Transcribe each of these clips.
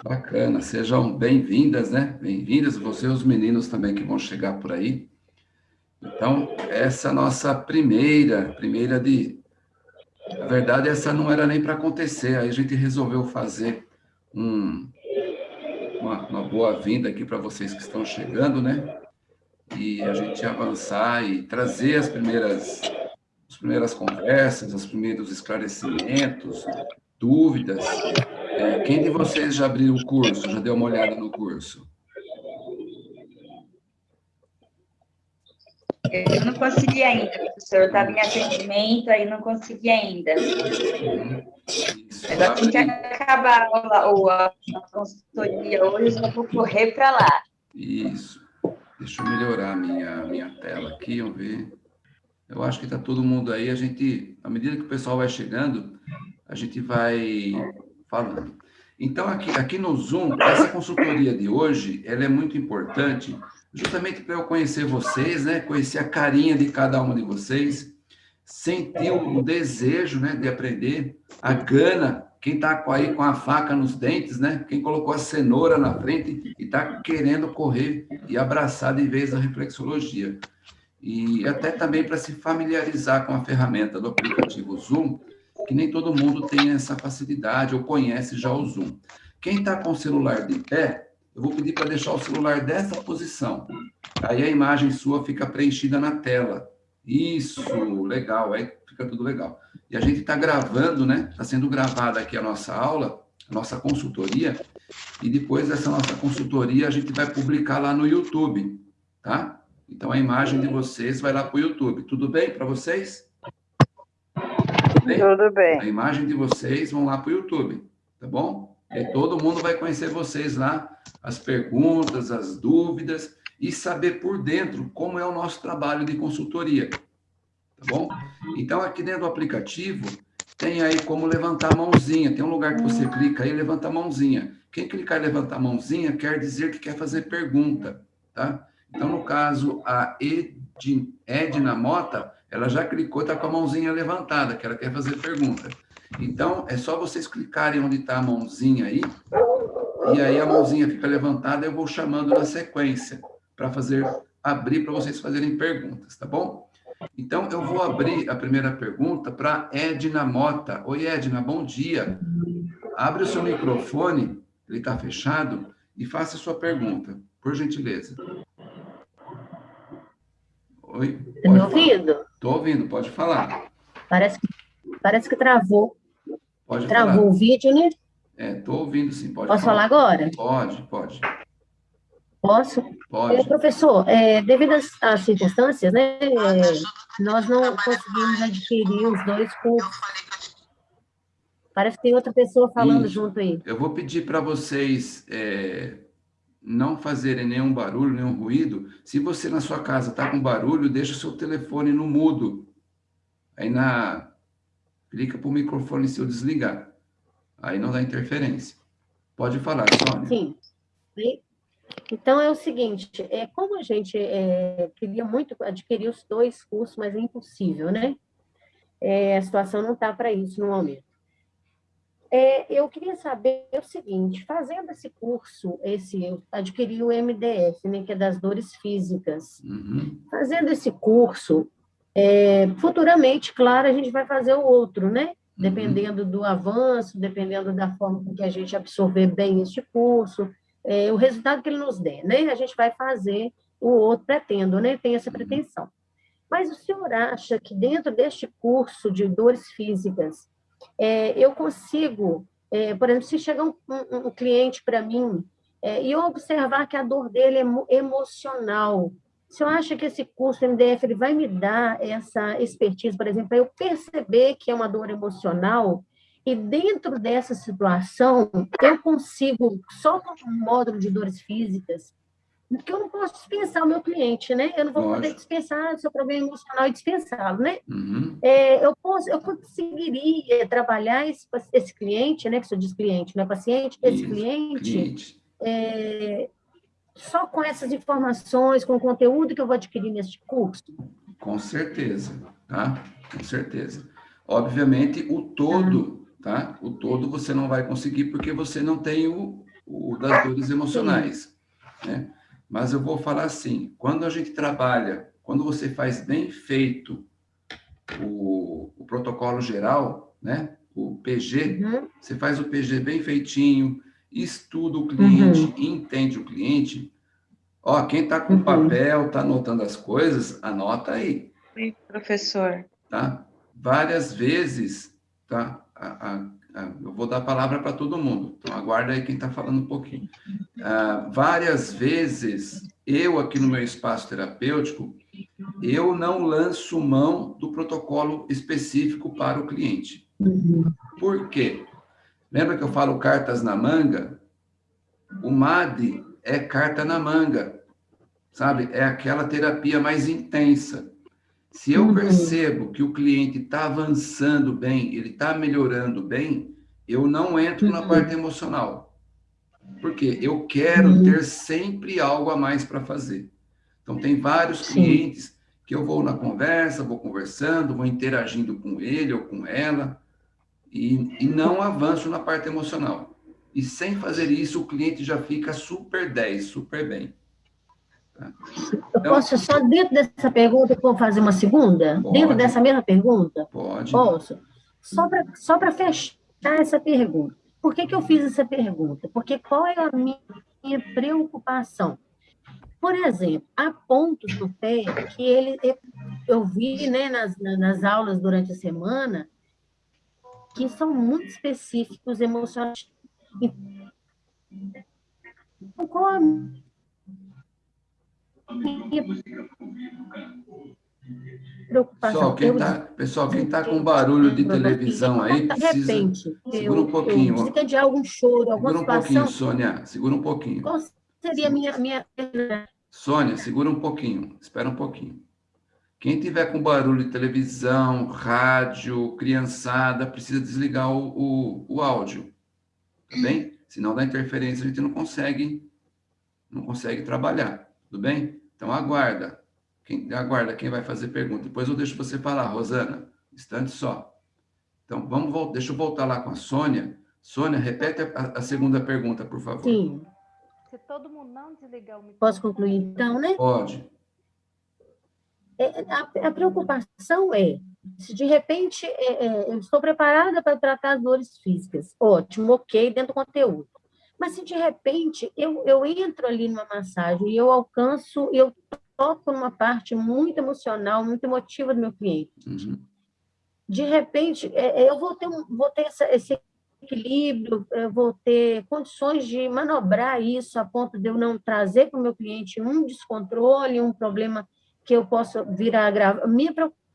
Bacana, sejam bem-vindas, né? Bem-vindas, você e os meninos também que vão chegar por aí. Então, essa nossa primeira, primeira de... Na verdade, essa não era nem para acontecer, aí a gente resolveu fazer um, uma, uma boa-vinda aqui para vocês que estão chegando, né? E a gente avançar e trazer as primeiras, as primeiras conversas, os primeiros esclarecimentos, dúvidas. É, quem de vocês já abriu o curso, já deu uma olhada no curso? Eu não consegui ainda, professor. Eu estava em atendimento, aí não consegui ainda. Agora tem que acabar a, a, a consultoria hoje, eu vou correr para lá. Isso. Deixa eu melhorar a minha, minha tela aqui, vamos ver. Eu acho que está todo mundo aí. A gente, à medida que o pessoal vai chegando, a gente vai falando. Então, aqui, aqui no Zoom, essa consultoria de hoje, ela é muito importante, justamente para eu conhecer vocês, né? Conhecer a carinha de cada uma de vocês, sentir o desejo, né, de aprender, a gana, quem está aí com a faca nos dentes, né? Quem colocou a cenoura na frente e está querendo correr e abraçar de vez a reflexologia. E até também para se familiarizar com a ferramenta do aplicativo Zoom, que nem todo mundo tem essa facilidade ou conhece já o Zoom. Quem está com o celular de pé, eu vou pedir para deixar o celular dessa posição. Aí a imagem sua fica preenchida na tela. Isso, legal, aí fica tudo legal. E a gente está gravando, né? Está sendo gravada aqui a nossa aula, a nossa consultoria, e depois dessa nossa consultoria a gente vai publicar lá no YouTube, tá? Então a imagem de vocês vai lá para o YouTube. Tudo bem para vocês? Bem? Tudo bem. A imagem de vocês vão lá para o YouTube, tá bom? E todo mundo vai conhecer vocês lá, as perguntas, as dúvidas, e saber por dentro como é o nosso trabalho de consultoria, tá bom? Então, aqui dentro do aplicativo, tem aí como levantar a mãozinha. Tem um lugar que você clica aí e levanta a mãozinha. Quem clicar e levantar a mãozinha quer dizer que quer fazer pergunta, tá? Então, no caso, a Edna Mota, ela já clicou, está com a mãozinha levantada, que ela quer fazer pergunta. Então, é só vocês clicarem onde está a mãozinha aí, e aí a mãozinha fica levantada, eu vou chamando na sequência, para fazer, abrir para vocês fazerem perguntas, tá bom? Então, eu vou abrir a primeira pergunta para Edna Mota. Oi, Edna, bom dia. Abre o seu microfone, ele está fechado, e faça a sua pergunta, por gentileza. Oi? Está me ouvindo? Estou ouvindo, pode falar. Parece, parece que travou. Pode Travou falar. o vídeo, né? É, estou ouvindo sim, pode Posso falar, falar agora? Pode, pode. Posso? Pode. É, professor, é, devido às, às, circunstâncias, né, é, nós não conseguimos adquirir os dois cursos. Parece que tem outra pessoa falando Isso. junto aí. Eu vou pedir para vocês é, não fazerem nenhum barulho, nenhum ruído. Se você na sua casa está com barulho, deixa o seu telefone no mudo. Aí na clica para o microfone seu desligar. Aí não dá interferência. Pode falar, Sônia. Sim. Então, é o seguinte, é, como a gente é, queria muito adquirir os dois cursos, mas é impossível, né? É, a situação não está para isso no momento. É, eu queria saber o seguinte, fazendo esse curso, esse, eu adquiri o MDF, né, que é das dores físicas. Uhum. Fazendo esse curso, é, futuramente, claro, a gente vai fazer o outro, né? Uhum. Dependendo do avanço, dependendo da forma com que a gente absorver bem este curso, é, o resultado que ele nos der, né? A gente vai fazer o outro, pretendo, né? Tem essa pretensão. Mas o senhor acha que dentro deste curso de dores físicas, é, eu consigo, é, por exemplo, se chegar um, um, um cliente para mim é, e eu observar que a dor dele é emocional, se eu acho que esse curso MDF ele vai me dar essa expertise, por exemplo, para eu perceber que é uma dor emocional, e dentro dessa situação, eu consigo, só com um módulo de dores físicas, porque eu não posso dispensar o meu cliente, né? Eu não vou Lógico. poder dispensar o seu problema emocional e dispensá-lo, né? Uhum. É, eu, posso, eu conseguiria trabalhar esse, esse cliente, né? Que você diz cliente, não é paciente? Esse Isso, cliente, cliente. É, só com essas informações, com o conteúdo que eu vou adquirir nesse curso? Com certeza, tá? Com certeza. Obviamente, o todo, tá? O todo você não vai conseguir porque você não tem o, o, das dores emocionais. Né? Mas eu vou falar assim, quando a gente trabalha, quando você faz bem feito o, o protocolo geral, né? o PG, uhum. você faz o PG bem feitinho, estuda o cliente, uhum. entende o cliente. Ó, quem está com uhum. papel, está anotando as coisas, anota aí. Sim, professor. Tá? Várias vezes, tá? A, a, a, eu vou dar a palavra para todo mundo, então aguarda aí quem está falando um pouquinho. Ah, várias vezes, eu aqui no meu espaço terapêutico, eu não lanço mão do protocolo específico para o cliente. Por quê? Lembra que eu falo cartas na manga? O MAD é carta na manga, sabe? É aquela terapia mais intensa. Se eu uhum. percebo que o cliente está avançando bem, ele está melhorando bem, eu não entro na uhum. parte emocional. Porque eu quero uhum. ter sempre algo a mais para fazer. Então, tem vários clientes que eu vou na conversa, vou conversando, vou interagindo com ele ou com ela, e, e não avanço na parte emocional. E sem fazer isso, o cliente já fica super 10, super bem. Então, eu posso só, dentro dessa pergunta, vou fazer uma segunda? Pode, dentro dessa mesma pergunta? Pode. Posso? Só para só fechar essa pergunta. Por que, que eu fiz essa pergunta? Porque qual é a minha preocupação? Por exemplo, há pontos do pé que ele, eu vi né, nas, nas aulas durante a semana que são muito específicos emocionais. Então, qual a preocupação? Pessoal, quem está pessoal, quem tá com barulho de televisão aí, precisa... Repente, segura um pouquinho. Precisa de algum choro, alguma segura um pouquinho, Sônia, segura um pouquinho. Qual seria a minha, minha... Sônia, segura um pouquinho, espera um pouquinho. Quem tiver com barulho de televisão, rádio, criançada, precisa desligar o, o, o áudio, tá bem? Senão dá interferência, a gente não consegue, não consegue trabalhar, tudo bem? Então aguarda, quem, aguarda quem vai fazer pergunta. Depois eu deixo você falar, Rosana, instante só. Então vamos, deixa eu voltar lá com a Sônia. Sônia, repete a, a segunda pergunta, por favor. Sim. Se todo mundo não desligar o microfone... Posso concluir então, né? Pode. É, a, a, preocupação é, se de repente é, é, eu estou preparada para tratar as dores físicas, ótimo, ok, dentro do conteúdo. Mas se de repente eu, eu entro ali numa massagem e eu alcanço, eu toco numa parte muito emocional, muito emotiva do meu cliente, uhum. de repente é, é eu vou ter, vou ter essa, esse equilíbrio, eu vou ter condições de manobrar isso a ponto de eu não trazer para o meu cliente um descontrole, um problema que eu possa vir a gravar. Minha preocupação.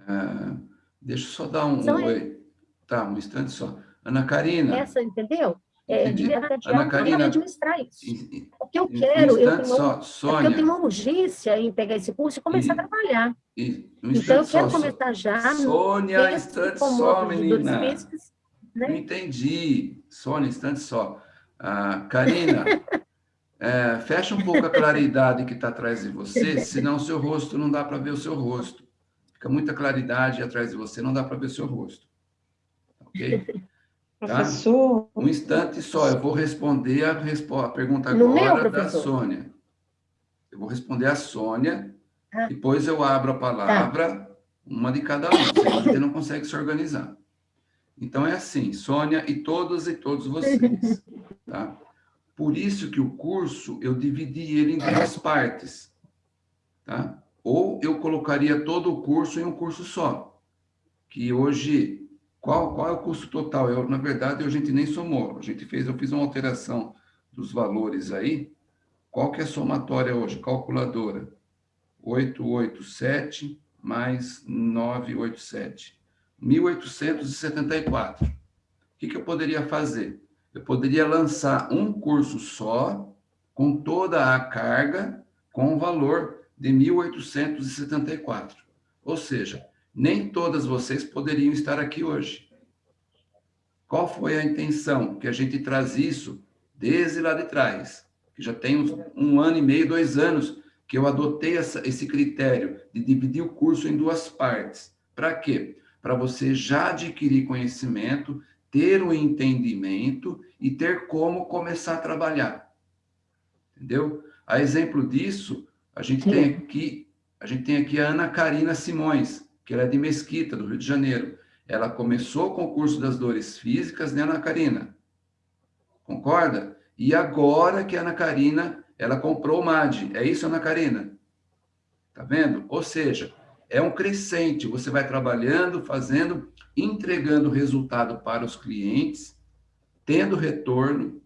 Ah, deixa eu só dar um, um oi. Tá, um instante só. Ana Karina. Essa, entendeu? É, de Ana Karina, administrar isso. O que eu quero, um eu, tenho, só, Sônia, é eu tenho uma urgência em pegar esse curso e começar e, a trabalhar. E, um então, eu quero só, começar já. Sônia, instante só, menina. Físicos, né? entendi. Sônia, instante só. Ah, Karina, É, fecha um pouco a claridade que está atrás de você, senão o seu rosto não dá para ver o seu rosto. Fica muita claridade atrás de você, não dá para ver o seu rosto. Ok? Tá? Professor. Um instante só, eu vou responder a, a pergunta agora da Sônia. Eu vou responder a Sônia, ah. depois eu abro a palavra, tá. uma de cada um, você não consegue se organizar. Então é assim, Sônia e todos e todos vocês, tá? Por isso que o curso, eu dividi ele em duas partes, tá? Ou eu colocaria todo o curso em um curso só, que hoje, qual, qual é o custo total? Eu, na verdade, a gente nem somou, a gente fez, eu fiz uma alteração dos valores aí, qual que é a somatória hoje? Calculadora, 887 mais 987, 1874. O que, que eu poderia fazer? eu poderia lançar um curso só, com toda a carga, com o valor de 1.874. Ou seja, nem todas vocês poderiam estar aqui hoje. Qual foi a intenção? Que a gente traz isso desde lá de trás, que já tem uns, um ano e meio, dois anos, que eu adotei essa, esse critério de dividir o curso em duas partes. Para quê? Para você já adquirir conhecimento, ter o entendimento e ter como começar a trabalhar. Entendeu? A exemplo disso, a gente Sim. tem aqui, a gente tem aqui a Ana Karina Simões, que ela é de Mesquita, do Rio de Janeiro. Ela começou com o curso das dores físicas, né, Ana Karina? Concorda? E agora que a Ana Karina, ela comprou o MAD. É isso, Ana Karina? Tá vendo? Ou seja, é um crescente. Você vai trabalhando, fazendo, entregando resultado para os clientes, tendo retorno,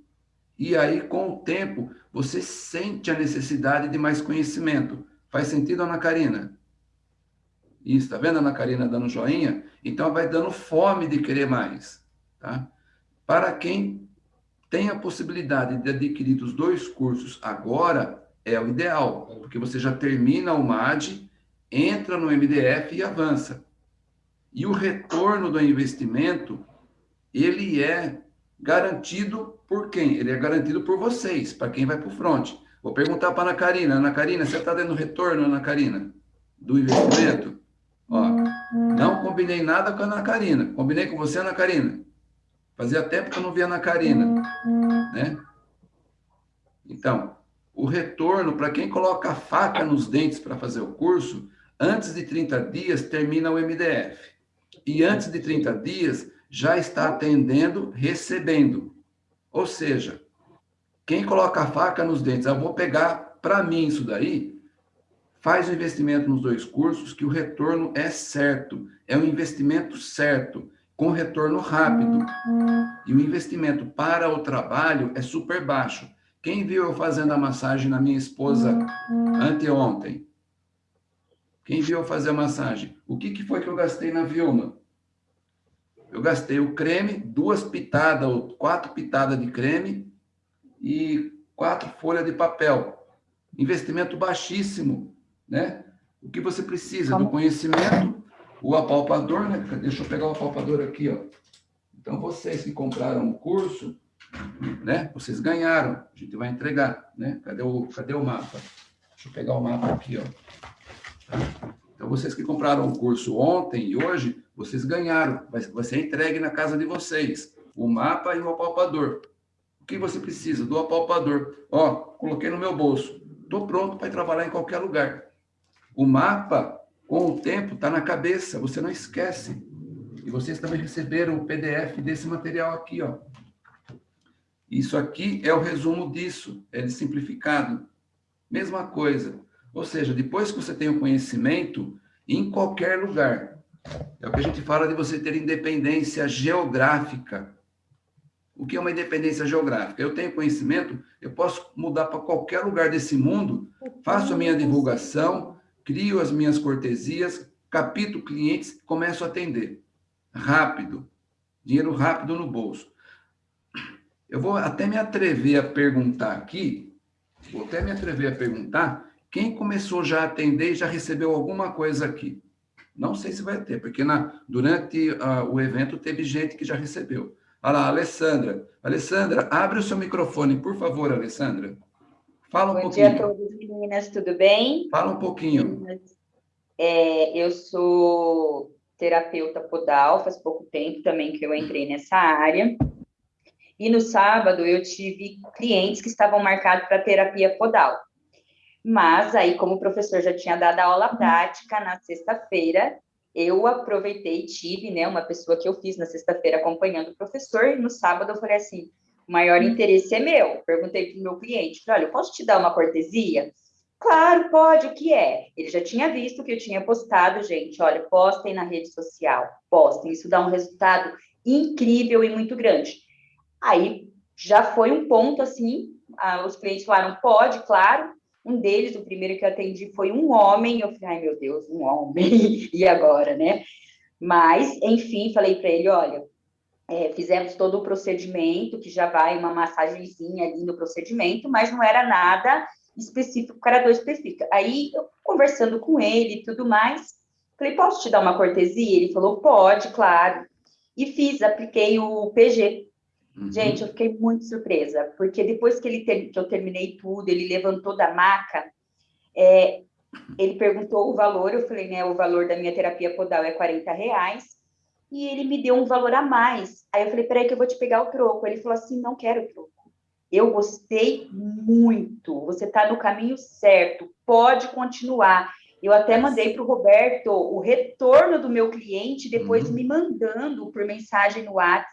e aí, com o tempo, você sente a necessidade de mais conhecimento. Faz sentido, Ana Karina? Isso, tá vendo a Ana Karina dando joinha? Então, vai dando fome de querer mais, tá? Para quem tem a possibilidade de adquirir os dois cursos agora, é o ideal, porque você já termina o MAD, entra no MDF e avança. E o retorno do investimento, ele é garantido por quem? Ele é garantido por vocês, para quem vai para o front. Vou perguntar para a Ana Karina. Ana Karina, você está dando retorno, Ana Karina, do investimento? Ó, não combinei nada com a Ana Karina. Combinei com você, Ana Karina. Fazia tempo que eu não via a Ana Karina. Né? Então, o retorno, para quem coloca a faca nos dentes para fazer o curso, antes de 30 dias termina o MDF. E antes de 30 dias já está atendendo, recebendo. Ou seja, quem coloca a faca nos dentes, eu vou pegar para mim isso daí, faz o investimento nos dois cursos, que o retorno é certo, é um investimento certo, com retorno rápido. E o investimento para o trabalho é super baixo. Quem viu eu fazendo a massagem na minha esposa anteontem? Quem viu eu fazer a massagem? O que, que foi que eu gastei na Vilma? Eu gastei o creme, duas pitadas ou quatro pitadas de creme e quatro folhas de papel. Investimento baixíssimo, né? O que você precisa Como? do conhecimento, o apalpador, né? Deixa eu pegar o apalpador aqui, ó. Então, vocês que compraram o curso, né? Vocês ganharam. A gente vai entregar, né? Cadê o, cadê o mapa? Deixa eu pegar o mapa aqui, ó. Então, vocês que compraram o curso ontem e hoje, vocês ganharam. Vai, vai ser entregue na casa de vocês. O mapa e o apalpador. O que você precisa? Do apalpador. Ó, coloquei no meu bolso. Estou pronto para trabalhar em qualquer lugar. O mapa, com o tempo, está na cabeça. Você não esquece. E vocês também receberam o PDF desse material aqui, ó. Isso aqui é o resumo disso. É de simplificado. Mesma coisa. Ou seja, depois que você tem o conhecimento, em qualquer lugar, é o que a gente fala de você ter independência geográfica. O que é uma independência geográfica? Eu tenho conhecimento, eu posso mudar para qualquer lugar desse mundo, faço a minha divulgação, crio as minhas cortesias, capito clientes, começo a atender. Rápido. Dinheiro rápido no bolso. Eu vou até me atrever a perguntar aqui, vou até me atrever a perguntar quem começou já a atender e já recebeu alguma coisa aqui? Não sei se vai ter, porque na, durante uh, o evento teve gente que já recebeu. Olha lá, Alessandra. Alessandra, abre o seu microfone, por favor, Alessandra. Fala um Bom pouquinho. Bom dia a todos, meninas, tudo bem? Fala um pouquinho. É, eu sou terapeuta podal, faz pouco tempo também que eu entrei nessa área. E no sábado eu tive clientes que estavam marcados para terapia podal. Mas aí, como o professor já tinha dado a aula prática na sexta-feira, eu aproveitei e tive, né, uma pessoa que eu fiz na sexta-feira acompanhando o professor, e no sábado eu falei assim, o maior interesse é meu. Perguntei para o meu cliente, olha, eu posso te dar uma cortesia? Claro, pode, o que é? Ele já tinha visto que eu tinha postado, gente, olha, postem na rede social, postem, isso dá um resultado incrível e muito grande. Aí, já foi um ponto, assim, os clientes falaram, pode, claro, um deles, o primeiro que eu atendi foi um homem. Eu falei, ai meu Deus, um homem, e agora, né? Mas, enfim, falei para ele: olha, é, fizemos todo o procedimento, que já vai uma massagenzinha ali no procedimento, mas não era nada específico para dor específica. Aí, eu, conversando com ele e tudo mais, falei: posso te dar uma cortesia? Ele falou: pode, claro. E fiz, apliquei o PG, Uhum. Gente, eu fiquei muito surpresa, porque depois que, ele ter, que eu terminei tudo, ele levantou da maca, é, ele perguntou o valor, eu falei, né, o valor da minha terapia podal é 40 reais, e ele me deu um valor a mais. Aí eu falei, peraí que eu vou te pegar o troco. Ele falou assim, não quero troco. Eu gostei muito, você está no caminho certo, pode continuar. Eu até mandei para o Roberto o retorno do meu cliente, depois uhum. me mandando por mensagem no WhatsApp.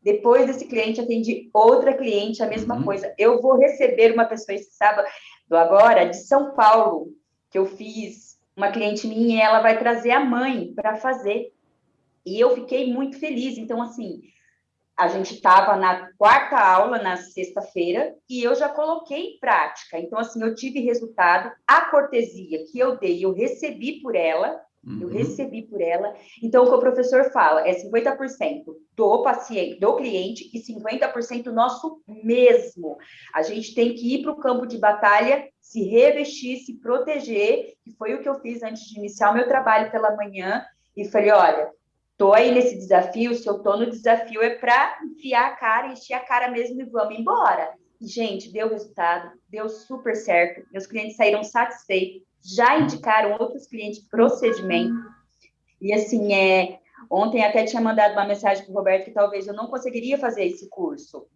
Depois desse cliente, atendi outra cliente, a mesma uhum. coisa. Eu vou receber uma pessoa esse sábado agora, de São Paulo, que eu fiz uma cliente minha e ela vai trazer a mãe para fazer. E eu fiquei muito feliz. Então, assim, a gente estava na quarta aula, na sexta-feira, e eu já coloquei em prática. Então, assim, eu tive resultado. A cortesia que eu dei, eu recebi por ela, uhum. eu recebi por ela. Então, o que o professor fala é 50% do paciente, do cliente, e 50% nosso mesmo. A gente tem que ir para o campo de batalha, se revestir, se proteger, que foi o que eu fiz antes de iniciar o meu trabalho pela manhã, e falei, olha, Estou aí nesse desafio, se eu estou no desafio é para enfiar a cara, encher a cara mesmo e vamos embora. E, gente, deu resultado, deu super certo. Meus clientes saíram satisfeitos, já indicaram outros clientes procedimento. E assim, é, ontem até tinha mandado uma mensagem para o Roberto que talvez eu não conseguiria fazer esse curso,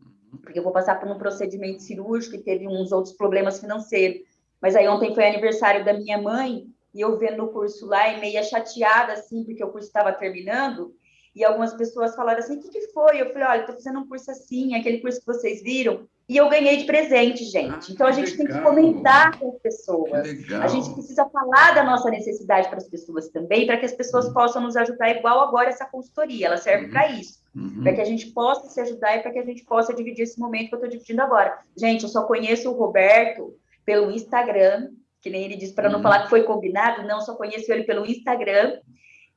porque eu vou passar por um procedimento cirúrgico e teve uns outros problemas financeiros. Mas aí ontem foi aniversário da minha mãe e eu vendo o curso lá e meia chateada, assim, porque o curso estava terminando, e algumas pessoas falaram assim, o que, que foi? Eu falei, olha, estou fazendo um curso assim, aquele curso que vocês viram, e eu ganhei de presente, gente. Ah, então, a gente legal. tem que comentar com as pessoas. A gente precisa falar da nossa necessidade para as pessoas também, para que as pessoas uhum. possam nos ajudar, igual agora essa consultoria, ela serve uhum. para isso. Uhum. Para que a gente possa se ajudar e para que a gente possa dividir esse momento que eu estou dividindo agora. Gente, eu só conheço o Roberto pelo Instagram, que nem ele disse, para não uhum. falar que foi combinado, não, só conheço ele pelo Instagram.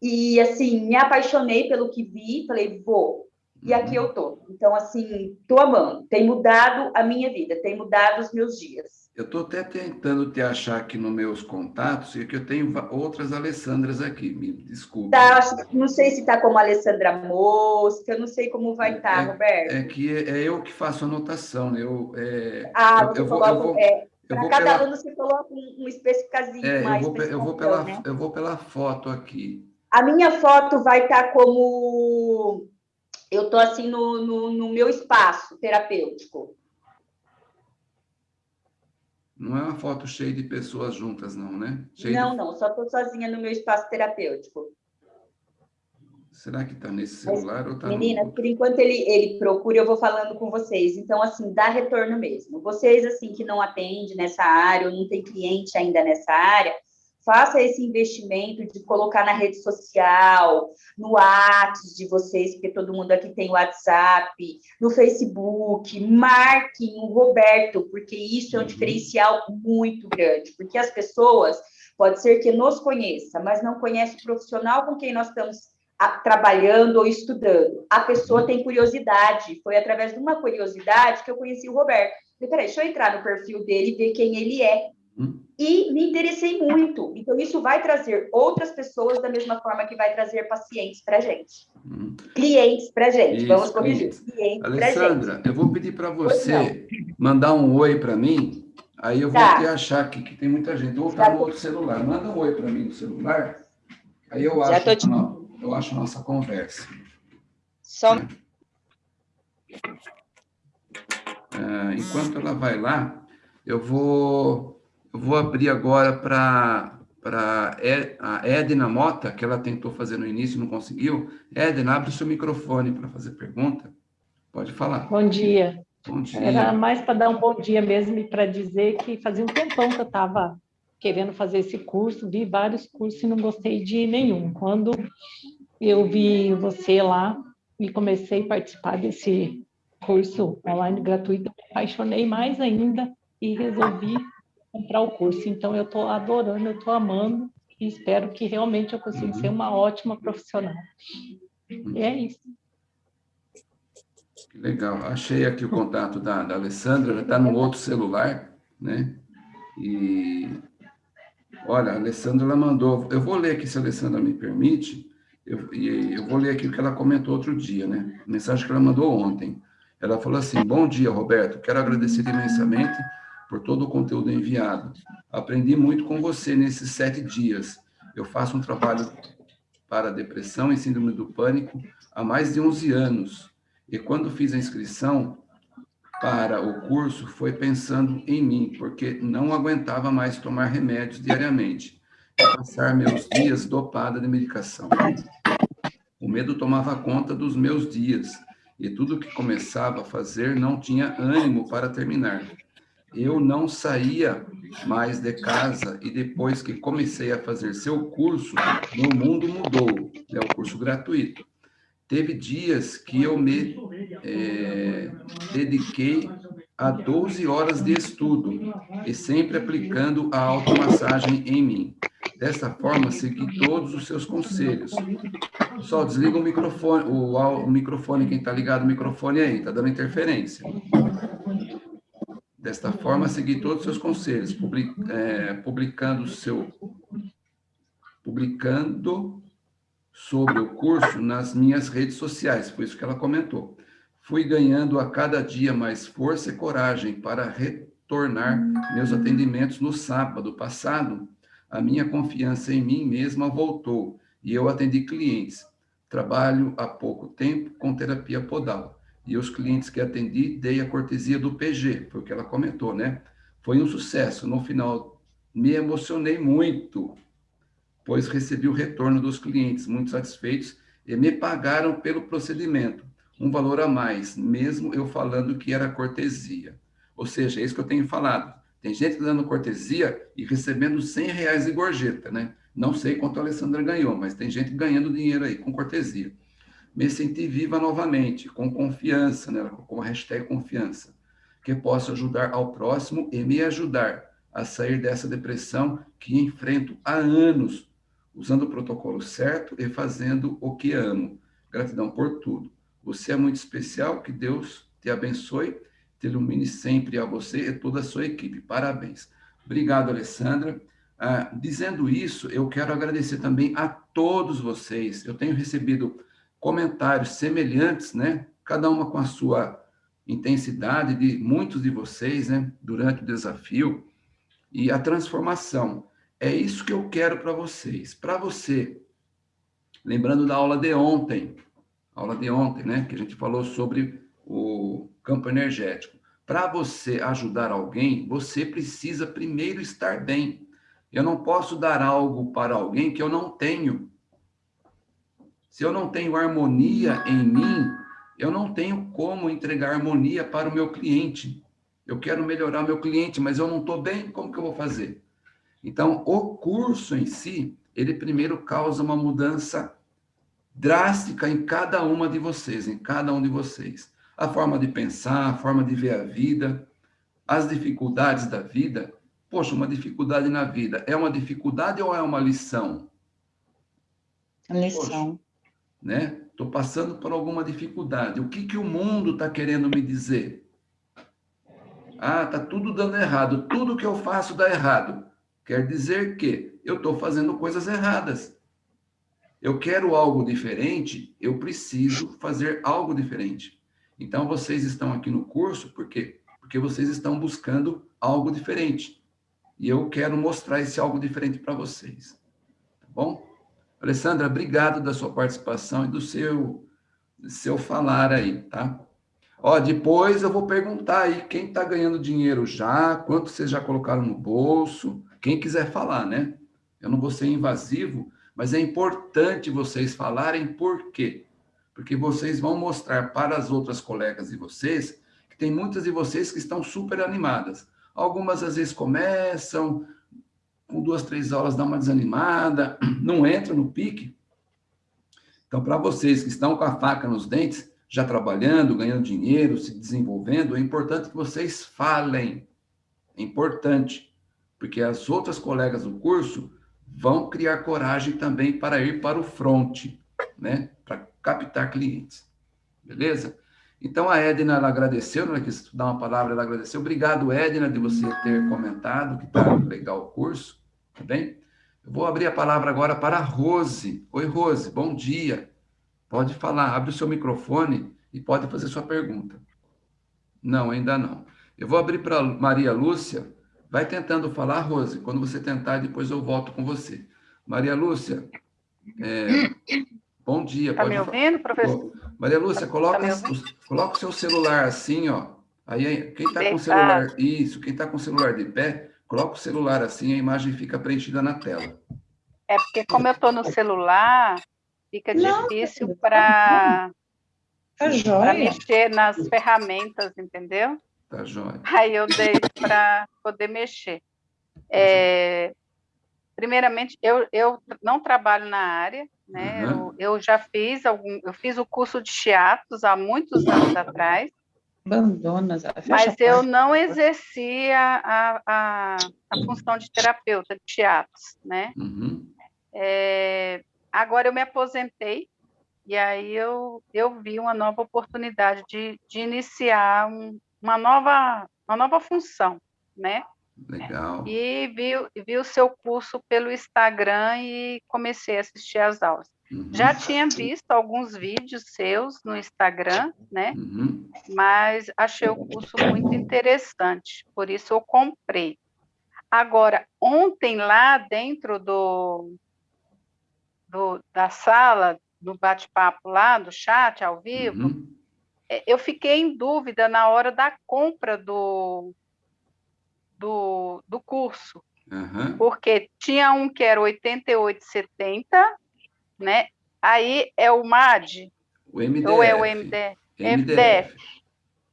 E, assim, me apaixonei pelo que vi, falei, vou. E aqui uhum. eu tô. Então, assim, tô amando. Tem mudado a minha vida, tem mudado os meus dias. Eu estou até tentando te achar aqui nos meus contatos, e que eu tenho outras Alessandras aqui, me desculpe. Tá, não sei se está como Alessandra Mosca, não sei como vai estar, tá, é, Roberto. É que é, é, eu que faço anotação, né? Eu, é, ah, eu, eu, vou, eu vou, é, para cada pela... aluno você coloca um, um especificazinho é, mais. Eu vou, eu, vou pela, né? eu vou pela foto aqui. A minha foto vai estar tá como... Eu estou assim no, no, no, meu espaço terapêutico. Não é uma foto cheia de pessoas juntas, não, né? Cheia não, de... não. Só estou sozinha no meu espaço terapêutico. Será que está nesse celular Mas, ou está Menina, no... por enquanto ele, ele procura, eu vou falando com vocês. Então, assim, dá retorno mesmo. Vocês, assim, que não atendem nessa área, ou não tem cliente ainda nessa área, faça esse investimento de colocar na rede social, no WhatsApp de vocês, porque todo mundo aqui tem WhatsApp, no Facebook, marquem o Roberto, porque isso é um uhum. diferencial muito grande, porque as pessoas, pode ser que nos conheça, mas não conhece o profissional com quem nós estamos a, trabalhando ou estudando. A pessoa tem curiosidade. Foi através de uma curiosidade que eu conheci o Roberto. Falei, peraí, deixa eu entrar no perfil dele e ver quem ele é. Hum. E me interessei muito. Então, isso vai trazer outras pessoas da mesma forma que vai trazer pacientes para a gente. Hum. Clientes para a gente. Isso, Vamos corrigir. Clientes Alessandra, eu vou pedir para você mandar um oi para mim. Aí eu vou tá. te achar aqui que tem muita gente. Ou tá no outro celular. Manda um oi para mim no celular. Aí eu acho. Já tô te... Não eu acho, a nossa conversa. Só. É, enquanto ela vai lá, eu vou, eu vou abrir agora para para a Edna Mota, que ela tentou fazer no início e não conseguiu. Edna, abre o seu microfone para fazer pergunta. Pode falar. Bom dia. Bom dia. Era mais para dar um bom dia mesmo e para dizer que fazia um tempão que eu estava querendo fazer esse curso, vi vários cursos e não gostei de nenhum. Quando eu vi você lá e comecei a participar desse curso online gratuito, me apaixonei mais ainda e resolvi comprar o curso. Então, eu estou adorando, eu estou amando e espero que realmente eu consiga ser uma ótima profissional. E é isso. Legal. Achei aqui o contato da, da Alessandra, ela está no outro celular, né? E, olha, a Alessandra mandou... Eu vou ler aqui, se a Alessandra me permite, eu, eu vou ler aqui o que ela comentou outro dia, né? A mensagem que ela mandou ontem. Ela falou assim, bom dia, Roberto, quero agradecer imensamente por todo o conteúdo enviado. Aprendi muito com você nesses sete dias. Eu faço um trabalho para depressão e síndrome do pânico há mais de 11 anos. E quando fiz a inscrição para o curso, foi pensando em mim, porque não aguentava mais tomar remédios diariamente e passar meus dias dopada de medicação. O medo tomava conta dos meus dias e tudo que começava a fazer não tinha ânimo para terminar. Eu não saía mais de casa e depois que comecei a fazer seu curso, meu mundo mudou. É o curso gratuito. Teve dias que eu me é, dediquei a 12 horas de estudo e sempre aplicando a automassagem em mim. Dessa forma, segui todos os seus conselhos. Só desliga o microfone, o, o microfone, quem está ligado o microfone aí, está dando interferência. Desta forma, segui todos os seus conselhos, public, é, publicando seu publicando sobre o curso nas minhas redes sociais, foi isso que ela comentou. Fui ganhando a cada dia mais força e coragem para retornar meus atendimentos no sábado passado. A minha confiança em mim mesma voltou e eu atendi clientes. Trabalho há pouco tempo com terapia podal. E os clientes que atendi, dei a cortesia do PG, foi o que ela comentou, né? Foi um sucesso. No final, me emocionei muito, pois recebi o retorno dos clientes muito satisfeitos e me pagaram pelo procedimento um valor a mais, mesmo eu falando que era cortesia. Ou seja, é isso que eu tenho falado. Tem gente dando cortesia e recebendo 100 reais de gorjeta, né? Não sei quanto a Alessandra ganhou, mas tem gente ganhando dinheiro aí com cortesia. Me senti viva novamente, com confiança, né? com a hashtag confiança, que posso ajudar ao próximo e me ajudar a sair dessa depressão que enfrento há anos, usando o protocolo certo e fazendo o que amo. Gratidão por tudo. Você é muito especial, que Deus te abençoe, te ilumine sempre a você e toda a sua equipe. Parabéns. Obrigado, Alessandra. Ah, dizendo isso, eu quero agradecer também a todos vocês. Eu tenho recebido comentários semelhantes, né? Cada uma com a sua intensidade de muitos de vocês, né? Durante o desafio e a transformação. É isso que eu quero para vocês. Para você, lembrando da aula de ontem, aula de ontem, né, que a gente falou sobre o campo energético. Para você ajudar alguém, você precisa primeiro estar bem. Eu não posso dar algo para alguém que eu não tenho. Se eu não tenho harmonia em mim, eu não tenho como entregar harmonia para o meu cliente. Eu quero melhorar meu cliente, mas eu não estou bem, como que eu vou fazer? Então, o curso em si, ele primeiro causa uma mudança drástica em cada uma de vocês, em cada um de vocês. A forma de pensar, a forma de ver a vida, as dificuldades da vida. Poxa, uma dificuldade na vida é uma dificuldade ou é uma lição? Lição. Poxa, né? Estou passando por alguma dificuldade. O que, que o mundo está querendo me dizer? Ah, está tudo dando errado. Tudo que eu faço dá errado. Quer dizer que eu estou fazendo coisas erradas eu quero algo diferente, eu preciso fazer algo diferente. Então, vocês estão aqui no curso, por quê? Porque vocês estão buscando algo diferente. E eu quero mostrar esse algo diferente para vocês. Tá bom? Alessandra, obrigado da sua participação e do seu, seu falar aí, tá? Ó, depois eu vou perguntar aí quem está ganhando dinheiro já, quanto vocês já colocaram no bolso, quem quiser falar, né? Eu não vou ser invasivo, mas é importante vocês falarem por quê? Porque vocês vão mostrar para as outras colegas de vocês que tem muitas de vocês que estão super animadas. Algumas às vezes começam, com duas, três aulas dá uma desanimada, não entra no pique. Então, para vocês que estão com a faca nos dentes, já trabalhando, ganhando dinheiro, se desenvolvendo, é importante que vocês falem. É importante, porque as outras colegas do curso vão criar coragem também para ir para o front, né? Para captar clientes. Beleza? Então, a Edna, ela agradeceu, não é que dar uma palavra, ela agradeceu. Obrigado, Edna, de você ter comentado que está legal o curso, tá bem? Eu vou abrir a palavra agora para a Rose. Oi, Rose, bom dia. Pode falar, abre o seu microfone e pode fazer sua pergunta. Não, ainda não. Eu vou abrir para Maria Lúcia. Vai tentando falar, Rose. Quando você tentar, depois eu volto com você. Maria Lúcia, É, bom dia. Está me ouvindo, professor? Maria Lúcia, coloca, tá coloca o seu celular assim, ó. Aí, quem está com o celular, isso, quem está com o celular de pé, coloca o celular assim, a imagem fica preenchida na tela. É porque como eu estou no celular, fica difícil para tá mexer nas ferramentas, entendeu? Tá jóia. Aí eu dei para poder mexer. É, primeiramente, eu, eu não trabalho na área, né? Uhum. Eu, eu, já fiz algum, eu fiz o curso de chiatos há muitos anos atrás. Abandonas. Mas eu não exercia a, a, a, função de terapeuta de chiatos, né? Uhum. É, agora eu me aposentei e aí eu, eu vi uma nova oportunidade de, de iniciar um, uma, nova, uma nova função, né? Legal. E vi, vi o seu curso pelo Instagram e comecei a assistir as aulas. Uhum. Já tinha visto alguns vídeos seus no Instagram, né? Uhum. Mas achei o curso muito interessante, por isso eu comprei. Agora, ontem lá dentro do, do da sala do bate-papo lá, do chat ao vivo, uhum. É, eu fiquei em dúvida na hora da compra do, do, do curso. Uhum. Porque tinha um que era 88,70, né? Aí é o MAD, o MDF. ou é o MD, MDF. MDF.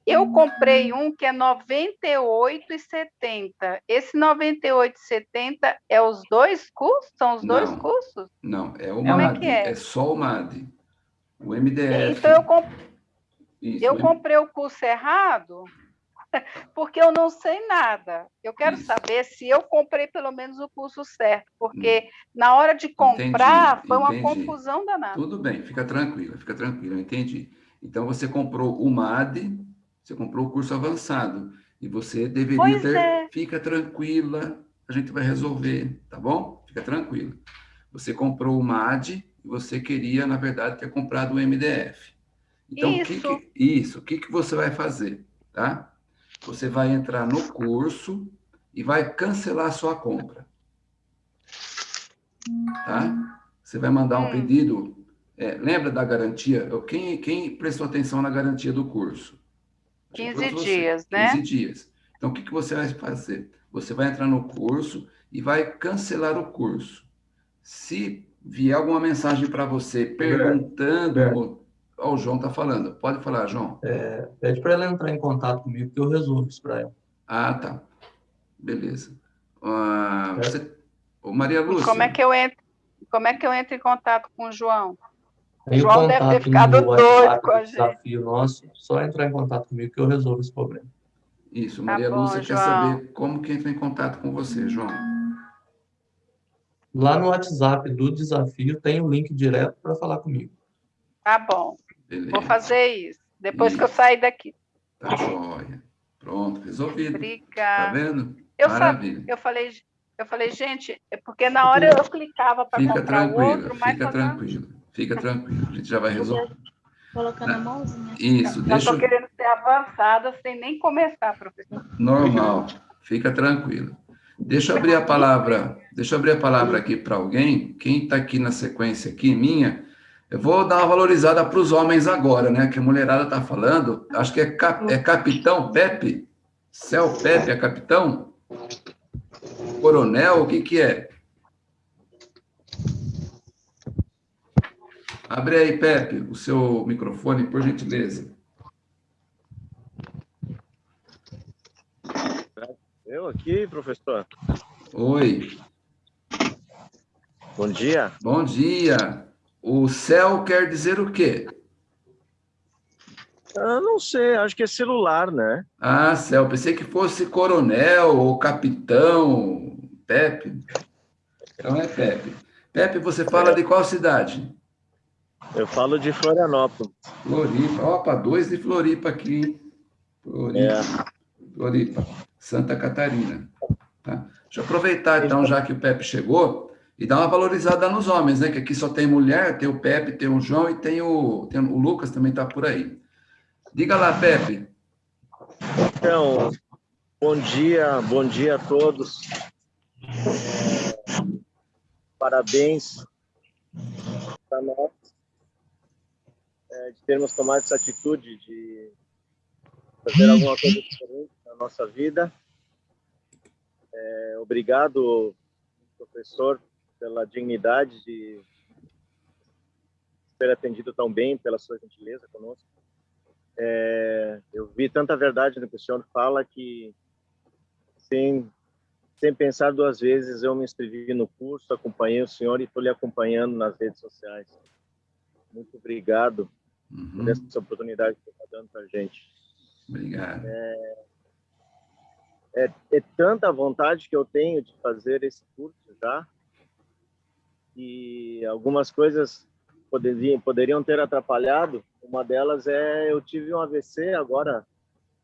Eu comprei um que é 98,70. Esse 98,70 é os dois cursos? São os não, dois cursos? Não, é o Como MAD. É, é? é, só o MAD. O MDF. Então eu, comp... eu comprei o curso errado porque eu não sei nada. Eu quero Isso. saber se eu comprei pelo menos o curso certo, porque hum. na hora de comprar entendi, foi uma entendi. confusão danada. Tudo bem, fica tranquila, fica tranquila, entendi. Então você comprou o MAD você comprou o curso avançado e você deveria pois ter. É. Fica tranquila, a gente vai resolver, tá bom? Fica tranquila. Você comprou o MAD e você queria, na verdade, ter comprado o MDF. Então, isso. O que, que, isso, o que, que você vai fazer, tá? Você vai entrar no curso e vai cancelar a sua compra. Tá? Você vai mandar um hum. pedido. É, lembra da garantia? Quem, quem prestou atenção na garantia do curso? 15 dias, né? 15 dias. Então, o que, que você vai fazer? Você vai entrar no curso e vai cancelar o curso. Se vier alguma mensagem para você perguntando... Ó, o João está falando. Pode falar, João. É, pede para ela entrar em contato comigo que eu resolvo isso para ela. Ah, tá. Beleza. Uh, você... Ô, Maria Lúcia. Como é que eu entro? Como é que eu entro em contato com o João? O João deve ter ficado doido com a gente. Desafio nosso, só entrar em contato comigo que eu resolvo esse problema. Isso, tá Maria tá bom, Lúcia João. quer saber como que entra em contato com você, João. Lá no WhatsApp do desafio tem o um link direto para falar comigo. Tá bom. Beleza. Vou fazer isso, depois isso. que eu sair daqui. Tá jóia. Pronto, resolvido. Obrigada. Tá vendo? Eu Maravilha. eu falei, eu falei, gente, é porque na hora eu clicava para comprar o outro, mas... Fica tranquilo, Fica tranquilo, a gente já vai resolver. Colocando a mãozinha. Isso, deixa. Estou querendo ser avançada sem nem começar, professor. Normal, fica tranquilo. Deixa eu abrir a palavra, deixa eu abrir a palavra aqui para alguém. Quem está aqui na sequência aqui, minha, eu vou dar uma valorizada para os homens agora, né? Que a mulherada está falando. Acho que é, cap, é capitão Pepe. Céu Pepe é capitão? Coronel, o que que é? Abre aí, Pepe, o seu microfone, por gentileza. Eu aqui, professor. Oi. Bom dia. Bom dia. O céu quer dizer o quê? Eu não sei, acho que é celular, né? Ah, céu. Pensei que fosse coronel ou capitão, Pepe. Então é Pepe. Pepe, você fala de qual cidade? Eu falo de Florianópolis. Floripa. Opa, dois de Floripa aqui, hein? Floripa. É. Floripa. Santa Catarina. Tá? Deixa eu aproveitar, então, já que o Pepe chegou, e dar uma valorizada nos homens, né? Que aqui só tem mulher, tem o Pepe, tem o João e tem o, tem o Lucas também está por aí. Diga lá, Pepe. Então, bom dia, bom dia a todos. Parabéns para nós é, de termos tomado essa atitude de fazer alguma coisa diferente na nossa vida. É, obrigado, professor, pela dignidade de ter atendido tão bem, pela sua gentileza conosco. É, eu vi tanta verdade no que o senhor fala que, sem, sem pensar duas vezes, eu me inscrevi no curso, acompanhei o senhor e estou lhe acompanhando nas redes sociais. Muito obrigado uhum. por essa oportunidade que está dando para a gente. Obrigado. É, é, é, tanta vontade que eu tenho de fazer esse curso já, e algumas coisas poderiam, poderiam ter atrapalhado. Uma delas é eu tive um AVC agora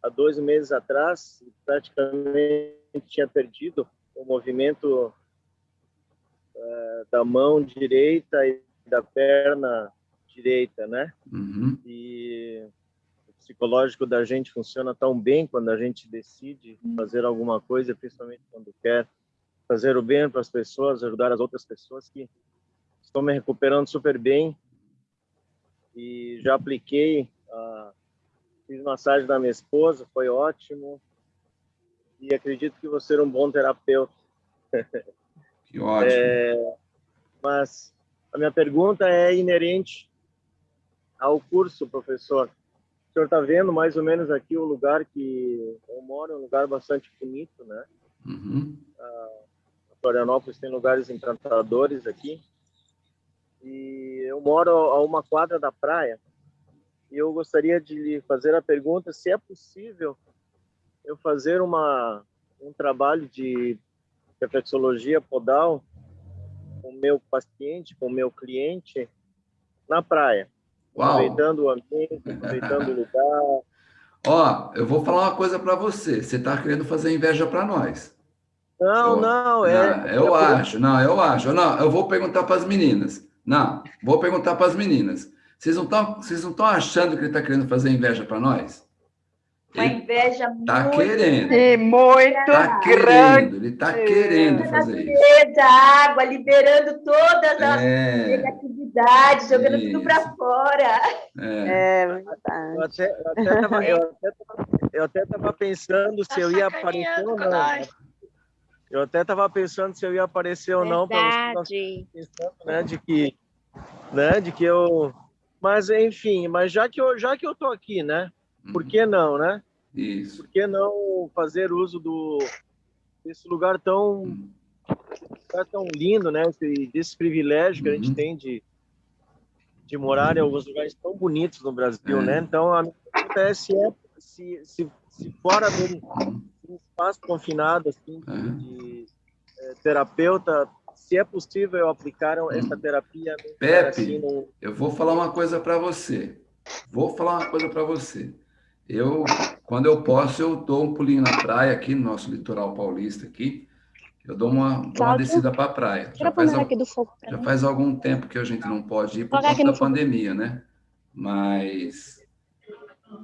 há dois meses atrás, praticamente tinha perdido o movimento uh, da mão direita e da perna direita, né? Uhum. E o psicológico da gente funciona tão bem quando a gente decide fazer alguma coisa, principalmente quando quer fazer o bem para as pessoas, ajudar as outras pessoas que Estou me recuperando super bem e já apliquei, uh, fiz massagem da minha esposa, foi ótimo e acredito que vou ser um bom terapeuta. Que ótimo. É, mas a minha pergunta é inerente ao curso, professor. O senhor está vendo mais ou menos aqui o lugar que eu moro, um lugar bastante bonito, né? Uhum. Uh, Florianópolis tem lugares encantadores aqui e eu moro a uma quadra da praia e eu gostaria de lhe fazer a pergunta se é possível eu fazer uma um trabalho de reflexologia podal com o meu paciente, com o meu cliente na praia, Uau. aproveitando o ambiente, aproveitando o lugar. Ó, eu vou falar uma coisa para você. Você está querendo fazer inveja para nós? Não, eu, não, é. Eu é acho, não, eu acho. Não, eu vou perguntar para as meninas. Não, vou perguntar para as meninas. Vocês não estão vocês não estão achando que ele está querendo fazer inveja para nós? Uma inveja tá muito querendo. E muito tá grande. Querendo, ele está querendo fazer isso. A água, liberando todas as É, negatividades, jogando tudo Isso. para fora. é. É Eu verdade. até, eu até tava, eu até tava- eu até tava pensando se eu ia aparecer ou não. Eu até estava pensando se eu ia aparecer ou não para Verdade. pensando, né, de que, né, de que eu, mas enfim, mas já que eu, já que eu tô aqui, né, por que não, né? Isso. Por que não fazer uso do desse lugar tão lugar tão lindo, né, esse, desse privilégio que a gente Uhum. tem de de morar em alguns lugares tão bonitos no Brasil, É. né? Então a minha pergunta é se é se, se, se fora de um espaço confinado assim Uhum. de eh, terapeuta, se é possível aplicar essa terapia num lugar Pepe. assim, num- Eu vou falar uma coisa para você. Vou falar uma coisa para você. Eu, quando eu posso, eu dou um pulinho na praia aqui no nosso litoral paulista aqui. Eu dou uma, dou uma descida para a praia. Já faz, al- já faz algum tempo que a gente não pode ir por no da pandemia, né? Mas,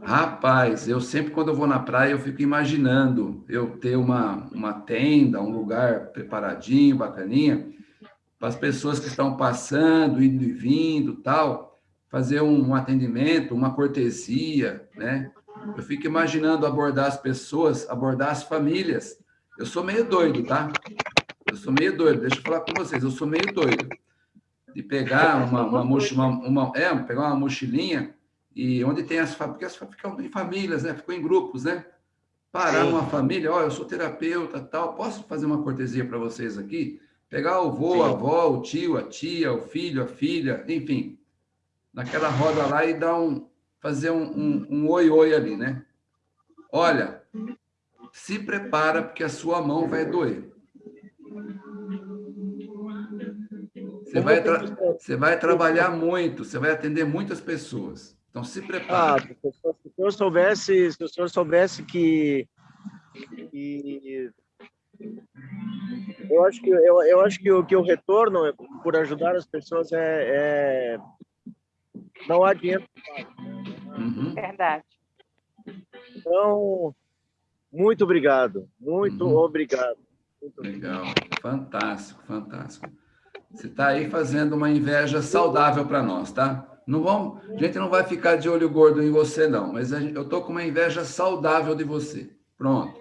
rapaz, eu sempre quando eu vou na praia, eu fico imaginando eu ter uma, uma tenda, um lugar preparadinho, bacaninha, para as pessoas que estão passando, indo e vindo, tal, fazer um, um atendimento, uma cortesia, né? Eu fico imaginando abordar as pessoas, abordar as famílias. Eu sou meio doido, tá? Eu sou meio doido, deixa eu falar com vocês, eu sou meio doido. De pegar uma, uma, mochi- uma, uma- é, pegar uma mochilinha e onde tem as famílias, porque as ficam em famílias, né? Ficam em grupos, né? Parar Sim. uma família, ó, eu sou terapeuta, tal, posso fazer uma cortesia para vocês aqui? Pegar o avô, a avó, o tio, a tia, o filho, a filha, enfim, naquela roda lá e dar um, fazer um, um, um oi-oi ali, né? Olha, se prepara porque a sua mão vai doer. Você vai, você vai trabalhar muito, você vai atender muitas pessoas. Então se Ah, prepara. professor, se o senhor soubesse, se o senhor soubesse que, que eu acho que eu, eu acho que o que o retorno por ajudar as pessoas é, é não há dinheiro. Uhum. Verdade. Então, muito obrigado, muito Uhum. obrigado. Muito Legal, fantástico, fantástico. Você está aí fazendo uma inveja saudável para nós, tá? Não vamos, a gente não vai ficar de olho gordo em você, não, mas eu estou com uma inveja saudável de você. Pronto.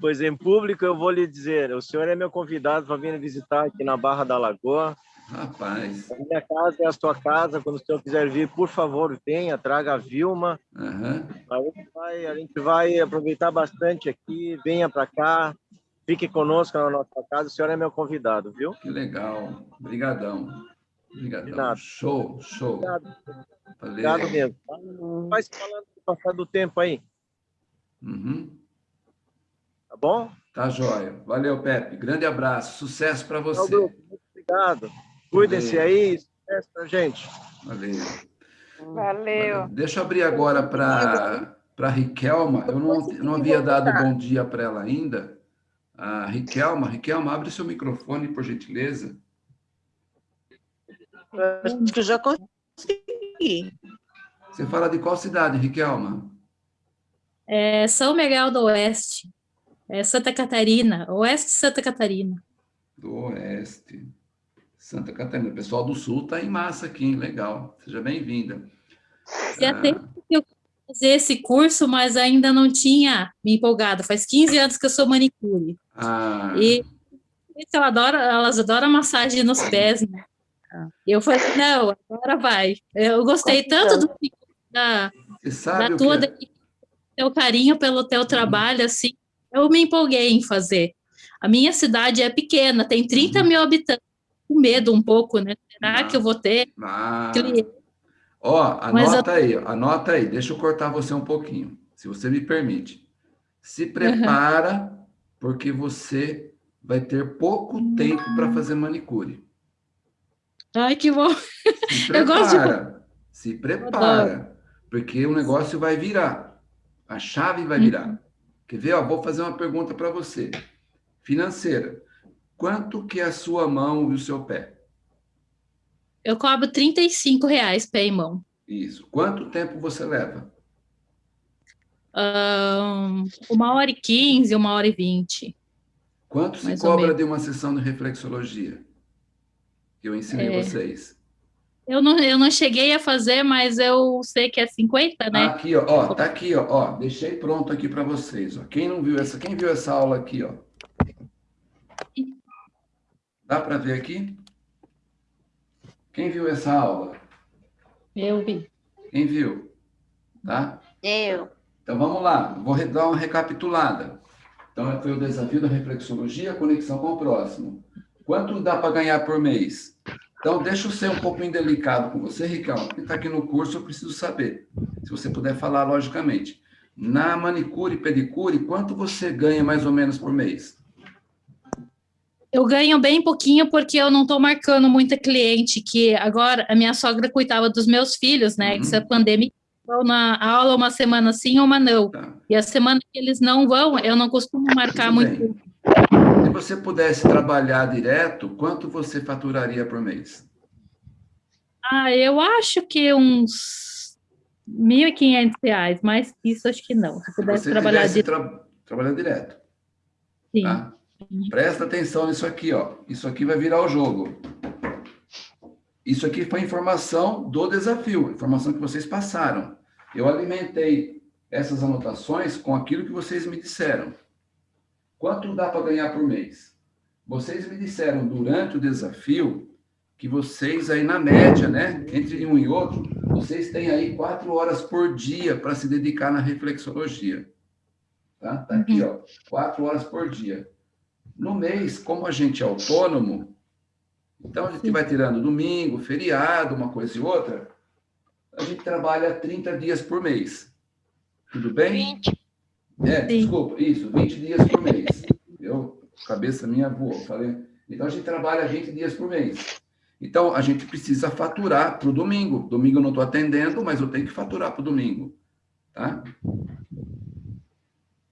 Pois em público eu vou lhe dizer, o senhor é meu convidado para vir visitar aqui na Barra da Lagoa. Rapaz. A minha casa é a sua casa. Quando o senhor quiser vir, por favor, venha, traga a Vilma. Uhum. A, gente vai, a gente vai aproveitar bastante aqui. Venha para cá, fique conosco na nossa casa. O senhor é meu convidado, viu? Que legal. Obrigadão. Obrigadão. Show, show. Obrigado. Obrigado mesmo. Vai se falando do passar do tempo aí. Uhum. Tá bom? Tá jóia. Valeu, Pepe. Grande abraço. Sucesso para você. Muito obrigado. Cuidem-se aí. Sucesso pra gente. Valeu. Valeu. Deixa eu abrir agora para a Riquelma. Eu não, não havia dado bom dia para ela ainda. A Riquelma, Riquelma, abre seu microfone, por gentileza. Acho que eu já consegui. Você fala de qual cidade, Riquelma? É São Miguel do Oeste. É Santa Catarina, Oeste de Santa Catarina. Do Oeste. Santa Catarina. O pessoal do Sul está em massa aqui, hein? Legal. Seja bem-vinda. Já ah. tem que eu fazer esse curso, mas ainda não tinha me empolgado. Faz 15 anos que eu sou manicure. Ah. E ela adora, elas adoram massagem nos pés, né? Eu falei, não, agora vai. Eu gostei tanto do, da, da tua, é? teu carinho pelo teu trabalho, assim, eu me empolguei em fazer. A minha cidade é pequena, tem 30 mil habitantes, com medo um pouco, né? Será que eu vou ter ah. Ó, anota eu... aí, anota aí, deixa eu cortar você um pouquinho, se você me permite. Se prepara, uhum. porque você vai ter pouco tempo para fazer manicure. Ai, que bom. Se prepara, eu gosto de... se prepara, porque o negócio vai virar. A chave vai virar. Uhum. Quer ver? Ó, vou fazer uma pergunta para você. Financeira. Quanto que é a sua mão e o seu pé? Eu cobro 35 reais pé e mão. Isso. Quanto tempo você leva? Um, uma hora e quinze, uma hora e vinte. Quanto se cobra de uma sessão de reflexologia? Que eu ensinei é... vocês. Eu não, eu não cheguei a fazer, mas eu sei que é 50, né? Aqui, ó, ó tá aqui, ó, ó, deixei pronto aqui para vocês, ó. Quem não viu essa, quem viu essa aula aqui, ó? Dá para ver aqui? Quem viu essa aula? Eu vi. Quem viu? Tá? Eu. Então vamos lá, vou dar uma recapitulada. Então foi o desafio da reflexologia, conexão com o próximo. Quanto dá para ganhar por mês? Então, deixa eu ser um pouco indelicado com você, Ricardo, porque está aqui no curso, eu preciso saber. Se você puder falar, logicamente. Na manicure e pedicure, quanto você ganha mais ou menos por mês? Eu ganho bem pouquinho porque eu não estou marcando muita cliente, que agora a minha sogra cuidava dos meus filhos, né? Uhum. Essa pandemia vão na aula uma semana sim, uma não. Tá. E a semana que eles não vão, eu não costumo marcar muito. Se você pudesse trabalhar direto, quanto você faturaria por mês? Ah, eu acho que uns R$ 1.500, mais que isso acho que não. Se pudesse Se trabalhar direto. Tra trabalhar direto. Sim. Tá? Presta atenção nisso aqui, ó. Isso aqui vai virar o jogo. Isso aqui foi informação do desafio, informação que vocês passaram. Eu alimentei essas anotações com aquilo que vocês me disseram. Quanto dá para ganhar por mês? Vocês me disseram durante o desafio que vocês aí na média, né, entre um e outro, vocês têm aí quatro horas por dia para se dedicar na reflexologia. Tá? Tá aqui, ó, quatro horas por dia. No mês, como a gente é autônomo, então, a gente vai tirando domingo, feriado, uma coisa e outra. A gente trabalha 30 dias por mês. Tudo bem? 20. É, Sim. desculpa, isso, 20 dias por mês. Eu, cabeça minha voou, falei. Então, a gente trabalha 20 dias por mês. Então, a gente precisa faturar para o domingo. Domingo eu não estou atendendo, mas eu tenho que faturar para o domingo. Tá?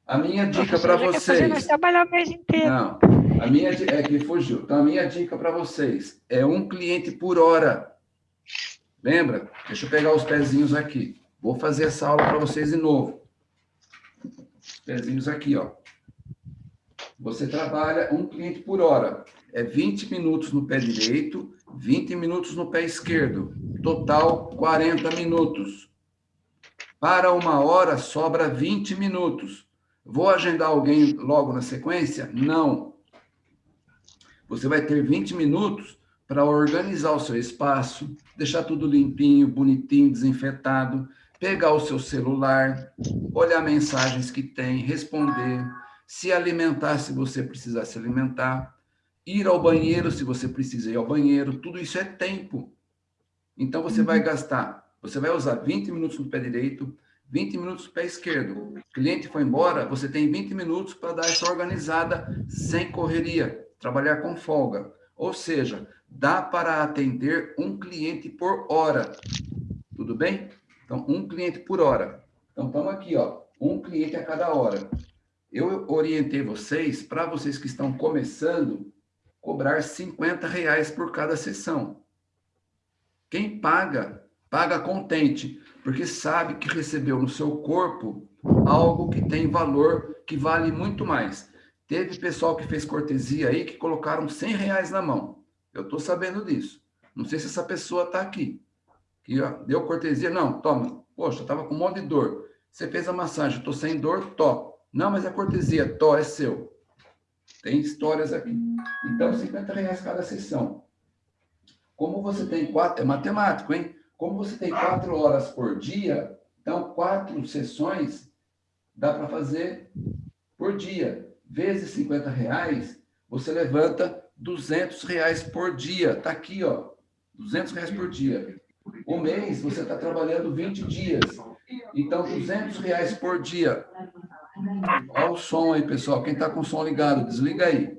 A minha dica para vocês. trabalhar o mês inteiro. Não, a minha é que fugiu. Então, a minha dica para vocês é um cliente por hora. Lembra? Deixa eu pegar os pezinhos aqui. Vou fazer essa aula para vocês de novo. Os pezinhos aqui, ó. Você trabalha um cliente por hora. é 20 minutos no pé direito, 20 minutos no pé esquerdo. Total, 40 minutos. Para uma hora, sobra 20 minutos. Vou agendar alguém logo na sequência? Não. Você vai ter 20 minutos para organizar o seu espaço, deixar tudo limpinho, bonitinho, desinfetado, pegar o seu celular, olhar mensagens que tem, responder, se alimentar se você precisar se alimentar, ir ao banheiro se você precisa ir ao banheiro, tudo isso é tempo. Então você vai uhum. gastar, você vai usar 20 minutos no pé direito, 20 minutos no pé esquerdo. O cliente foi embora, você tem 20 minutos para dar essa organizada sem correria, trabalhar com folga. Ou seja, dá para atender um cliente por hora. Tudo bem? Então, um cliente por hora. Então, estamos aqui, ó, um cliente a cada hora. Eu orientei vocês, para vocês que estão começando, cobrar 50 reais por cada sessão. Quem paga, paga contente, porque sabe que recebeu no seu corpo algo que tem valor, que vale muito mais. Teve pessoal que fez cortesia aí que colocaram 100 reais na mão. Eu estou sabendo disso. Não sei se essa pessoa está aqui que deu cortesia, não, toma, poxa, estava com um monte de dor. Você fez a massagem, estou sem dor, to. Não, mas é cortesia, to, é seu. Tem histórias aqui. Então, 50 reais cada sessão. Como você tem quatro, é matemático, hein? Como você tem quatro horas por dia, então quatro sessões dá para fazer por dia. Vezes 50 reais, você levanta 200 reais por dia. Tá aqui, ó. 200 reais por dia. O mês você está trabalhando 20 dias. Então, 200 reais por dia. Olha o som aí, pessoal. Quem está com o som ligado, desliga aí.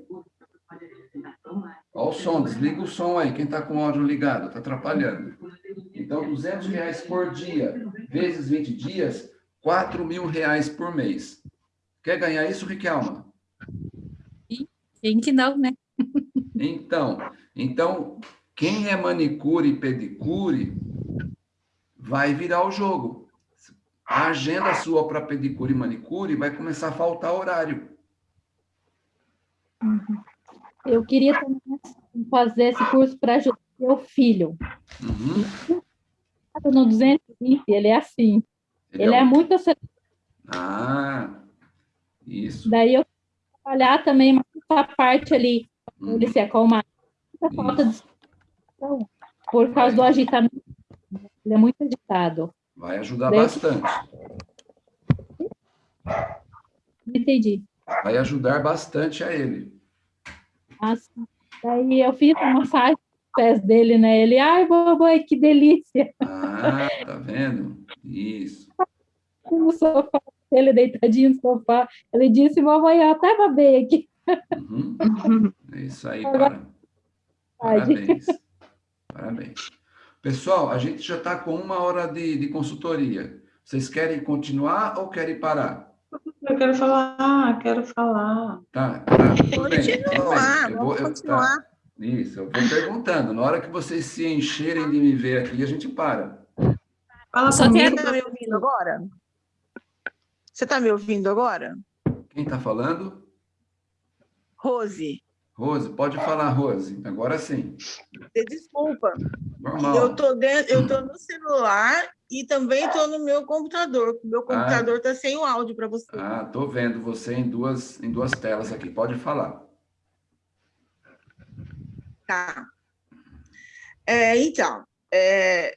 Olha o som, desliga o som aí. Quem está com o áudio ligado, está atrapalhando. Então, 200 reais por dia, vezes 20 dias, 4 mil reais por mês. Quer ganhar isso, Riquelma? Tem que não, né? Então, então quem é manicure e pedicure vai virar o jogo. A agenda sua para pedicure e manicure vai começar a faltar horário. Uhum. Eu queria também fazer esse curso para ajudar meu filho. Uhum. No 220, ele é assim. Ele, ele é, é muito acelerado. Ah, isso. Daí eu trabalhar também essa parte ali, uhum. ele se acalmar. Muita falta de por causa do agitamento, ele é muito agitado. Vai ajudar Daí... bastante. Entendi. Vai ajudar bastante a ele. Nossa. Daí eu fiz uma massagem nos pés dele, né? Ele, ai, mamãe, que delícia. Ah, tá vendo? Isso. No sofá, ele deitadinho no sofá. Ele disse, mamãe, eu até babei aqui. Uhum. É isso aí, para. Parabéns. Parabéns. Pessoal, a gente já está com uma hora de, de consultoria. Vocês querem continuar ou querem parar? Eu quero falar, quero falar. Tá, tá tudo bem. Continuar, eu vou, eu, continuar. Tá, isso, eu vou perguntando. Na hora que vocês se encherem de me ver aqui, a gente para. Fala Só comigo. Você está me ouvindo agora? Você está me ouvindo agora? Quem está falando? Rose. Rose, pode falar, Rose. Agora sim. Desculpa. Normal. Eu tô, dentro, eu tô no celular e também estou no meu computador. Meu computador está ah. sem o áudio para você. Ah, tô vendo você em duas, em duas telas aqui. Pode falar. Tá. É, então, é,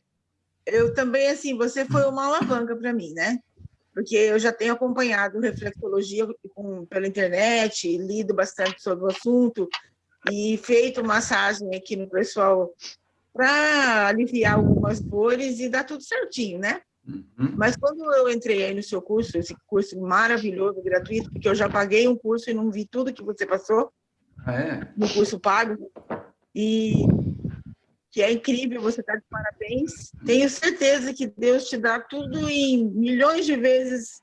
eu também, assim, você foi uma alavanca para mim, né? Porque eu já tenho acompanhado reflexologia com, pela internet, lido bastante sobre o assunto e feito massagem aqui no pessoal para aliviar algumas dores e dá tudo certinho, né? Uhum. Mas quando eu entrei aí no seu curso, esse curso maravilhoso, gratuito, porque eu já paguei um curso e não vi tudo que você passou ah, é? no curso pago, e que é incrível, você está de parabéns. Tenho certeza que Deus te dá tudo em milhões de vezes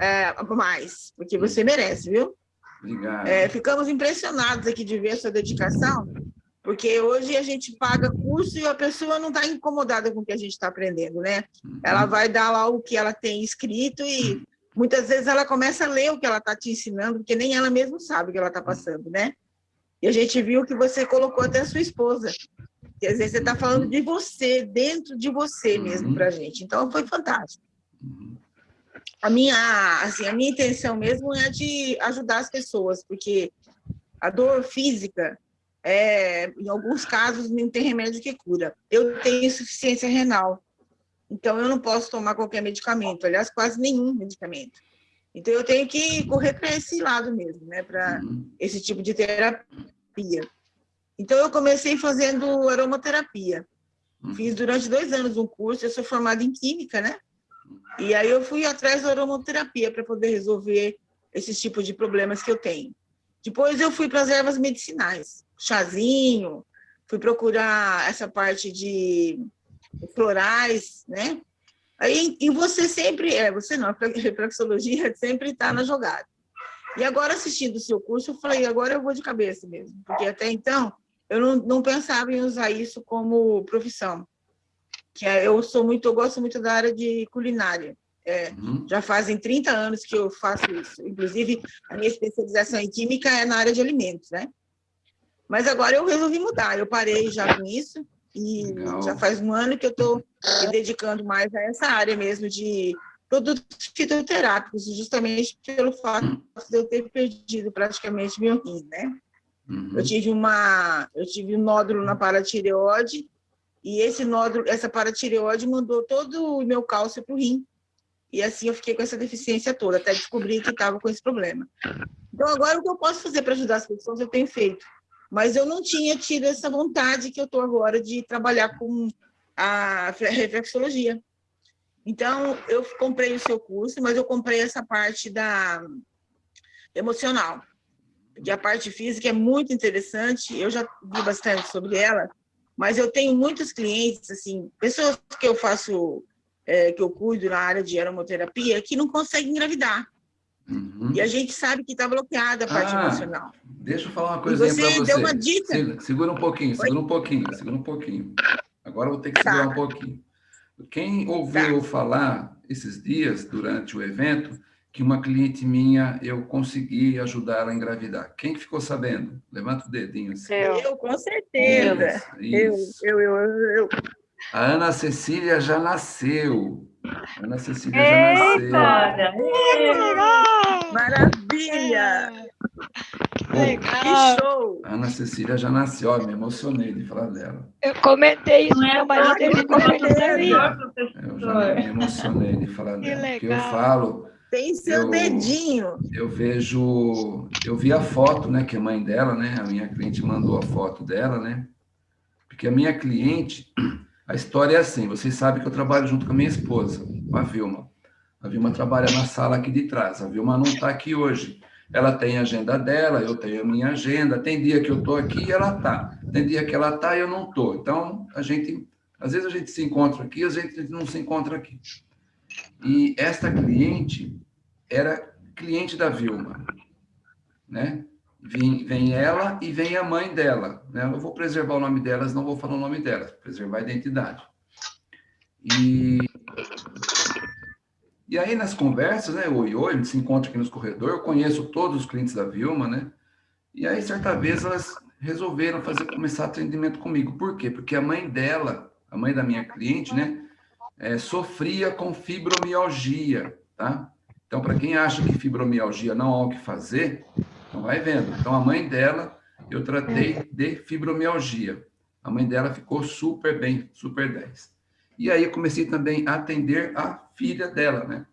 é, mais, porque você merece, viu? Obrigado. É, ficamos impressionados aqui de ver a sua dedicação, porque hoje a gente paga curso e a pessoa não está incomodada com o que a gente está aprendendo, né? Uhum. Ela vai dar lá o que ela tem escrito e muitas vezes ela começa a ler o que ela está te ensinando, porque nem ela mesma sabe o que ela está passando, né? E a gente viu que você colocou até a sua esposa. Quer dizer, você está falando de você, dentro de você mesmo uhum. para a gente. Então, foi fantástico. Uhum. A minha, assim, a minha intenção mesmo é de ajudar as pessoas, porque a dor física, é, em alguns casos, não tem remédio que cura. Eu tenho insuficiência renal, então eu não posso tomar qualquer medicamento, aliás, quase nenhum medicamento. Então, eu tenho que correr para esse lado mesmo, né? Para uhum. esse tipo de terapia. Então, eu comecei fazendo aromaterapia. Uhum. Fiz durante dois anos um curso, eu sou formada em Química, né? E aí eu fui atrás da aromaterapia para poder resolver esses tipos de problemas que eu tenho. Depois eu fui para as ervas medicinais, chazinho, fui procurar essa parte de florais, né? Aí, e você sempre, é, você não, a reflexologia sempre está na jogada. E agora, assistindo o seu curso, eu falei, agora eu vou de cabeça mesmo, porque até então eu não, não pensava em usar isso como profissão. Que é, eu sou muito, eu gosto muito da área de culinária. É, uhum. Já fazem 30 anos que eu faço isso. Inclusive, a minha especialização em química é na área de alimentos, né? Mas agora eu resolvi mudar, eu parei já com isso, e Legal. já faz um ano que eu estou me dedicando mais a essa área mesmo de produtos fitoterápicos, justamente pelo fato de eu ter perdido praticamente meu rim, né? Uhum. Eu tive uma, eu tive um nódulo na paratireoide e esse nódulo, essa paratireoide mandou todo o meu cálcio para o rim. E assim eu fiquei com essa deficiência toda, até descobrir que estava com esse problema. Então agora o que eu posso fazer para ajudar as pessoas eu tenho feito mas eu não tinha tido essa vontade que eu estou agora de trabalhar com a reflexologia. Então, eu comprei o seu curso, mas eu comprei essa parte da emocional, porque a parte física é muito interessante, eu já vi bastante sobre ela, mas eu tenho muitos clientes, assim, pessoas que eu faço, é, que eu cuido na área de aromoterapia, que não conseguem engravidar. Uhum. E a gente sabe que está bloqueada a parte ah, emocional. Deixa eu falar uma coisinha para você. Você deu uma dica. Segura um pouquinho, segura Oi? um pouquinho, segura um pouquinho. Agora eu vou ter que tá. segurar um pouquinho. Quem ouviu tá. falar esses dias, durante o evento, que uma cliente minha, eu consegui ajudar ela a engravidar. Quem ficou sabendo? Levanta o dedinho. Assim. Eu, eu com certeza. Isso. Eu, eu, eu, eu. A Ana Cecília já nasceu. A Ana Cecília Ei, já nasceu. Maravilha! Legal. Que show! A Ana Cecília já nasceu, me emocionei de falar dela. Eu comentei isso, meu marido teve comentário também. Eu já me emocionei de falar que dela. Legal. Porque eu falo... Tem seu eu, dedinho. Eu vejo... Eu vi a foto, né, que a mãe dela, né, a minha cliente mandou a foto dela, né, porque a minha cliente a história é assim, vocês sabem que eu trabalho junto com a minha esposa, com a Vilma. A Vilma trabalha na sala aqui de trás, a Vilma não está aqui hoje. Ela tem a agenda dela, eu tenho a minha agenda. Tem dia que eu estou aqui e ela está. Tem dia que ela está e eu não estou. Então, a gente, às vezes a gente se encontra aqui, às vezes a gente não se encontra aqui. E esta cliente era cliente da Vilma, né? Vem, vem ela e vem a mãe dela. Né? Eu vou preservar o nome delas, não vou falar o nome delas, preservar a identidade. E, e aí, nas conversas, né, oi, oi, a gente se encontra aqui nos corredores, eu conheço todos os clientes da Vilma, né? E aí, certa vez, elas resolveram fazer, começar atendimento comigo. Por quê? Porque a mãe dela, a mãe da minha cliente, né, é, sofria com fibromialgia, tá? Então, para quem acha que fibromialgia não há o que fazer, então, vai vendo. Então, a mãe dela, eu tratei de fibromialgia. A mãe dela ficou super bem, super 10. E aí, eu comecei também a atender a filha dela, né?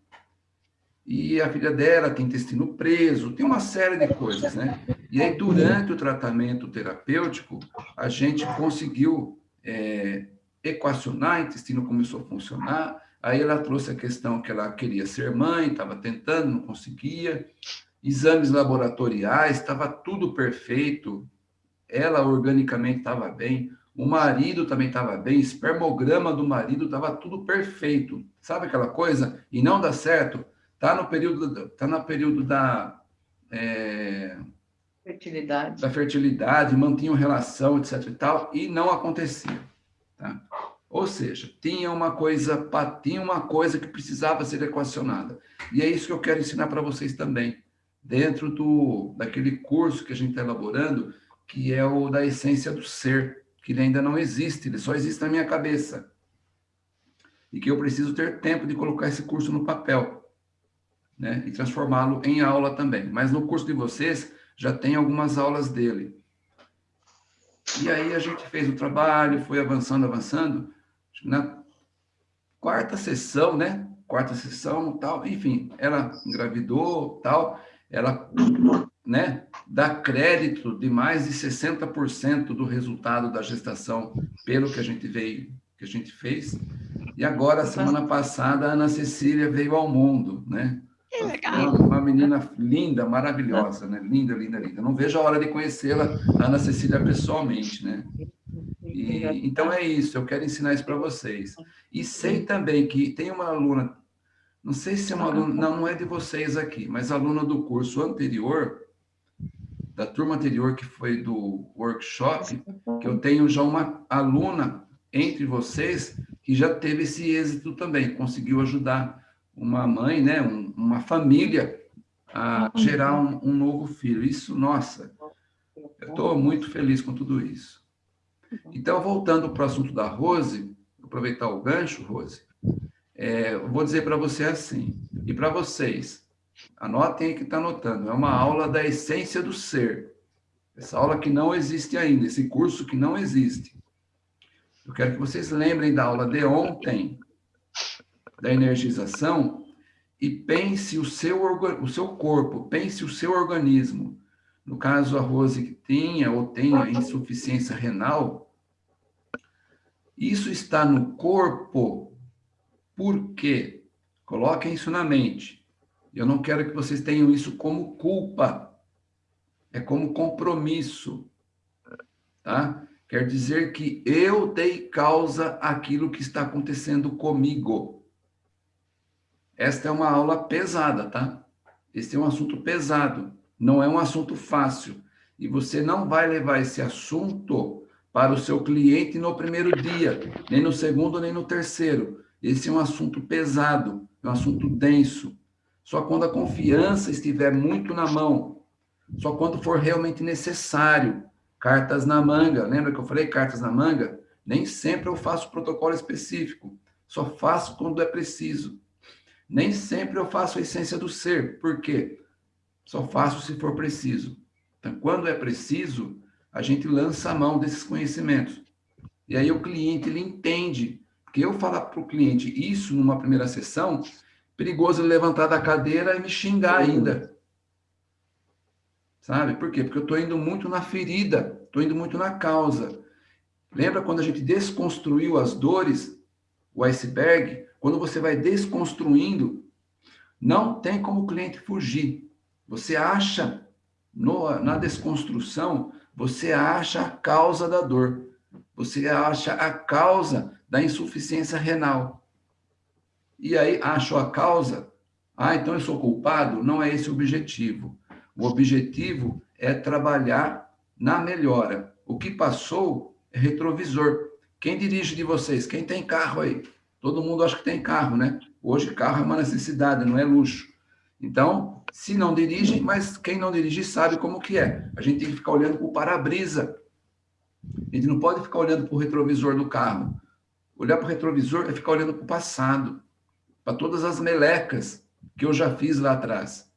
E a filha dela tem intestino preso, tem uma série de coisas, né? E aí, durante o tratamento terapêutico, a gente conseguiu é, equacionar, o intestino começou a funcionar, aí ela trouxe a questão que ela queria ser mãe, estava tentando, não conseguia, exames laboratoriais, estava tudo perfeito, ela organicamente estava bem, o marido também estava bem, espermograma do marido estava tudo perfeito. Sabe aquela coisa? E não dá certo. Está no período, tá no período da é, fertilidade. Da fertilidade, mantinham relação, etc e tal, e não acontecia. Tá? Ou seja, tinha uma coisa, tinha uma coisa que precisava ser equacionada. E é isso que eu quero ensinar para vocês também dentro do, daquele curso que a gente está elaborando, que é o da essência do ser, que ele ainda não existe, ele só existe na minha cabeça. E que eu preciso ter tempo de colocar esse curso no papel, né? E transformá-lo em aula também. Mas no curso de vocês já tem algumas aulas dele. E aí a gente fez o trabalho, foi avançando, avançando. Na quarta sessão, né? Quarta sessão, tal, enfim, ela engravidou, tal, ela, né, dá crédito de mais de 60% do resultado da gestação pelo que a gente veio, que a gente fez. E agora, semana passada, a Ana Cecília veio ao mundo, né? Que legal. Uma, menina linda, maravilhosa, né? Linda, linda, linda. Não vejo a hora de conhecê-la, Ana Cecília, pessoalmente, né? E, então é isso, eu quero ensinar isso para vocês. E sei também que tem uma aluna, não sei se é uma aluna, não, não é de vocês aqui, mas aluna do curso anterior, da turma anterior, que foi do workshop, que eu tenho já uma aluna entre vocês que já teve esse êxito também, conseguiu ajudar uma mãe, né, um, uma família a gerar um, um, novo filho. Isso, nossa, eu estou muito feliz com tudo isso. Então, voltando para o assunto da Rose, aproveitar o gancho, Rose, é, eu vou dizer para você assim, e para vocês, anotem aí que está anotando, é uma aula da essência do ser. Essa aula que não existe ainda, esse curso que não existe. Eu quero que vocês lembrem da aula de ontem, da energização e pense o seu, o seu corpo, pense o seu organismo. No caso, a Rose que tinha ou tenha insuficiência renal, isso está no corpo por quê? Coloquem isso na mente. Eu não quero que vocês tenham isso como culpa. É como compromisso. Tá? Quer dizer que eu dei causa àquilo que está acontecendo comigo. Esta é uma aula pesada, tá? Este é um assunto pesado, não é um assunto fácil. E você não vai levar esse assunto para o seu cliente no primeiro dia, nem no segundo, nem no terceiro. Esse é um assunto pesado, é um assunto denso. Só quando a confiança estiver muito na mão, só quando for realmente necessário. Cartas na manga, lembra que eu falei cartas na manga? Nem sempre eu faço protocolo específico, só faço quando é preciso. Nem sempre eu faço a essência do ser. Por quê? Só faço se for preciso. Então, quando é preciso, a gente lança a mão desses conhecimentos. E aí o cliente, ele entende. Porque eu falar para o cliente isso numa primeira sessão, perigoso ele levantar da cadeira e me xingar ainda. Sabe? Por quê? Porque eu estou indo muito na ferida, estou indo muito na causa. Lembra quando a gente desconstruiu as dores, o iceberg? Quando você vai desconstruindo, não tem como o cliente fugir. Você acha, no, na desconstrução, você acha a causa da dor. Você acha a causa da insuficiência renal. E aí, achou a causa? Ah, então eu sou culpado? Não é esse o objetivo. O objetivo é trabalhar na melhora. O que passou é retrovisor. Quem dirige de vocês? Quem tem carro aí? Todo mundo acha que tem carro, né? Hoje, carro é uma necessidade, não é luxo. Então, se não dirige, mas quem não dirige sabe como que é. A gente tem que ficar olhando para o para-brisa. A gente não pode ficar olhando para o retrovisor do carro. Olhar para o retrovisor é ficar olhando para o passado, para todas as melecas que eu já fiz lá atrás.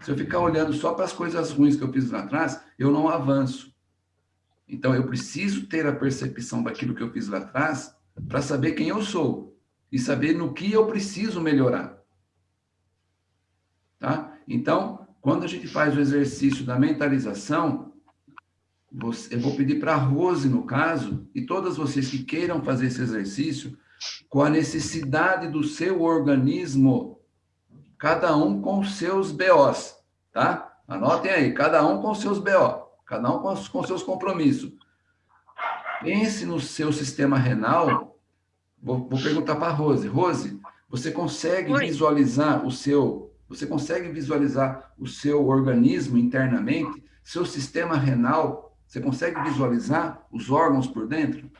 Se eu ficar olhando só para as coisas ruins que eu fiz lá atrás, eu não avanço. Então, eu preciso ter a percepção daquilo que eu fiz lá atrás para saber quem eu sou e saber no que eu preciso melhorar. Tá? Então, quando a gente faz o exercício da mentalização, eu vou pedir para a Rose, no caso, e todas vocês que queiram fazer esse exercício, com a necessidade do seu organismo, cada um com seus BOs, tá? Anotem aí, cada um com seus BO, cada um com, com seus compromissos. Pense no seu sistema renal. Vou, vou perguntar para a Rose. Rose, você consegue Oi. visualizar o seu, você consegue visualizar o seu organismo internamente, seu sistema renal? Você consegue visualizar os órgãos por dentro?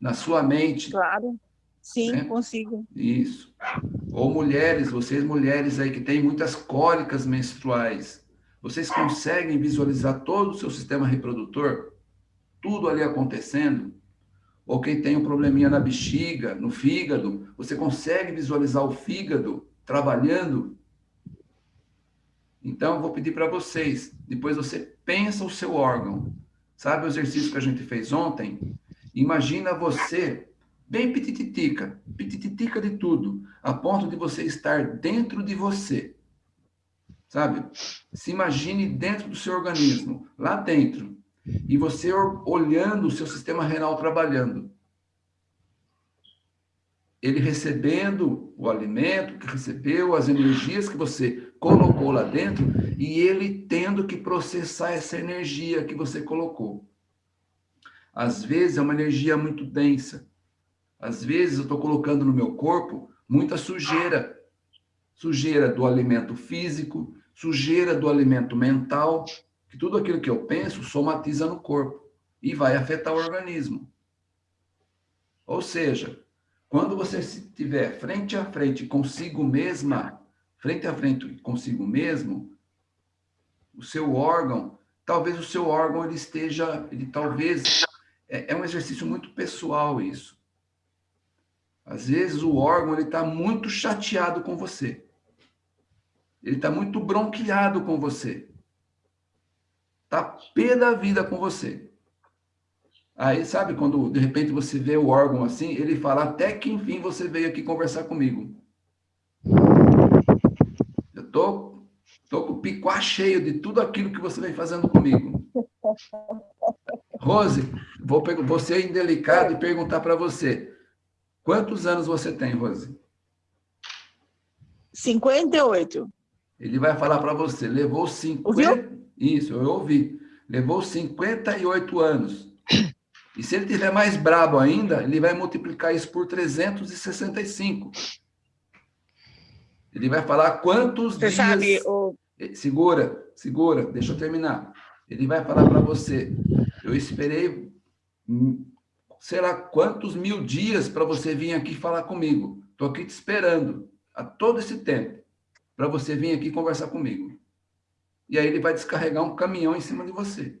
Na sua mente? Claro. Sim, né? consigo. Isso. Ou mulheres, vocês mulheres aí que têm muitas cólicas menstruais, Vocês conseguem visualizar todo o seu sistema reprodutor? Tudo ali acontecendo? Ou quem tem um probleminha na bexiga, no fígado, você consegue visualizar o fígado trabalhando? Então, eu vou pedir para vocês, depois você pensa o seu órgão. Sabe o exercício que a gente fez ontem? Imagina você bem pitititica, pitititica de tudo, a ponto de você estar dentro de você. Sabe? Se imagine dentro do seu organismo, lá dentro, e você olhando o seu sistema renal trabalhando. Ele recebendo o alimento que recebeu, as energias que você colocou lá dentro, e ele tendo que processar essa energia que você colocou. Às vezes é uma energia muito densa. Às vezes eu estou colocando no meu corpo muita sujeira. Sujeira do alimento físico, sujeira do alimento mental, que tudo aquilo que eu penso somatiza no corpo e vai afetar o organismo. Ou seja, quando você estiver frente a frente consigo mesma, frente a frente consigo mesmo, o seu órgão, talvez o seu órgão ele esteja, ele talvez é, é um exercício muito pessoal isso. Às vezes o órgão ele está muito chateado com você. Ele está muito bronqueado com você. Está pé da vida com você. Aí, sabe, quando de repente você vê o órgão assim, ele fala, até que enfim você veio aqui conversar comigo. Eu tô, tô com o picuá cheio de tudo aquilo que você vem fazendo comigo. Rose, vou, vou ser indelicado e perguntar para você. Quantos anos você tem, Rose? 58. Ele vai falar para você, levou 50... Ouviu? Isso, eu ouvi. Levou 58 anos. E se ele tiver mais brabo ainda, ele vai multiplicar isso por 365. Ele vai falar quantos você dias... Sabe, o... Segura, segura, deixa eu terminar. Ele vai falar para você, eu esperei, sei lá, quantos mil dias para você vir aqui falar comigo. Estou aqui te esperando há todo esse tempo para você vir aqui conversar comigo. E aí ele vai descarregar um caminhão em cima de você.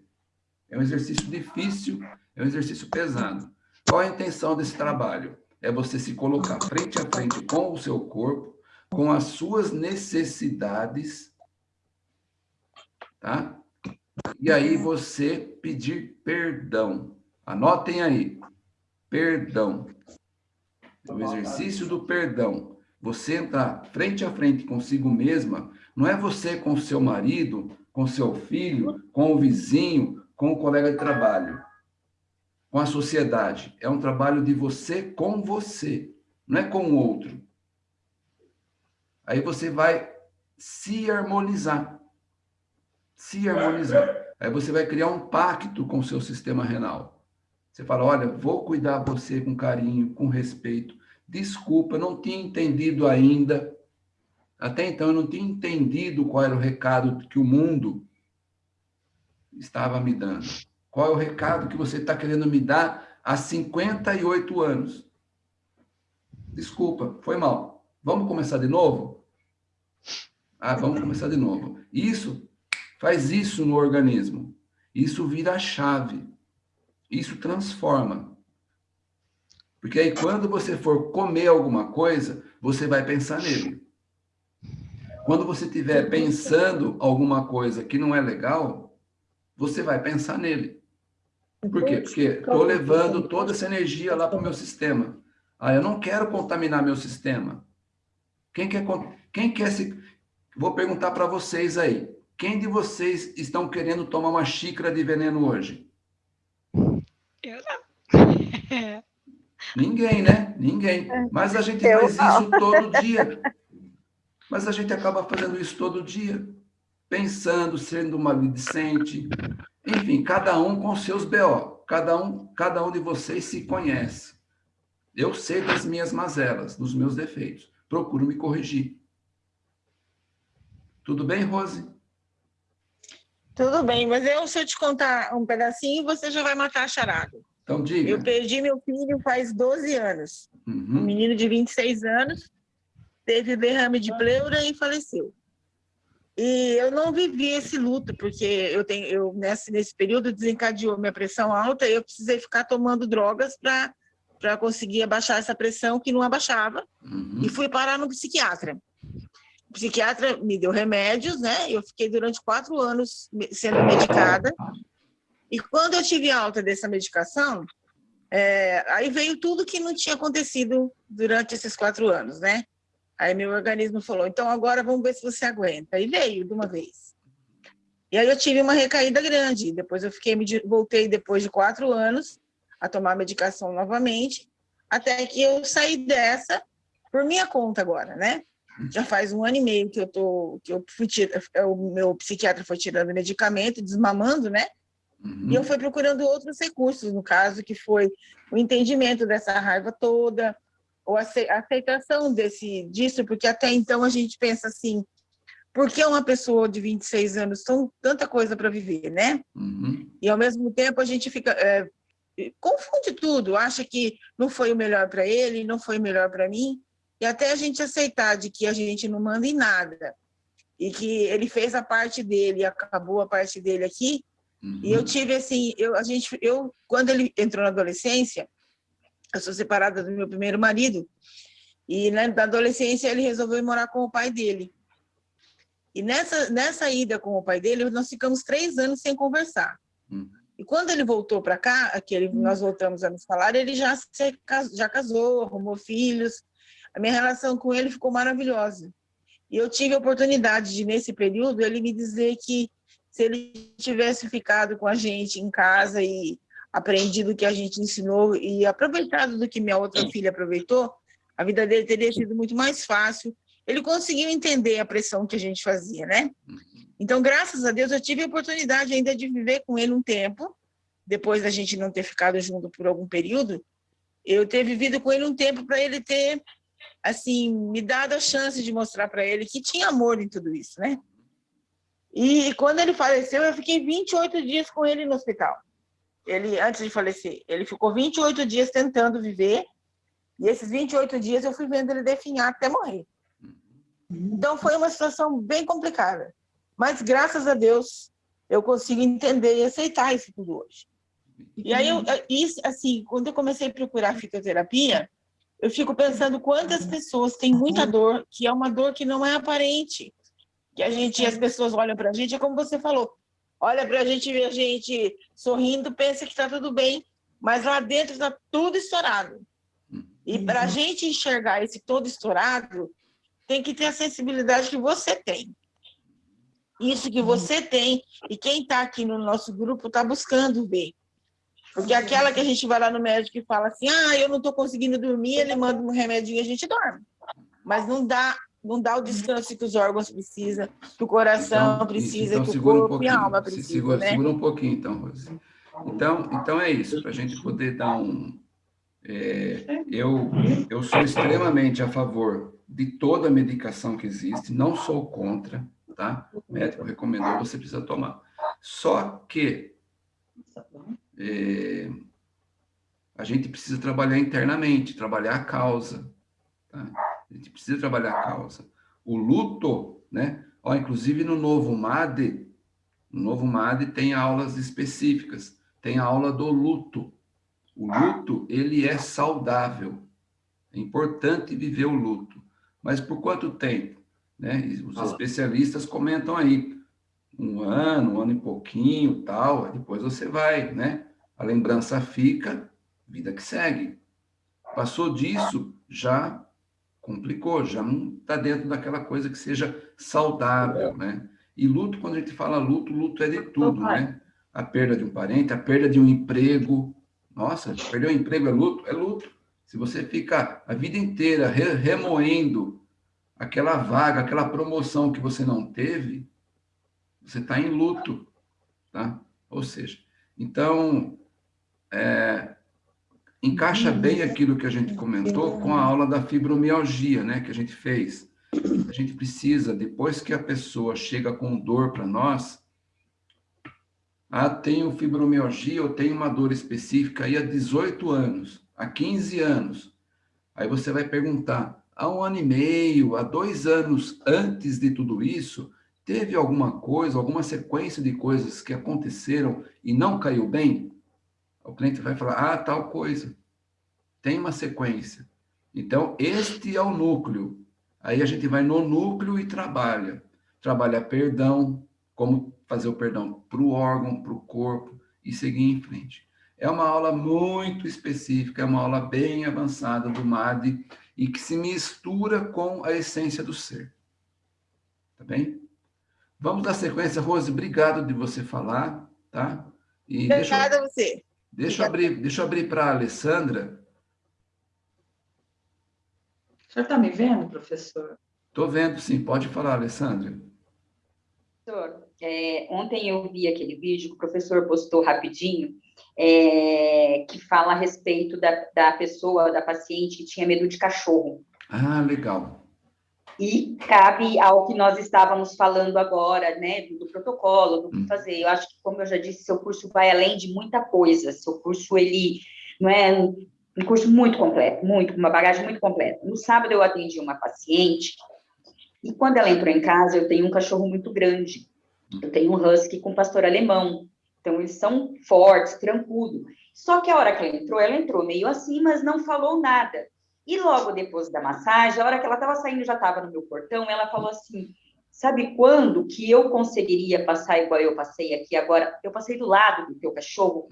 É um exercício difícil, é um exercício pesado. Qual a intenção desse trabalho? É você se colocar frente a frente com o seu corpo, com as suas necessidades, tá? E aí você pedir perdão. Anotem aí. Perdão. O exercício do perdão. Você entrar frente a frente consigo mesma, não é você com seu marido, com seu filho, com o vizinho, com o colega de trabalho, com a sociedade. É um trabalho de você com você, não é com o outro. Aí você vai se harmonizar se harmonizar. Aí você vai criar um pacto com o seu sistema renal. Você fala, olha, vou cuidar de você com carinho, com respeito. Desculpa, não tinha entendido ainda. Até então eu não tinha entendido qual era o recado que o mundo estava me dando. Qual é o recado que você está querendo me dar há 58 anos? Desculpa, foi mal. Vamos começar de novo? Ah, vamos começar de novo. Isso faz isso no organismo. Isso vira a chave. Isso transforma. Porque aí quando você for comer alguma coisa, você vai pensar nele. Quando você estiver pensando alguma coisa que não é legal, você vai pensar nele. Por quê? Porque estou levando toda essa energia lá para o meu sistema. Ah, eu não quero contaminar meu sistema. Quem quer, quem quer se... Vou perguntar para vocês aí. Quem de vocês estão querendo tomar uma xícara de veneno hoje? Eu não. Ninguém, né? Ninguém. Mas a gente faz isso todo dia. Mas a gente acaba fazendo isso todo dia. Pensando, sendo maledicente. Enfim, cada um com seus BO. Cada um, cada um de vocês se conhece. Eu sei das minhas mazelas, dos meus defeitos. Procuro me corrigir. Tudo bem, Rose? Tudo bem, mas eu, se eu te contar um pedacinho, você já vai matar a charada. Então, diga. Eu perdi meu filho faz 12 anos. Uhum. Um menino de 26 anos, teve derrame de pleura e faleceu. E eu não vivi esse luto, porque eu tenho, eu, nesse, nesse período desencadeou minha pressão alta e eu precisei ficar tomando drogas para conseguir abaixar essa pressão que não abaixava. Uhum. E fui parar no psiquiatra. O psiquiatra me deu remédios, né? Eu fiquei durante quatro anos sendo medicada. E quando eu tive alta dessa medicação, é, aí veio tudo que não tinha acontecido durante esses quatro anos, né? Aí meu organismo falou, então agora vamos ver se você aguenta. E veio de uma vez. E aí eu tive uma recaída grande. Depois eu fiquei, voltei depois de quatro anos a tomar medicação novamente, até que eu saí dessa por minha conta agora, né? Já faz um ano e meio que eu tô, que eu fui o meu psiquiatra foi tirando medicamento, desmamando, né? Uhum. E eu fui procurando outros recursos, no caso, que foi o entendimento dessa raiva toda, ou a aceitação desse, disso, porque até então a gente pensa assim, por que uma pessoa de 26 anos tem tanta coisa para viver, né? Uhum. E ao mesmo tempo a gente fica é, confunde tudo, acha que não foi o melhor para ele, não foi o melhor para mim, e até a gente aceitar de que a gente não manda em nada, e que ele fez a parte dele, acabou a parte dele aqui, uhum. e eu tive assim, eu, a gente, eu, quando ele entrou na adolescência, eu sou separada do meu primeiro marido, e né, na adolescência ele resolveu ir morar com o pai dele. E nessa, nessa ida com o pai dele, nós ficamos três anos sem conversar. Uhum. E quando ele voltou para cá, que ele, uhum. nós voltamos a nos falar, ele já, se, já casou, arrumou filhos. A minha relação com ele ficou maravilhosa. E eu tive a oportunidade de, nesse período, ele me dizer que se ele tivesse ficado com a gente em casa e aprendido o que a gente ensinou e aproveitado do que minha outra filha aproveitou, a vida dele teria sido muito mais fácil. Ele conseguiu entender a pressão que a gente fazia, né? Então, graças a Deus, eu tive a oportunidade ainda de viver com ele um tempo, depois da gente não ter ficado junto por algum período, eu ter vivido com ele um tempo para ele ter, assim, me dado a chance de mostrar para ele que tinha amor em tudo isso, né? E quando ele faleceu, eu fiquei 28 dias com ele no hospital ele, antes de falecer, ele ficou 28 dias tentando viver, e esses 28 dias eu fui vendo ele definhar até morrer. Então foi uma situação bem complicada. Mas graças a Deus eu consigo entender e aceitar isso tudo hoje. E aí, eu, isso, assim, quando eu comecei a procurar fitoterapia, eu fico pensando quantas pessoas têm muita dor, que é uma dor que não é aparente, que a gente, as pessoas olham para a gente, é como você falou, olha para a gente ver a gente sorrindo, pensa que está tudo bem, mas lá dentro está tudo estourado. E para a uhum. gente enxergar esse todo estourado, tem que ter a sensibilidade que você tem. Isso que você tem, e quem está aqui no nosso grupo está buscando ver. Porque aquela que a gente vai lá no médico e fala assim, ah, eu não estou conseguindo dormir, ele manda um remédio e a gente dorme. Mas não dá não dá o descanso que os órgãos precisam, que o coração então, precisa, então, que o corpo um e a alma precisam. Segura, né? segura um pouquinho, então, Rose. Então, então é isso, para a gente poder dar um... É, eu, eu sou extremamente a favor de toda a medicação que existe, não sou contra, tá? O médico recomendou, você precisa tomar. Só que é, a gente precisa trabalhar internamente, trabalhar a causa, tá? A gente precisa trabalhar a causa. O luto, né? Ó, inclusive no novo MAD, no novo MAD tem aulas específicas, tem a aula do luto. O luto, ele é saudável. É importante viver o luto. Mas por quanto tempo? Né? Os especialistas comentam aí, um ano, um ano e pouquinho, tal, depois você vai, né? A lembrança fica, vida que segue. Passou disso, já complicou, já não está dentro daquela coisa que seja saudável, né? E luto, quando a gente fala luto, luto é de tudo, né? A perda de um parente, a perda de um emprego. Nossa, perder um emprego é luto? É luto. Se você fica a vida inteira remoendo aquela vaga, aquela promoção que você não teve, você está em luto, tá? Ou seja, então, é, encaixa bem aquilo que a gente comentou com a aula da fibromialgia, né, que a gente fez. A gente precisa, depois que a pessoa chega com dor para nós, ah, tenho fibromialgia, ou tenho uma dor específica aí há 18 anos, há 15 anos. Aí você vai perguntar, há um ano e meio, há dois anos antes de tudo isso, teve alguma coisa, alguma sequência de coisas que aconteceram e não caiu bem, o cliente vai falar, ah, tal coisa. Tem uma sequência. Então, este é o núcleo. Aí a gente vai no núcleo e trabalha. Trabalha perdão, como fazer o perdão para o órgão, para o corpo e seguir em frente. É uma aula muito específica, é uma aula bem avançada do MAD e que se mistura com a essência do ser. Tá bem? Vamos dar sequência, Rose. Obrigado de você falar, tá? E Obrigada a você. Deixa eu abrir, deixa eu abrir para a Alessandra. O senhor está me vendo, professor? Estou vendo, sim. Pode falar, Alessandra. Professor, é, ontem eu vi aquele vídeo que o professor postou rapidinho, é, que fala a respeito da, da pessoa, da paciente que tinha medo de cachorro. Ah, legal. E cabe ao que nós estávamos falando agora, né, do, protocolo, do que hum. fazer. Eu acho que, como eu já disse, seu curso vai além de muita coisa. Seu curso, ele não é um, um curso muito completo, muito, uma bagagem muito completa. No sábado, eu atendi uma paciente e quando ela entrou em casa, eu tenho um cachorro muito grande. Eu tenho um husky com pastor alemão. Então, eles são fortes, tranquilos. Só que a hora que ela entrou, ela entrou meio assim, mas não falou nada. E logo depois da massagem, a hora que ela estava saindo, já estava no meu portão, ela falou assim: Sabe quando que eu conseguiria passar igual eu passei aqui agora? Eu passei do lado do teu cachorro?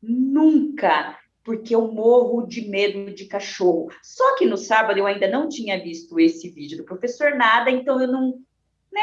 Nunca, porque eu morro de medo de cachorro. Só que no sábado eu ainda não tinha visto esse vídeo do professor nada, então eu não, né?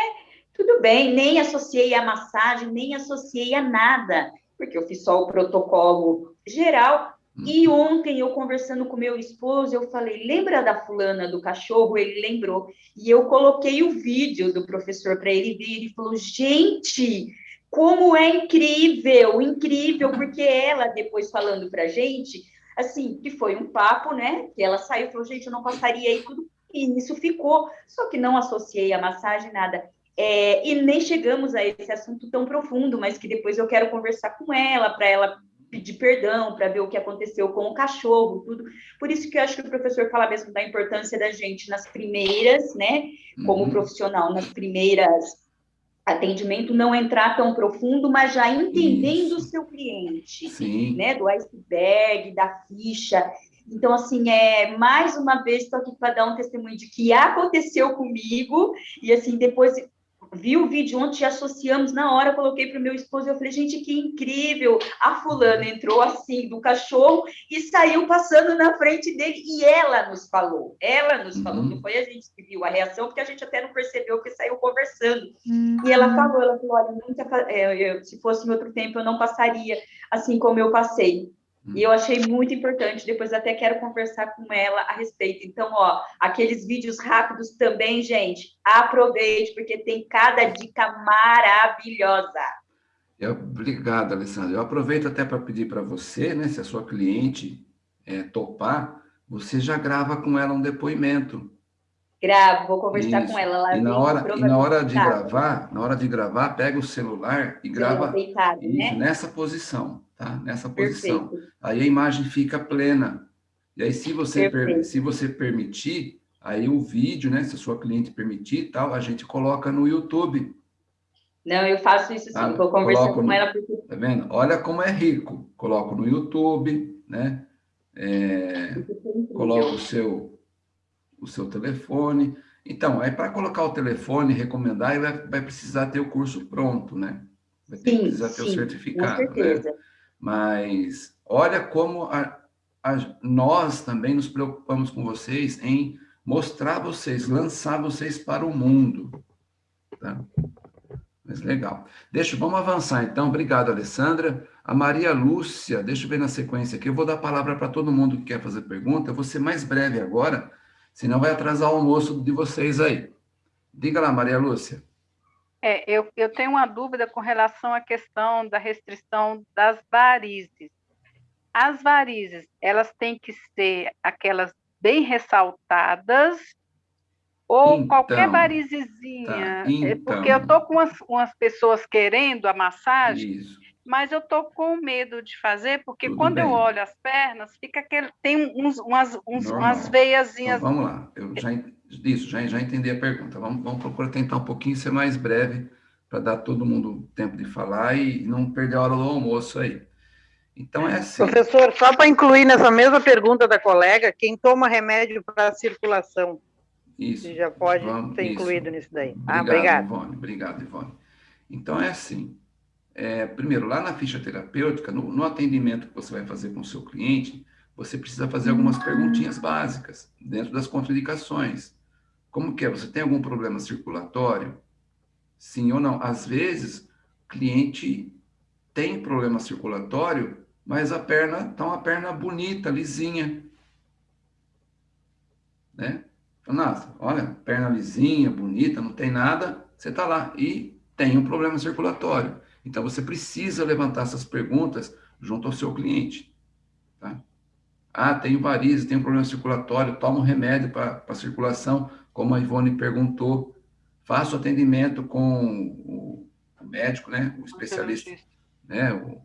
Tudo bem, nem associei a massagem, nem associei a nada, porque eu fiz só o protocolo geral, e uhum. ontem, eu conversando com meu esposo, eu falei: lembra da fulana do cachorro? Ele lembrou. E eu coloquei o vídeo do professor para ele ver. Ele falou: gente, como é incrível, incrível, porque ela, depois falando para gente, assim, que foi um papo, né? Que ela saiu e falou: gente, eu não passaria aí tudo. E isso ficou. Só que não associei a massagem, nada. É, e nem chegamos a esse assunto tão profundo, mas que depois eu quero conversar com ela, para ela pedir perdão, para ver o que aconteceu com o cachorro, tudo. Por isso que eu acho que o professor fala mesmo da importância da gente nas primeiras, né, como uhum. profissional, nas primeiras atendimento, não entrar tão profundo, mas já entendendo o seu cliente, Sim. né, do iceberg, da ficha. Então, assim, é mais uma vez estou aqui para dar um testemunho de que aconteceu comigo, e assim, depois vi o vídeo ontem, associamos na hora, coloquei para o meu esposo, eu falei, gente, que incrível, a fulana entrou assim, do cachorro, e saiu passando na frente dele, e ela nos falou, ela nos uhum. falou, não foi a gente que viu a reação, porque a gente até não percebeu que saiu conversando, uhum. e ela falou, ela falou, olha, nunca, é, eu, se fosse em outro tempo, eu não passaria assim como eu passei, e eu achei muito importante, depois até quero conversar com ela a respeito. Então, ó, aqueles vídeos rápidos também, gente, aproveite, porque tem cada dica maravilhosa. Obrigado, Alessandra. Eu aproveito até para pedir para você, né, se a sua cliente é, topar, você já grava com ela um depoimento. Gravo, vou conversar Isso. com ela lá. E na hora, e na hora de gravar, na hora de gravar, pega o celular e grava deitado, né? nessa posição tá? Nessa posição. Perfeito. Aí a imagem fica plena. E aí, se você, per, se você permitir, aí o vídeo, né? Se a sua cliente permitir tal, a gente coloca no YouTube. Não, eu faço isso sim, tá? vou conversar com ela. Porque... Tá vendo? Olha como é rico. Coloco no YouTube, né? É, coloco o seu, o seu telefone. Então, aí para colocar o telefone, recomendar, vai, vai precisar ter o curso pronto, né? Vai ter, sim, precisar ter sim, o certificado. Com né? certeza. Né? Mas olha como a, a, nós também nos preocupamos com vocês em mostrar vocês, lançar vocês para o mundo. Tá? Mas legal. Deixa, vamos avançar então. Obrigado, Alessandra. A Maria Lúcia, deixa eu ver na sequência aqui. Eu vou dar a palavra para todo mundo que quer fazer pergunta. Eu vou ser mais breve agora, senão vai atrasar o almoço de vocês aí. Diga lá, Maria Lúcia. É, eu, eu tenho uma dúvida com relação à questão da restrição das varizes. As varizes, elas têm que ser aquelas bem ressaltadas ou então, qualquer varizezinha? Tá, então, porque eu estou com umas, umas pessoas querendo a massagem, isso. Mas eu estou com medo de fazer, porque Tudo quando bem. eu olho as pernas, fica aquele, tem uns, umas, uns, umas veiazinhas. Então, vamos lá, eu já, Isso, já, já entendi a pergunta. Vamos, vamos procurar tentar um pouquinho ser mais breve para dar todo mundo tempo de falar e não perder a hora do almoço aí. Então é assim. Professor, só para incluir nessa mesma pergunta da colega, quem toma remédio para circulação, isso, já pode vamos, ser incluído isso. nisso daí. Obrigado, ah, obrigado. Ivone, obrigado, Ivone. Então é assim. É, primeiro, lá na ficha terapêutica, no, no atendimento que você vai fazer com o seu cliente, você precisa fazer algumas perguntinhas básicas dentro das contraindicações. Como que é? Você tem algum problema circulatório? Sim ou não? Às vezes, o cliente tem problema circulatório, mas a perna está uma perna bonita, lisinha. Né? Nossa, olha, perna lisinha, bonita, não tem nada, você está lá e tem um problema circulatório. Então, você precisa levantar essas perguntas junto ao seu cliente. Tá? Ah, tenho varizes, tenho problema circulatório, tomo remédio para a circulação, como a Ivone perguntou. Faço atendimento com o, o médico, né, o especialista, né, o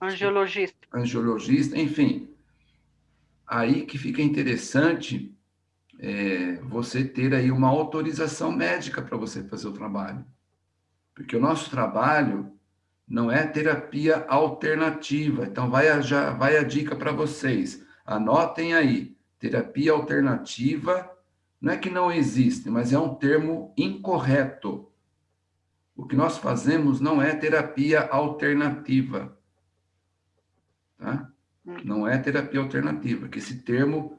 angiologista. Angiologista, enfim. Aí que fica interessante é, você ter aí uma autorização médica para você fazer o trabalho. Porque o nosso trabalho não é terapia alternativa. Então, vai a, já, vai a dica para vocês. Anotem aí. Terapia alternativa não é que não existe, mas é um termo incorreto. O que nós fazemos não é terapia alternativa. Tá? Hum. Não é terapia alternativa, que esse termo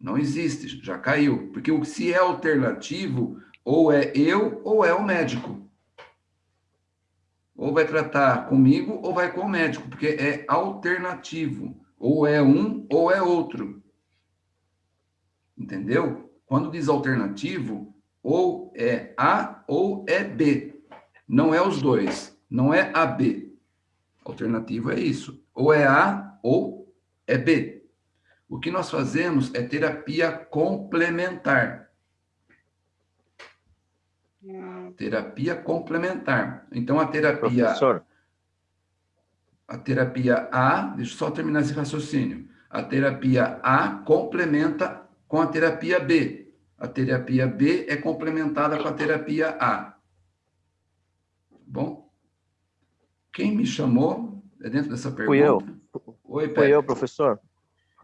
não existe, já caiu. Porque se é alternativo, ou é eu ou é o médico. Ou vai tratar comigo ou vai com o médico, porque é alternativo. Ou é um ou é outro. Entendeu? Quando diz alternativo, ou é A ou é B. Não é os dois. Não é AB. Alternativo é isso. Ou é A ou é B. O que nós fazemos é terapia complementar. Terapia complementar. Então, a terapia... Professor. A terapia A, deixa eu só terminar esse raciocínio. A terapia A complementa com a terapia B. A terapia B é complementada com a terapia A. Bom? Quem me chamou é dentro dessa pergunta? Fui eu. Oi, Pedro. Fui eu, professor.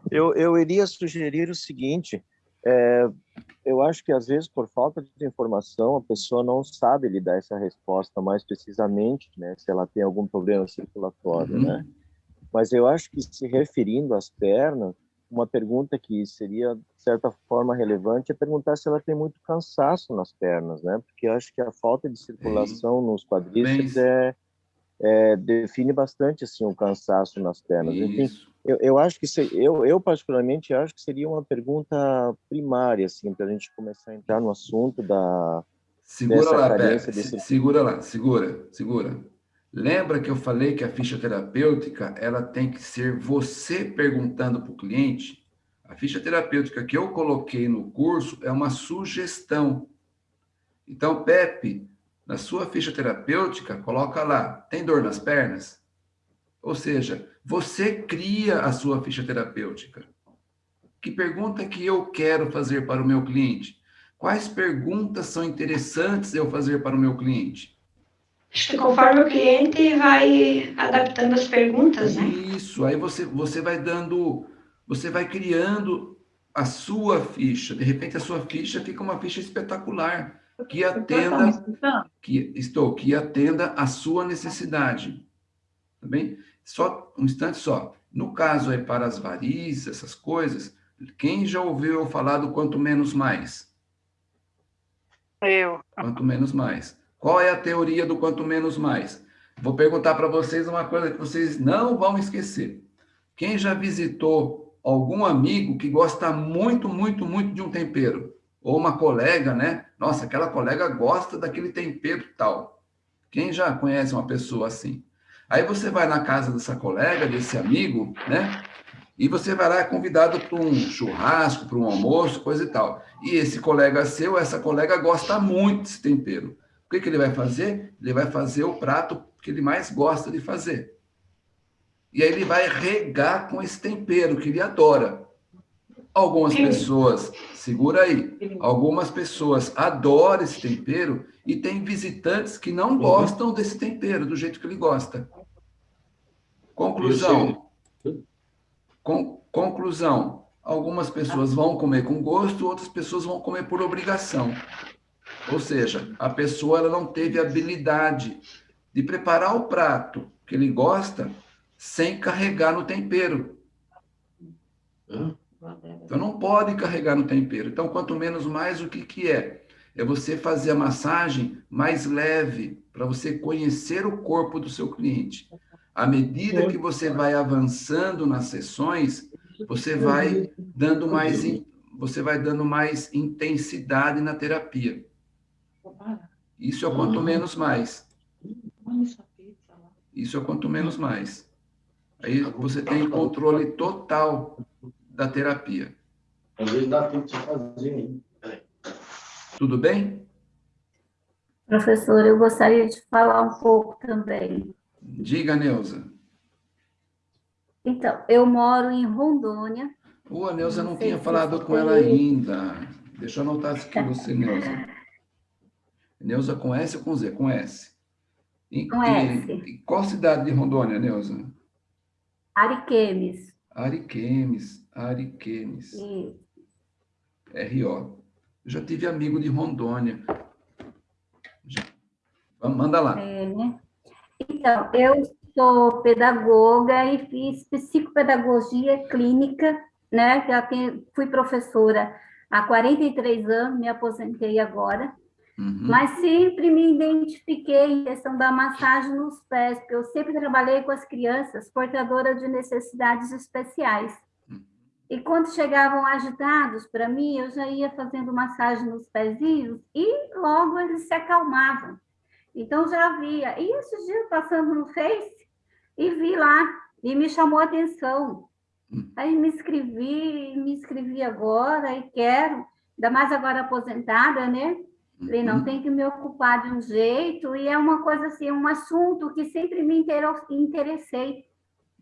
Eu, eu iria sugerir o seguinte, é, eu acho que às vezes por falta de informação a pessoa não sabe lhe dar essa resposta mais precisamente, né? Se ela tem algum problema circulatório, uhum. né? Mas eu acho que se referindo às pernas, uma pergunta que seria de certa forma relevante é perguntar se ela tem muito cansaço nas pernas, né? Porque eu acho que a falta de circulação nos quadríceps é, é, define bastante assim o cansaço nas pernas. Isso. Enfim, eu, eu acho que se, eu, eu particularmente acho que seria uma pergunta primária assim para a gente começar a entrar no assunto da segura lá, Pepe, desse... segura lá, segura, segura. Lembra que eu falei que a ficha terapêutica ela tem que ser você perguntando para o cliente? A ficha terapêutica que eu coloquei no curso é uma sugestão. Então, Pepe, na sua ficha terapêutica, coloca lá, tem dor nas pernas? Ou seja, você cria a sua ficha terapêutica. Que pergunta que eu quero fazer para o meu cliente? Quais perguntas são interessantes eu fazer para o meu cliente? Acho que conforme o cliente vai adaptando as perguntas, né? Isso, aí você, você vai dando, você vai criando a sua ficha. De repente, a sua ficha fica uma ficha espetacular, que atenda, que, estou, que atenda a sua necessidade. Tá bem? Só um instante só. No caso aí para as varizes, essas coisas, quem já ouviu eu falar do quanto menos mais? Eu. Quanto menos mais. Qual é a teoria do quanto menos mais? Vou perguntar para vocês uma coisa que vocês não vão esquecer. Quem já visitou algum amigo que gosta muito, muito, muito de um tempero? Ou uma colega, né? Nossa, aquela colega gosta daquele tempero tal. Quem já conhece uma pessoa assim? Aí você vai na casa dessa colega, desse amigo, né? E você vai lá convidado para um churrasco, para um almoço, coisa e tal. E esse colega seu, essa colega gosta muito desse tempero. O que, que ele vai fazer? Ele vai fazer o prato que ele mais gosta de fazer. E aí ele vai regar com esse tempero que ele adora. Algumas pessoas, segura aí, algumas pessoas adoram esse tempero e tem visitantes que não gostam desse tempero, do jeito que ele gosta. Conclusão. Con conclusão. Algumas pessoas vão comer com gosto, outras pessoas vão comer por obrigação. Ou seja, a pessoa ela não teve habilidade de preparar o prato que ele gosta sem carregar no tempero. Então, não pode carregar no tempero. Então, quanto menos mais, o que, que é? É você fazer a massagem mais leve, para você conhecer o corpo do seu cliente. À medida que você vai avançando nas sessões, você vai dando mais, você vai dando mais intensidade na terapia. Isso é o quanto menos mais. Isso é o quanto menos mais. Aí você tem controle total da terapia. Às vezes dá tempo de fazer, hein? Tudo bem? Professor, eu gostaria de falar um pouco também. Diga, Neuza. Então, eu moro em Rondônia. Ô, a Neuza não, não tinha falado com ela ainda. Deixa eu anotar aqui você, Neuza. Neuza com S ou com Z? Com S. E, com S. E, qual cidade de Rondônia, Neuza? Ariquemes. Ariquemes, Ariquemes. Isso. R.O. Já tive amigo de Rondônia. Já. Manda lá. É, né? Então, eu sou pedagoga e fiz psicopedagogia clínica, né? Já tenho, fui professora há 43 anos, me aposentei agora. Uhum. Mas sempre me identifiquei em questão da massagem nos pés, porque eu sempre trabalhei com as crianças portadoras de necessidades especiais. E quando chegavam agitados para mim, eu já ia fazendo massagem nos pezinhos e logo eles se acalmavam. Então já via. E esses dias passando no Face e vi lá e me chamou a atenção. Aí me inscrevi, me inscrevi agora e quero, ainda mais agora aposentada, né? Falei, não, uhum. tem que me ocupar de um jeito, e é uma coisa assim, um assunto que sempre me interessei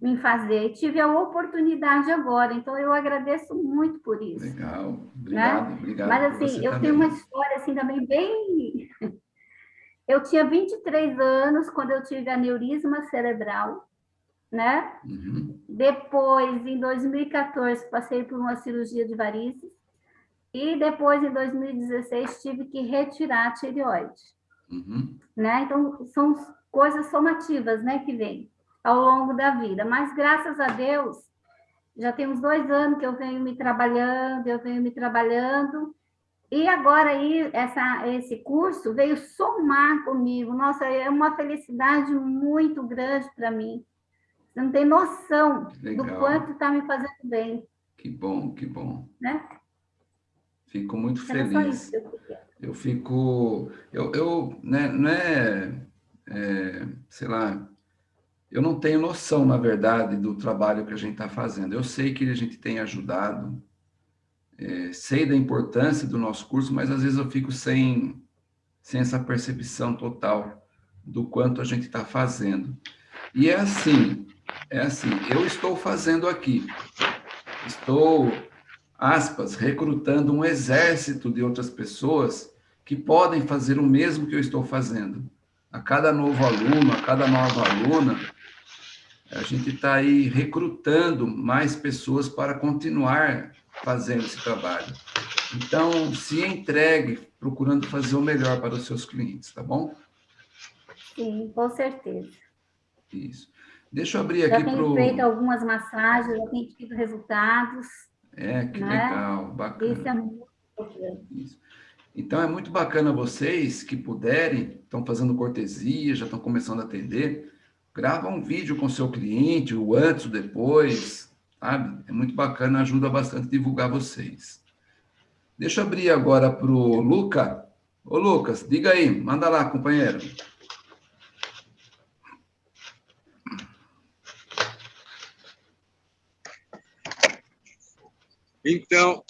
em fazer. Tive a oportunidade agora, então eu agradeço muito por isso. Legal, obrigado, né? obrigado. Mas assim, eu também. tenho uma história assim também bem... Eu tinha 23 anos quando eu tive aneurisma cerebral, né? Uhum. Depois, em 2014, passei por uma cirurgia de varizes. E depois, em 2016, tive que retirar a tireoide. Uhum. Né? Então, são coisas somativas né, que vêm ao longo da vida. Mas, graças a Deus, já temos dois anos que eu venho me trabalhando, eu venho me trabalhando. E agora aí, essa, esse curso veio somar comigo. Nossa, é uma felicidade muito grande para mim. Você não tem noção Legal. do quanto está me fazendo bem. Que bom, que bom. Né? Fico muito feliz. Eu fico, eu, eu né, não é, é, sei lá, eu não tenho noção, na verdade, do trabalho que a gente está fazendo. Eu sei que a gente tem ajudado, é, sei da importância do nosso curso, mas às vezes eu fico sem, sem essa percepção total do quanto a gente está fazendo. E é assim, é assim, eu estou fazendo aqui, estou aspas, recrutando um exército de outras pessoas que podem fazer o mesmo que eu estou fazendo. A cada novo aluno, a cada nova aluna, a gente está aí recrutando mais pessoas para continuar fazendo esse trabalho. Então, se entregue procurando fazer o melhor para os seus clientes, tá bom? Sim, com certeza. Isso. Deixa eu abrir aqui para o... Já tenho feito algumas massagens, já tenho tido resultados. É, que né? legal, bacana. Isso é muito Isso. Então, é muito bacana vocês que puderem, estão fazendo cortesia, já estão começando a atender, grava um vídeo com seu cliente, o antes, o depois, sabe? É muito bacana, ajuda bastante a divulgar vocês. Deixa eu abrir agora para o Luca. Ô, Lucas, diga aí, manda lá, companheiro. Então,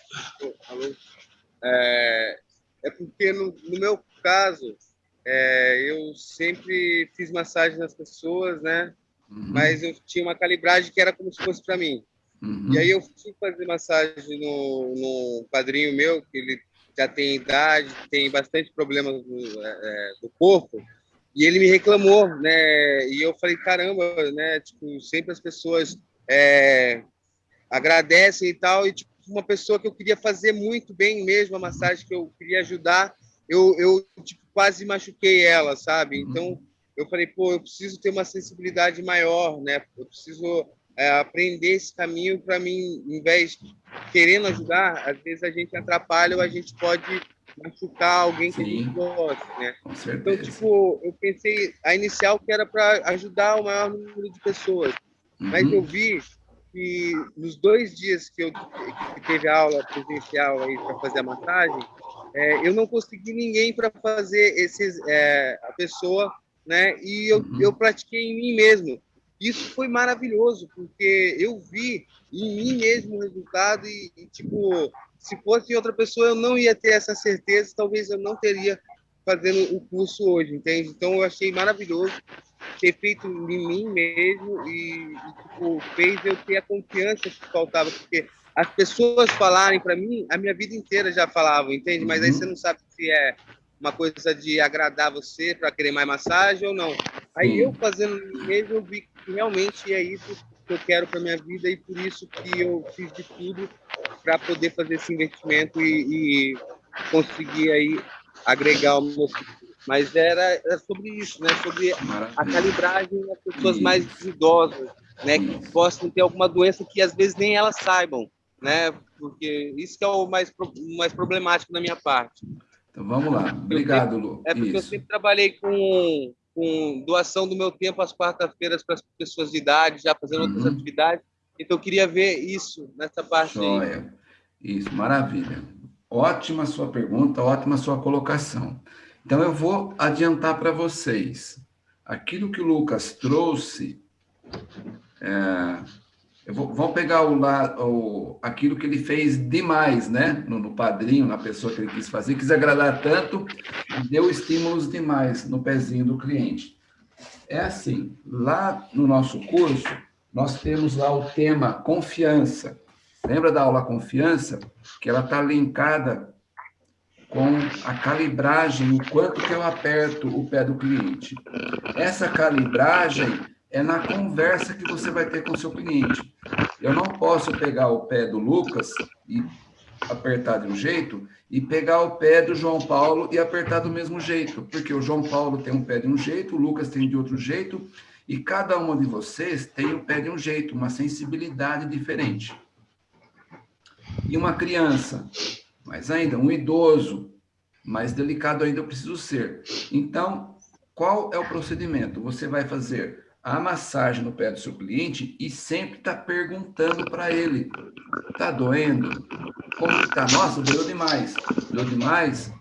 é, é porque no, no, meu caso, é, eu sempre fiz massagem nas pessoas, né? Uhum. Mas eu tinha uma calibragem que era como se fosse para mim. Uhum. E aí eu fui fazer massagem no, no padrinho meu, que ele já tem idade, tem bastante problemas do, é, é, do corpo, e ele me reclamou, né? E eu falei, caramba, né? Tipo, sempre as pessoas é, agradecem e tal, e tipo, uma pessoa que eu queria fazer muito bem mesmo a massagem, que eu queria ajudar, eu, eu tipo, quase machuquei ela, sabe? Uhum. Então, eu falei, pô, eu preciso ter uma sensibilidade maior, né? Eu preciso é, aprender esse caminho para mim, em vez de querendo ajudar, às vezes a gente atrapalha ou a gente pode machucar alguém que Sim, a gente gosta, né? Então, tipo, eu pensei, a inicial que era para ajudar o maior número de pessoas, uhum. mas eu vi que nos dois dias que eu que teve aula presencial aí para fazer a massagem, é, eu não consegui ninguém para fazer esses é, a pessoa, né? E eu, uhum. eu pratiquei em mim mesmo. Isso foi maravilhoso porque eu vi em mim mesmo o resultado e, e tipo se fosse outra pessoa eu não ia ter essa certeza, talvez eu não teria fazendo o curso hoje, entende? Então eu achei maravilhoso ter feito em mim mesmo e, e tipo, fez eu ter a confiança que faltava, porque as pessoas falarem para mim, a minha vida inteira já falavam, entende? Mas aí uhum. você não sabe se é uma coisa de agradar você para querer mais massagem ou não. Aí eu fazendo mesmo, eu vi que realmente é isso que eu quero para minha vida e por isso que eu fiz de tudo para poder fazer esse investimento e, e conseguir aí agregar o meu mas era, era sobre isso, né? Sobre a calibragem das pessoas mais idosas, né? Que possam ter alguma doença que às vezes nem elas saibam, né? Porque isso que é o mais, mais problemático da minha parte. Então vamos lá. Obrigado, Lu. É porque isso. eu sempre trabalhei com, com doação do meu tempo às quartas-feiras para as pessoas de idade, já fazendo uhum. outras atividades. Então eu queria ver isso nessa parte Joia. aí. Isso, maravilha. Ótima sua pergunta, ótima sua colocação. Então, eu vou adiantar para vocês. Aquilo que o Lucas trouxe, é, vou, vamos pegar o, o, aquilo que ele fez demais, né? No, no, padrinho, na pessoa que ele quis fazer, quis agradar tanto, deu estímulos demais no pezinho do cliente. É assim, lá no nosso curso, nós temos lá o tema confiança. Lembra da aula confiança? Que ela está linkada com a calibragem, o quanto que eu aperto o pé do cliente. Essa calibragem é na conversa que você vai ter com o seu cliente. Eu não posso pegar o pé do Lucas e apertar de um jeito e pegar o pé do João Paulo e apertar do mesmo jeito, porque o João Paulo tem um pé de um jeito, o Lucas tem de outro jeito, e cada uma de vocês tem o pé de um jeito, uma sensibilidade diferente. E uma criança mas ainda, um idoso, mais delicado ainda eu preciso ser. Então, qual é o procedimento? Você vai fazer a massagem no pé do seu cliente e sempre está perguntando para ele, está doendo? Como está? Nossa, doeu demais. Doeu demais?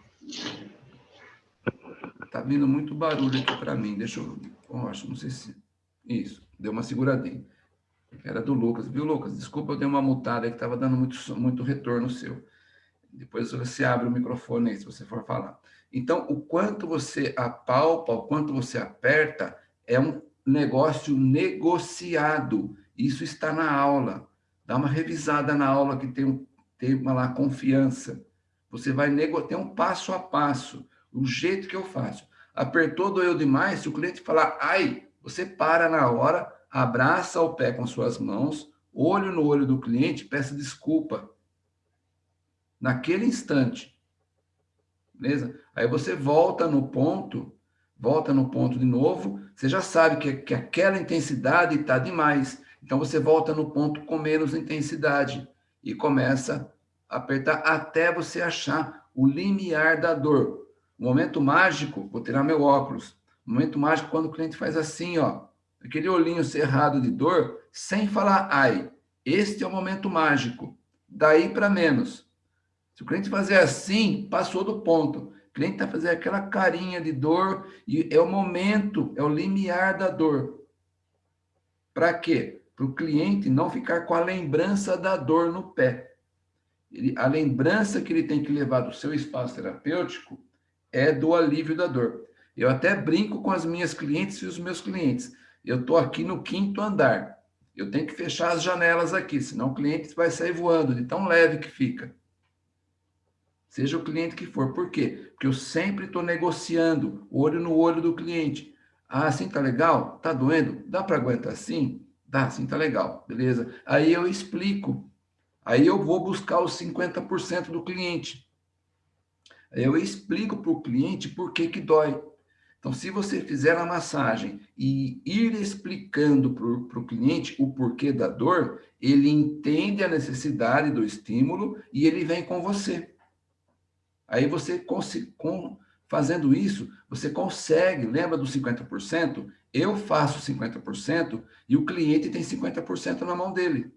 Está vindo muito barulho aqui para mim. Deixa eu... Oh, acho, não sei se... Isso, deu uma seguradinha. Era do Lucas, viu, Lucas? Desculpa, eu dei uma mutada que estava dando muito, muito retorno seu. Depois você abre o microfone aí, se você for falar. Então, o quanto você apalpa, o quanto você aperta, é um negócio negociado. Isso está na aula. Dá uma revisada na aula que tem um tema lá, confiança. Você vai tem um passo a passo, o jeito que eu faço. Apertou, doeu demais, se o cliente falar, ai, você para na hora, abraça o pé com suas mãos, olho no olho do cliente, peça desculpa naquele instante. Beleza? Aí você volta no ponto, volta no ponto de novo, você já sabe que, que aquela intensidade está demais. Então você volta no ponto com menos intensidade e começa a apertar até você achar o limiar da dor. O momento mágico, vou tirar meu óculos. O momento mágico quando o cliente faz assim, ó, aquele olhinho cerrado de dor, sem falar ai. Este é o momento mágico. Daí para menos. Se o cliente fazer assim, passou do ponto. Cliente está fazendo aquela carinha de dor e é o momento, é o limiar da dor. Para quê? Para o cliente não ficar com a lembrança da dor no pé. Ele, a lembrança que ele tem que levar do seu espaço terapêutico é do alívio da dor. Eu até brinco com as minhas clientes e os meus clientes. Eu estou aqui no quinto andar. Eu tenho que fechar as janelas aqui, senão o cliente vai sair voando de tão leve que fica. Seja o cliente que for. Por quê? Porque eu sempre estou negociando, olho no olho do cliente. Ah, assim tá legal? Tá doendo? Dá para aguentar assim? Dá, assim tá legal. Beleza. Aí eu explico. Aí eu vou buscar os 50% do cliente. Aí eu explico para o cliente por que que dói. Então, se você fizer a massagem e ir explicando para o cliente o porquê da dor, ele entende a necessidade do estímulo e ele vem com você. Aí você, com, fazendo isso, você consegue, lembra dos 50%? Eu faço 50% e o cliente tem 50% na mão dele.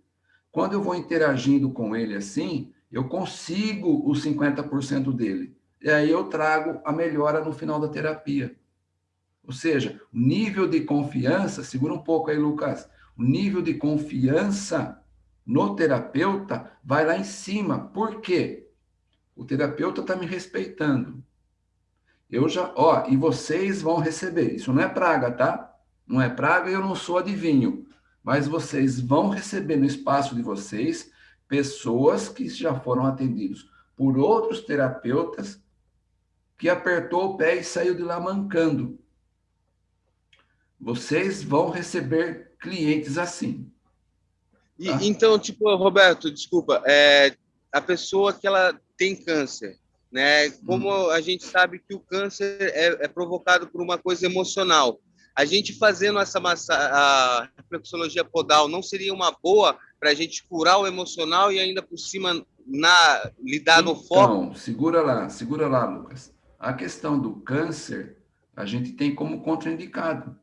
Quando eu vou interagindo com ele assim, eu consigo os 50% dele. E aí eu trago a melhora no final da terapia. Ou seja, o nível de confiança, segura um pouco aí, Lucas, o nível de confiança no terapeuta vai lá em cima. Por quê? O terapeuta está me respeitando. Eu já, ó, e vocês vão receber. Isso não é praga, tá? Não é praga e eu não sou adivinho. Mas vocês vão receber no espaço de vocês pessoas que já foram atendidos por outros terapeutas que apertou o pé e saiu de lá mancando. Vocês vão receber clientes assim. Tá? E, então, tipo, Roberto, desculpa, é, a pessoa que ela tem câncer, né? Como hum. a gente sabe que o câncer é, é, provocado por uma coisa emocional, a gente fazendo essa massa, a reflexologia podal não seria uma boa para a gente curar o emocional e ainda por cima na lidar então, no foco? Não, segura lá, segura lá, Lucas. A questão do câncer a gente tem como contraindicado.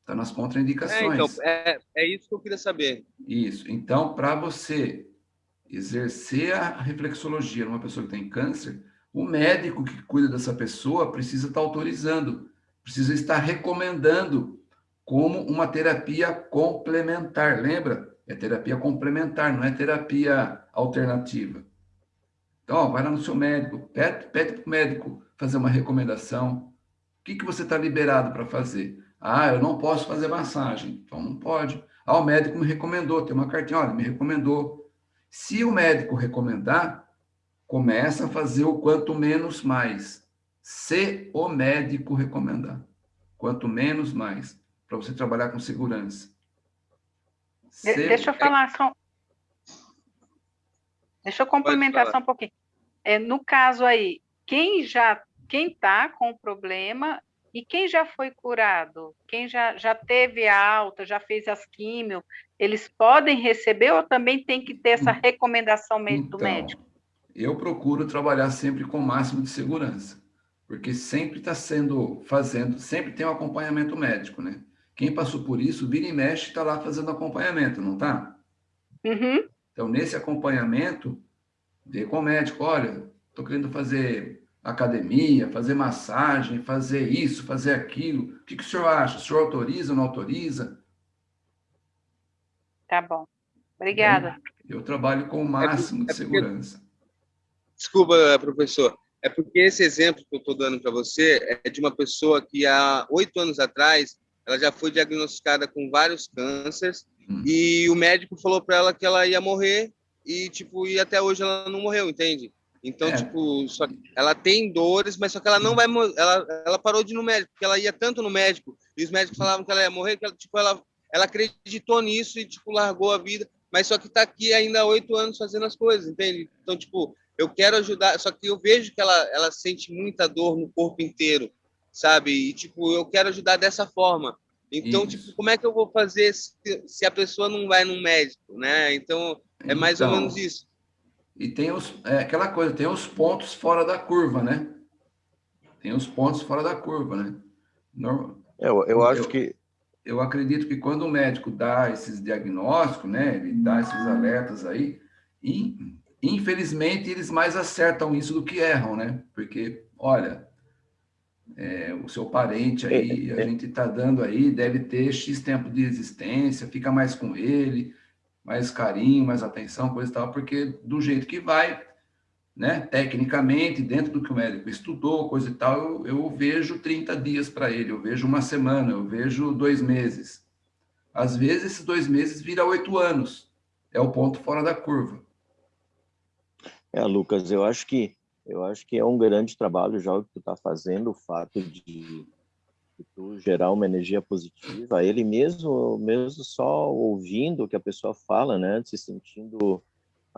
Está nas contraindicações. É, então, é, é isso que eu queria saber. Isso. Então, para você exercer a reflexologia numa pessoa que tem câncer, o médico que cuida dessa pessoa precisa estar autorizando, precisa estar recomendando como uma terapia complementar. Lembra? É terapia complementar, não é terapia alternativa. Então, ó, vai lá no seu médico, pede, pede para o médico fazer uma recomendação. O que, que você está liberado para fazer? Ah, eu não posso fazer massagem. Então, não pode. Ah, o médico me recomendou, tem uma cartinha, olha, me recomendou se o médico recomendar, começa a fazer o quanto menos mais. Se o médico recomendar. Quanto menos mais, para você trabalhar com segurança. Se... Deixa eu falar só. Deixa eu complementar só um pouquinho. É, no caso aí, quem já quem está com o problema e quem já foi curado, quem já, já teve a alta, já fez as químio, eles podem receber ou também tem que ter essa recomendação então, do médico? Eu procuro trabalhar sempre com o máximo de segurança, porque sempre está sendo, fazendo, sempre tem um acompanhamento médico, né? Quem passou por isso, vira e mexe, está lá fazendo acompanhamento, não está? Uhum. Então, nesse acompanhamento, vê com o médico, olha, estou querendo fazer academia, fazer massagem, fazer isso, fazer aquilo. O que, que o senhor acha? O senhor autoriza ou não autoriza? Tá bom. Obrigada. Eu trabalho com o máximo é porque, de segurança. Desculpa, professor. É porque esse exemplo que eu estou dando para você é de uma pessoa que há oito anos atrás ela já foi diagnosticada com vários cânceres hum. e o médico falou para ela que ela ia morrer e tipo e até hoje ela não morreu, entende? Então, é. tipo, só, ela tem dores, mas só que ela não vai ela ela parou de ir no médico, porque ela ia tanto no médico, e os médicos falavam que ela ia morrer, que ela, tipo, ela ela acreditou nisso e tipo largou a vida, mas só que está aqui ainda há oito anos fazendo as coisas, entende? Então, tipo, eu quero ajudar, só que eu vejo que ela ela sente muita dor no corpo inteiro, sabe? E tipo, eu quero ajudar dessa forma. Então, Isso. tipo, como é que eu vou fazer se, se a pessoa não vai no médico, né? Então, é mais então, ou menos isso. E tem os, é, aquela coisa, tem os pontos fora da curva, né? Tem os pontos fora da curva, né? Normal, eu, eu acho eu, que... Eu acredito que quando o médico dá esses diagnósticos, né? Ele dá esses alertas aí, e, infelizmente eles mais acertam isso do que erram, né? Porque, olha, é, o seu parente aí, a gente está dando aí, deve ter X tempo de existência, fica mais com ele, mais carinho, mais atenção, coisa e tal, porque do jeito que vai, né, tecnicamente, dentro do que o médico estudou, coisa e tal, eu, eu vejo 30 dias para ele, eu vejo uma semana, eu vejo dois meses. Às vezes, esses dois meses vira oito anos. É o ponto fora da curva. É, Lucas, eu acho que eu acho que é um grande trabalho já o que tu está fazendo, o fato de, de, tu gerar uma energia positiva. Ele mesmo, mesmo só ouvindo o que a pessoa fala, né, se sentindo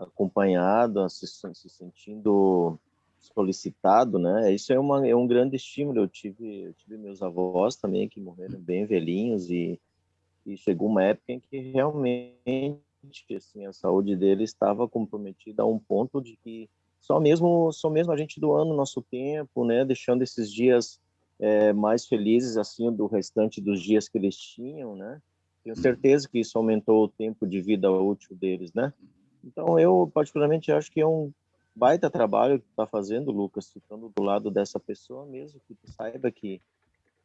acompanhado, se, se sentindo solicitado, né? Isso é, uma, é um grande estímulo. Eu tive, eu tive meus avós também que morreram bem velhinhos e, e chegou uma época em que realmente assim, a saúde dele estava comprometida a um ponto de que só mesmo só mesmo a gente doando nosso tempo, né, deixando esses dias é, mais felizes assim do restante dos dias que eles tinham, né? Tenho certeza que isso aumentou o tempo de vida útil deles, né? Então eu particularmente acho que é um baita trabalho que está fazendo, Lucas, ficando do lado dessa pessoa mesmo, que saiba que,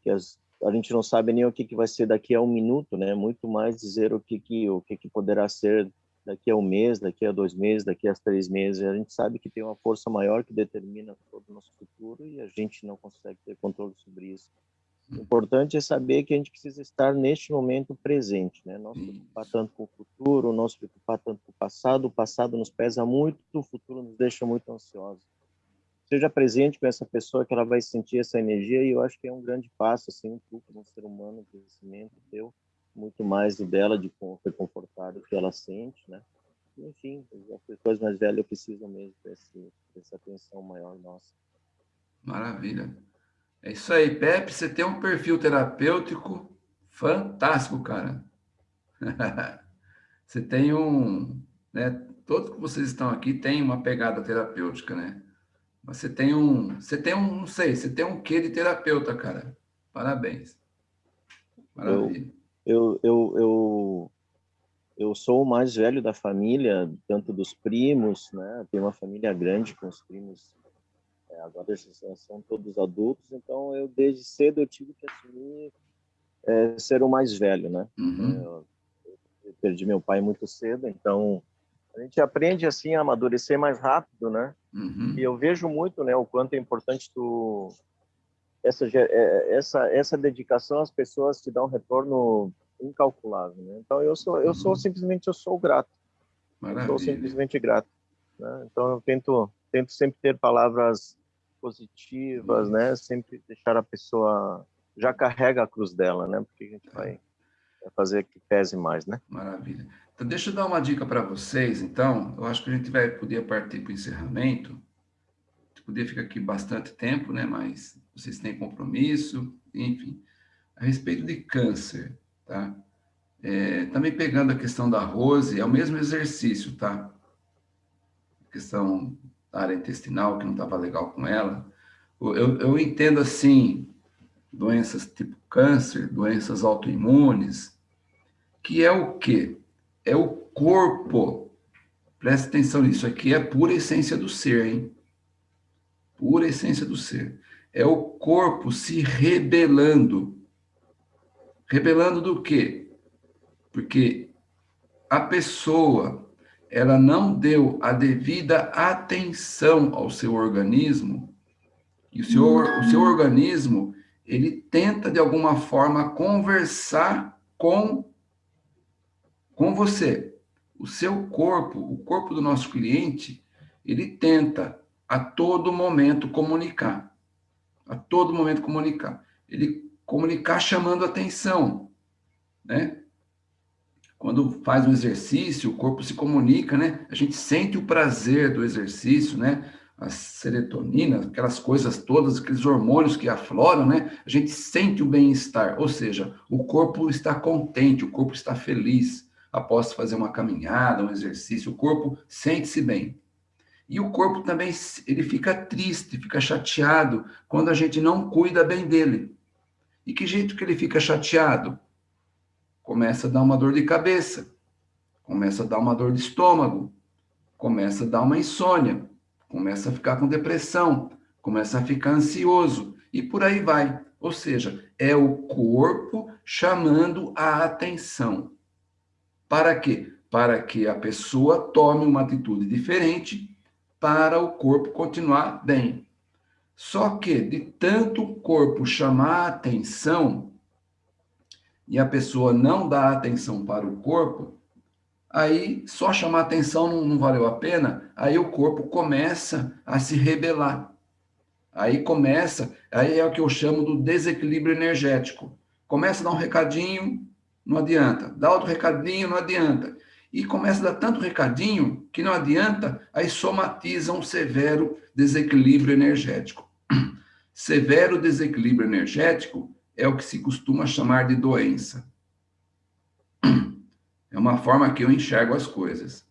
que as, a gente não sabe nem o que, que vai ser daqui a um minuto, né? Muito mais dizer o que, que, o que, que poderá ser daqui a um mês, daqui a dois meses, daqui a três meses. A gente sabe que tem uma força maior que determina todo o nosso futuro e a gente não consegue ter controle sobre isso. O importante é saber que a gente precisa estar neste momento presente, né? Não se preocupar tanto com o futuro, não se preocupar tanto com o passado. O passado nos pesa muito, o futuro nos deixa muito ansiosos. Seja presente com essa pessoa que ela vai sentir essa energia e eu acho que é um grande passo, assim, um pouco um ser humano, um crescimento teu, muito mais do dela, de reconfortar o que ela sente, né? Enfim, as pessoas mais velhas precisam mesmo desse, dessa atenção maior nossa. Maravilha. É isso aí, Pepe, você tem um perfil terapêutico fantástico, cara. você tem um, né, todos que vocês estão aqui têm uma pegada terapêutica, né? Mas você tem um, você tem um, não sei, você tem um quê de terapeuta, cara. Parabéns. Maravilha. Eu, eu, eu, eu, eu sou o mais velho da família, tanto dos primos, né? Tenho uma família grande com os primos é, agora eles são todos adultos, então eu desde cedo eu tive que assumir é, ser o mais velho, né? Uhum. Eu, eu, perdi meu pai muito cedo, então a gente aprende assim a amadurecer mais rápido, né? Uhum. E eu vejo muito, né, o quanto é importante tu essa é, essa essa dedicação às pessoas te dá um retorno incalculável, né? Então eu sou eu sou uhum. simplesmente eu sou grato. Maravilha. Eu sou simplesmente grato. Né? Então eu tento tento sempre ter palavras positivas, né? Sempre deixar a pessoa já carrega a cruz dela, né? Porque a gente vai fazer que pese mais, né? Maravilha. Então, deixa eu dar uma dica para vocês, então. Eu acho que a gente vai poder partir para o encerramento. Poder ficar aqui bastante tempo, né? Mas vocês têm compromisso, enfim. A respeito de câncer, tá? É, também pegando a questão da Rose, é o mesmo exercício, tá? A questão área intestinal, que não estava legal com ela. Eu, eu entendo assim, doenças tipo câncer, doenças autoimunes, que é o quê? É o corpo. Presta atenção nisso aqui, é pura essência do ser, hein? Pura essência do ser. É o corpo se rebelando. Rebelando do quê? Porque a pessoa ela não deu a devida atenção ao seu organismo, e o seu, o seu organismo, ele tenta, de alguma forma, conversar com, com você. O seu corpo, o corpo do nosso cliente, ele tenta a todo momento comunicar. A todo momento comunicar. Ele comunicar chamando atenção, né? Quando faz um exercício, o corpo se comunica, né? A gente sente o prazer do exercício, né? A serotonina, aquelas coisas todas, aqueles hormônios que afloram, né? A gente sente o bem-estar, ou seja, o corpo está contente, o corpo está feliz após fazer uma caminhada, um exercício, o corpo sente-se bem. E o corpo também, ele fica triste, fica chateado quando a gente não cuida bem dele. E que jeito que ele fica chateado? Começa a dar uma dor de cabeça, começa a dar uma dor de estômago, começa a dar uma insônia, começa a ficar com depressão, começa a ficar ansioso e por aí vai. Ou seja, é o corpo chamando a atenção. Para quê? Para que a pessoa tome uma atitude diferente para o corpo continuar bem. Só que de tanto o corpo chamar a atenção, e a pessoa não dá atenção para o corpo, aí só chamar atenção não, não valeu a pena, aí o corpo começa a se rebelar. Aí começa, aí é o que eu chamo do desequilíbrio energético. Começa a dar um recadinho, não adianta. Dá outro recadinho, não adianta. E começa a dar tanto recadinho que não adianta, aí somatiza um severo desequilíbrio energético. Severo desequilíbrio energético é o que se costuma chamar de doença. É uma forma que eu enxergo as coisas.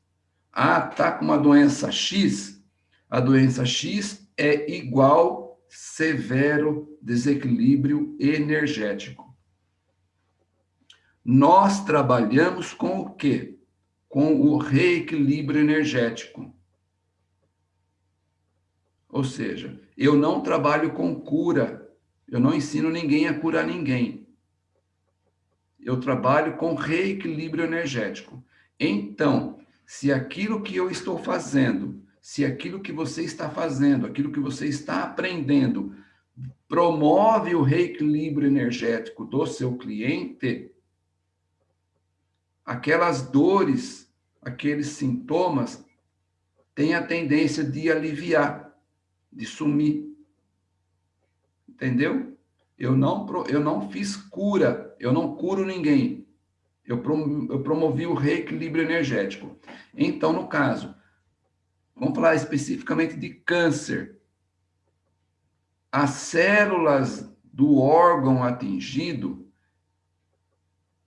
Ah, tá com uma doença X, a doença X é igual severo desequilíbrio energético. Nós trabalhamos com o quê? Com o reequilíbrio energético. Ou seja, eu não trabalho com cura, eu não ensino ninguém a curar ninguém. Eu trabalho com reequilíbrio energético. Então, se aquilo que eu estou fazendo se aquilo que você está fazendo, aquilo que você está aprendendo, promove o reequilíbrio energético do seu cliente, aquelas dores, aqueles sintomas, têm a tendência de aliviar, de sumir. Entendeu? Eu não, eu não fiz cura, eu não curo ninguém. Eu, promovi o reequilíbrio energético. Então, no caso, Vamos falar especificamente de câncer. As células do órgão atingido,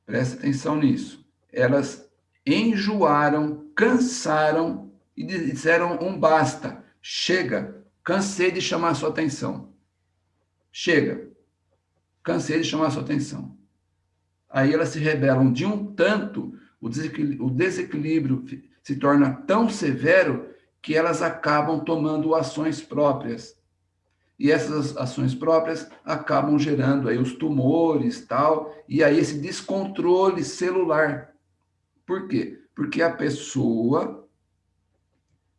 preste atenção nisso, elas enjoaram, cansaram e disseram um basta, chega, cansei de chamar sua atenção. Chega, cansei de chamar sua atenção. Aí elas se rebelam de um tanto, o desequilíbrio, o desequilíbrio se torna tão severo que elas acabam tomando ações próprias. E essas ações próprias acabam gerando aí os tumores, tal, e aí esse descontrole celular. Por quê? Porque a pessoa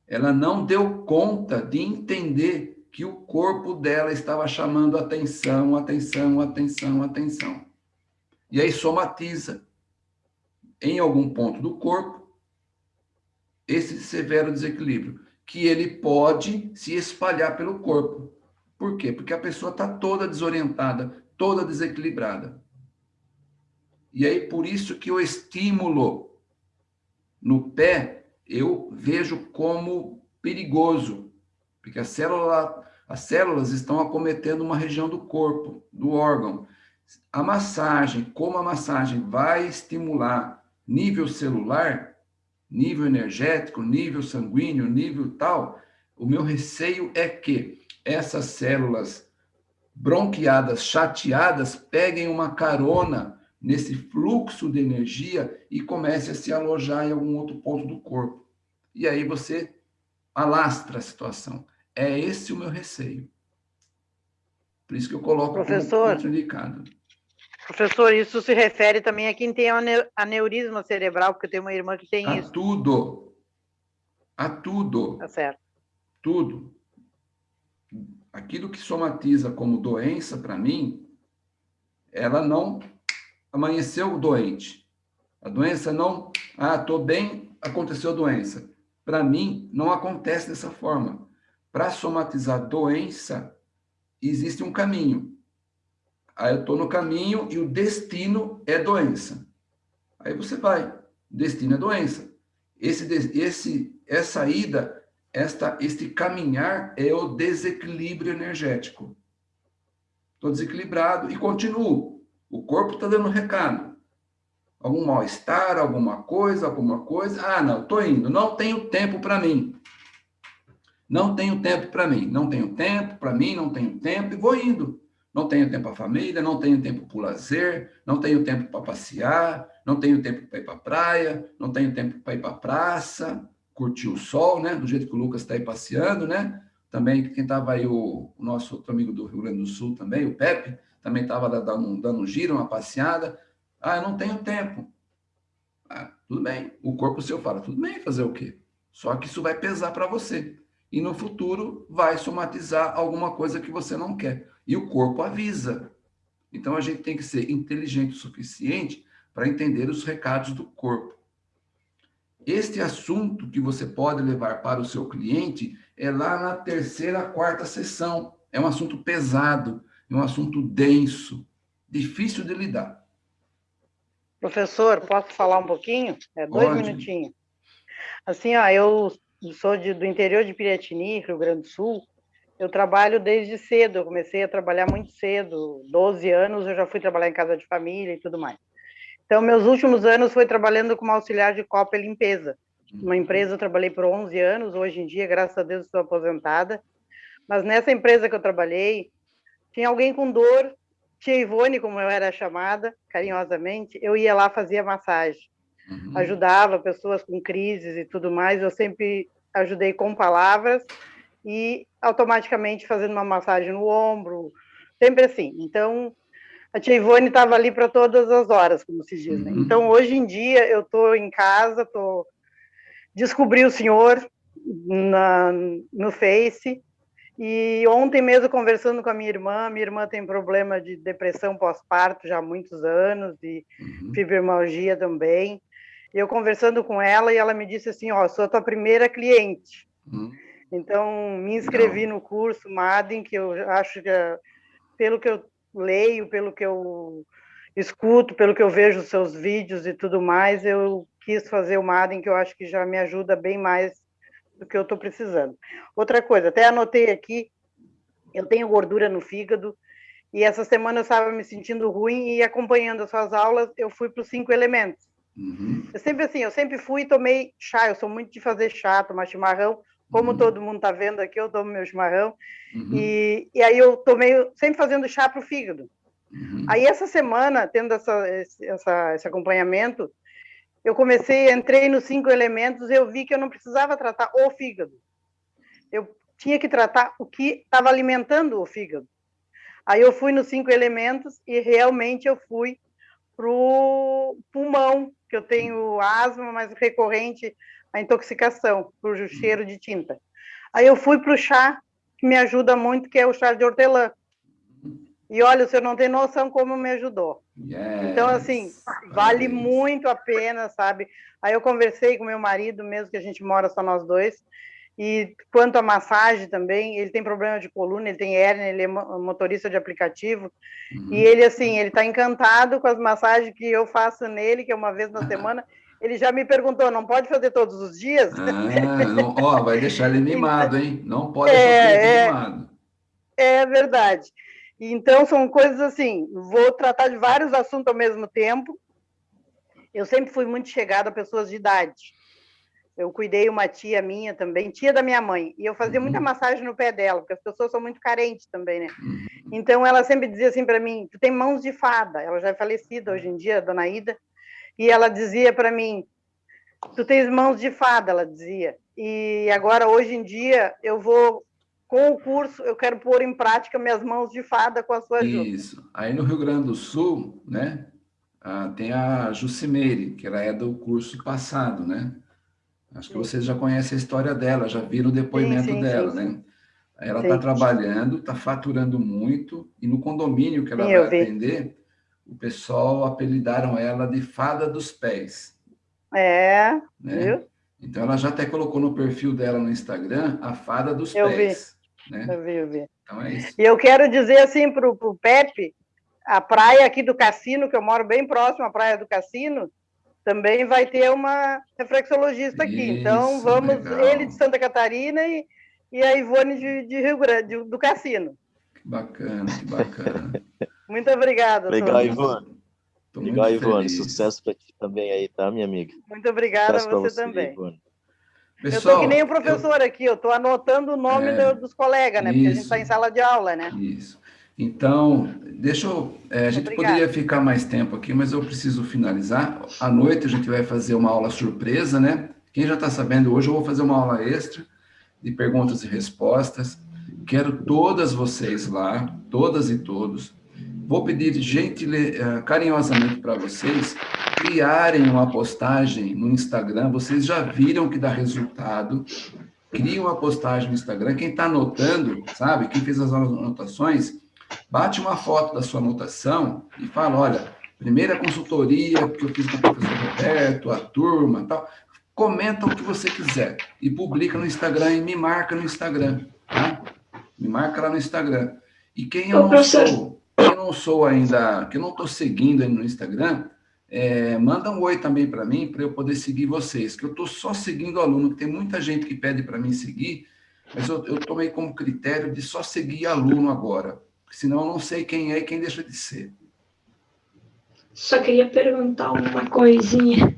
ela não deu conta de entender que o corpo dela estava chamando atenção, atenção, atenção, atenção. E aí somatiza em algum ponto do corpo esse severo desequilíbrio, que ele pode se espalhar pelo corpo. Por quê? Porque a pessoa está toda desorientada, toda desequilibrada. E aí, por isso que o estímulo no pé, eu vejo como perigoso, porque a célula, as células estão acometendo uma região do corpo, do órgão. A massagem, como a massagem vai estimular nível celular, nível energético, nível sanguíneo, nível tal, o meu receio é que essas células bronqueadas, chateadas, peguem uma carona nesse fluxo de energia e comece a se alojar em algum outro ponto do corpo. E aí você alastra a situação. É esse o meu receio. Por isso que eu coloco Professor, como indicado. Professor, isso se refere também a quem tem aneurisma cerebral, porque eu tenho uma irmã que tem a isso. tudo. A tudo. Tá certo. Tudo. Aquilo que somatiza como doença, para mim, ela não amanheceu doente. A doença não, ah, estou bem, aconteceu doença. Para mim, não acontece dessa forma. Para somatizar doença, existe um caminho. Aí eu estou no caminho e o destino é doença. Aí você vai, destino é doença. Esse, esse, essa ida, esta, este caminhar é o desequilíbrio energético. Estou desequilibrado e continuo. O corpo está dando recado. Algum mal-estar, alguma coisa, alguma coisa. Ah, não, estou indo. Não tenho tempo para mim. Não tenho tempo para mim. Não tenho tempo para mim, não tenho tempo e vou indo. Não tenho tempo para a família, não tenho tempo para o lazer, não tenho tempo para passear, não tenho tempo para ir para a praia, não tenho tempo para ir para a praça, curtir o sol, né? Do jeito que o Lucas está aí passeando, né? Também quem estava aí, o, o, nosso outro amigo do Rio Grande do Sul também, o Pepe, também estava dando, dando um giro, uma passeada. Ah, eu não tenho tempo. Ah, tudo bem. O corpo seu fala, tudo bem, fazer o quê? Só que isso vai pesar para você. E no futuro vai somatizar alguma coisa que você não quer. E o corpo avisa. Então, a gente tem que ser inteligente o suficiente para entender os recados do corpo. Este assunto que você pode levar para o seu cliente é lá na terceira, quarta sessão. É um assunto pesado, é um assunto denso, difícil de lidar. Professor, posso falar um pouquinho? É dois Pode. minutinhos. Assim, ó, eu sou de, do interior de Piratini, Rio Grande do Sul. Eu trabalho desde cedo, eu comecei a trabalhar muito cedo, 12 anos eu já fui trabalhar em casa de família e tudo mais. Então, meus últimos anos foi trabalhando como auxiliar de copa e limpeza. Uma empresa eu trabalhei por 11 anos, hoje em dia, graças a Deus, estou aposentada. Mas nessa empresa que eu trabalhei, tinha alguém com dor, tia Ivone, como eu era chamada, carinhosamente, eu ia lá fazia massagem. Uhum. Ajudava pessoas com crises e tudo mais, eu sempre ajudei com palavras e automaticamente fazendo uma massagem no ombro, sempre assim. Então, a tia Ivone estava ali para todas as horas, como se diz. Né? Uhum. Então, hoje em dia, eu estou em casa, tô... descobri o senhor na, no Face, e ontem mesmo, conversando com a minha irmã, minha irmã tem problema de depressão pós-parto já há muitos anos, e uhum. fibromialgia também. Eu conversando com ela, e ela me disse assim, ó, oh, sou a tua primeira cliente. Uhum. Então, me inscrevi Não. no curso MADEN, que eu acho que, pelo que eu leio, pelo que eu escuto, pelo que eu vejo os seus vídeos e tudo mais, eu quis fazer o MADEN, que eu acho que já me ajuda bem mais do que eu estou precisando. Outra coisa, até anotei aqui, eu tenho gordura no fígado, e essa semana eu estava me sentindo ruim e acompanhando as suas aulas, eu fui para os cinco elementos. Uhum. Eu sempre assim, eu sempre fui e tomei chá, eu sou muito de fazer chá, tomar chimarrão, como uhum. todo mundo está vendo aqui, eu tomo meu chimarrão, uhum. e, e aí eu tomei, sempre fazendo chá para o fígado. Uhum. Aí essa semana, tendo essa, essa, esse acompanhamento, eu comecei, entrei nos cinco elementos, eu vi que eu não precisava tratar o fígado. Eu tinha que tratar o que estava alimentando o fígado. Aí eu fui nos cinco elementos e realmente eu fui para o pulmão, que eu tenho asma, mas recorrente a intoxicação por cheiro de tinta. Aí eu fui para o chá, que me ajuda muito, que é o chá de hortelã. E olha, senhor não tem noção como me ajudou. Yes. Então, assim, vale muito a pena, sabe? Aí eu conversei com meu marido, mesmo que a gente mora só nós dois, e quanto à massagem também, ele tem problema de coluna, ele tem hérnia, ele é motorista de aplicativo, uhum. e ele, assim, ele está encantado com as massagens que eu faço nele, que é uma vez na semana, ele já me perguntou, não pode fazer todos os dias? Ah, não, ó, vai deixar ele mimado, hein? Não pode deixar é, ele é. É verdade. Então, são coisas assim, vou tratar de vários assuntos ao mesmo tempo. Eu sempre fui muito chegada a pessoas de idade. Eu cuidei uma tia minha também, tia da minha mãe, e eu fazia muita uhum. massagem no pé dela, porque as pessoas são muito carentes também, né? Uhum. Então, ela sempre dizia assim para mim, tu tem mãos de fada. Ela já é falecida hoje em dia, dona Ida. E ela dizia para mim, tu tens mãos de fada, ela dizia. E agora, hoje em dia, eu vou com o curso, eu quero pôr em prática minhas mãos de fada com a sua ajuda. Isso. Aí no Rio Grande do Sul, né, ah, tem a Jucimeire, que ela é do curso passado, né? Acho que vocês já conhecem a história dela, já viram o depoimento sim, sim, dela, sim, né? Ela está trabalhando, está faturando muito, e no condomínio que ela vai atender, o pessoal apelidaram ela de Fada dos Pés. É, né? viu? Então, ela já até colocou no perfil dela no Instagram a Fada dos eu Pés. Vi. Né? Eu vi, eu vi. Então é isso. E eu quero dizer assim para o Pepe, a praia aqui do Cassino, que eu moro bem próximo à praia do Cassino, também vai ter uma reflexologista aqui. Isso, então, vamos, legal. ele de Santa Catarina e, e a Ivone de, de Rio Grande, do Cassino. Que bacana, que bacana. Muito obrigada. Legal, Ivone. Legal, Ivone. Sucesso para ti também aí, tá, minha amiga? Muito obrigada a você, você, também. Ivone. Pessoal, eu estou que nem o professor eu... aqui, eu estou anotando o nome é, do, dos colegas, né? Porque a gente está em sala de aula, né? Isso. Então, deixa eu... É, a gente Obrigada. poderia ficar mais tempo aqui, mas eu preciso finalizar. À noite a gente vai fazer uma aula surpresa, né? Quem já está sabendo, hoje eu vou fazer uma aula extra de perguntas e respostas. Quero todas vocês lá, todas e todos. Vou pedir gentil, eh, carinhosamente para vocês criarem uma postagem no Instagram, vocês já viram que dá resultado, cria uma postagem no Instagram, quem está anotando, sabe, quem fez as anotações, bate uma foto da sua anotação e fala, olha, primeira consultoria que eu fiz com o professor Roberto, a turma tal. Comenta o que você quiser e publica no Instagram e me marca no Instagram, tá? Me marca lá no Instagram. E quem eu não sou, quem não sou ainda, que eu não estou seguindo no Instagram, é, manda um oi também para mim, para eu poder seguir vocês, que eu estou só seguindo aluno, que tem muita gente que pede para mim seguir, mas eu, eu tomei como critério de só seguir aluno agora, senão eu não sei quem é e quem deixa de ser. Só queria perguntar uma coisinha.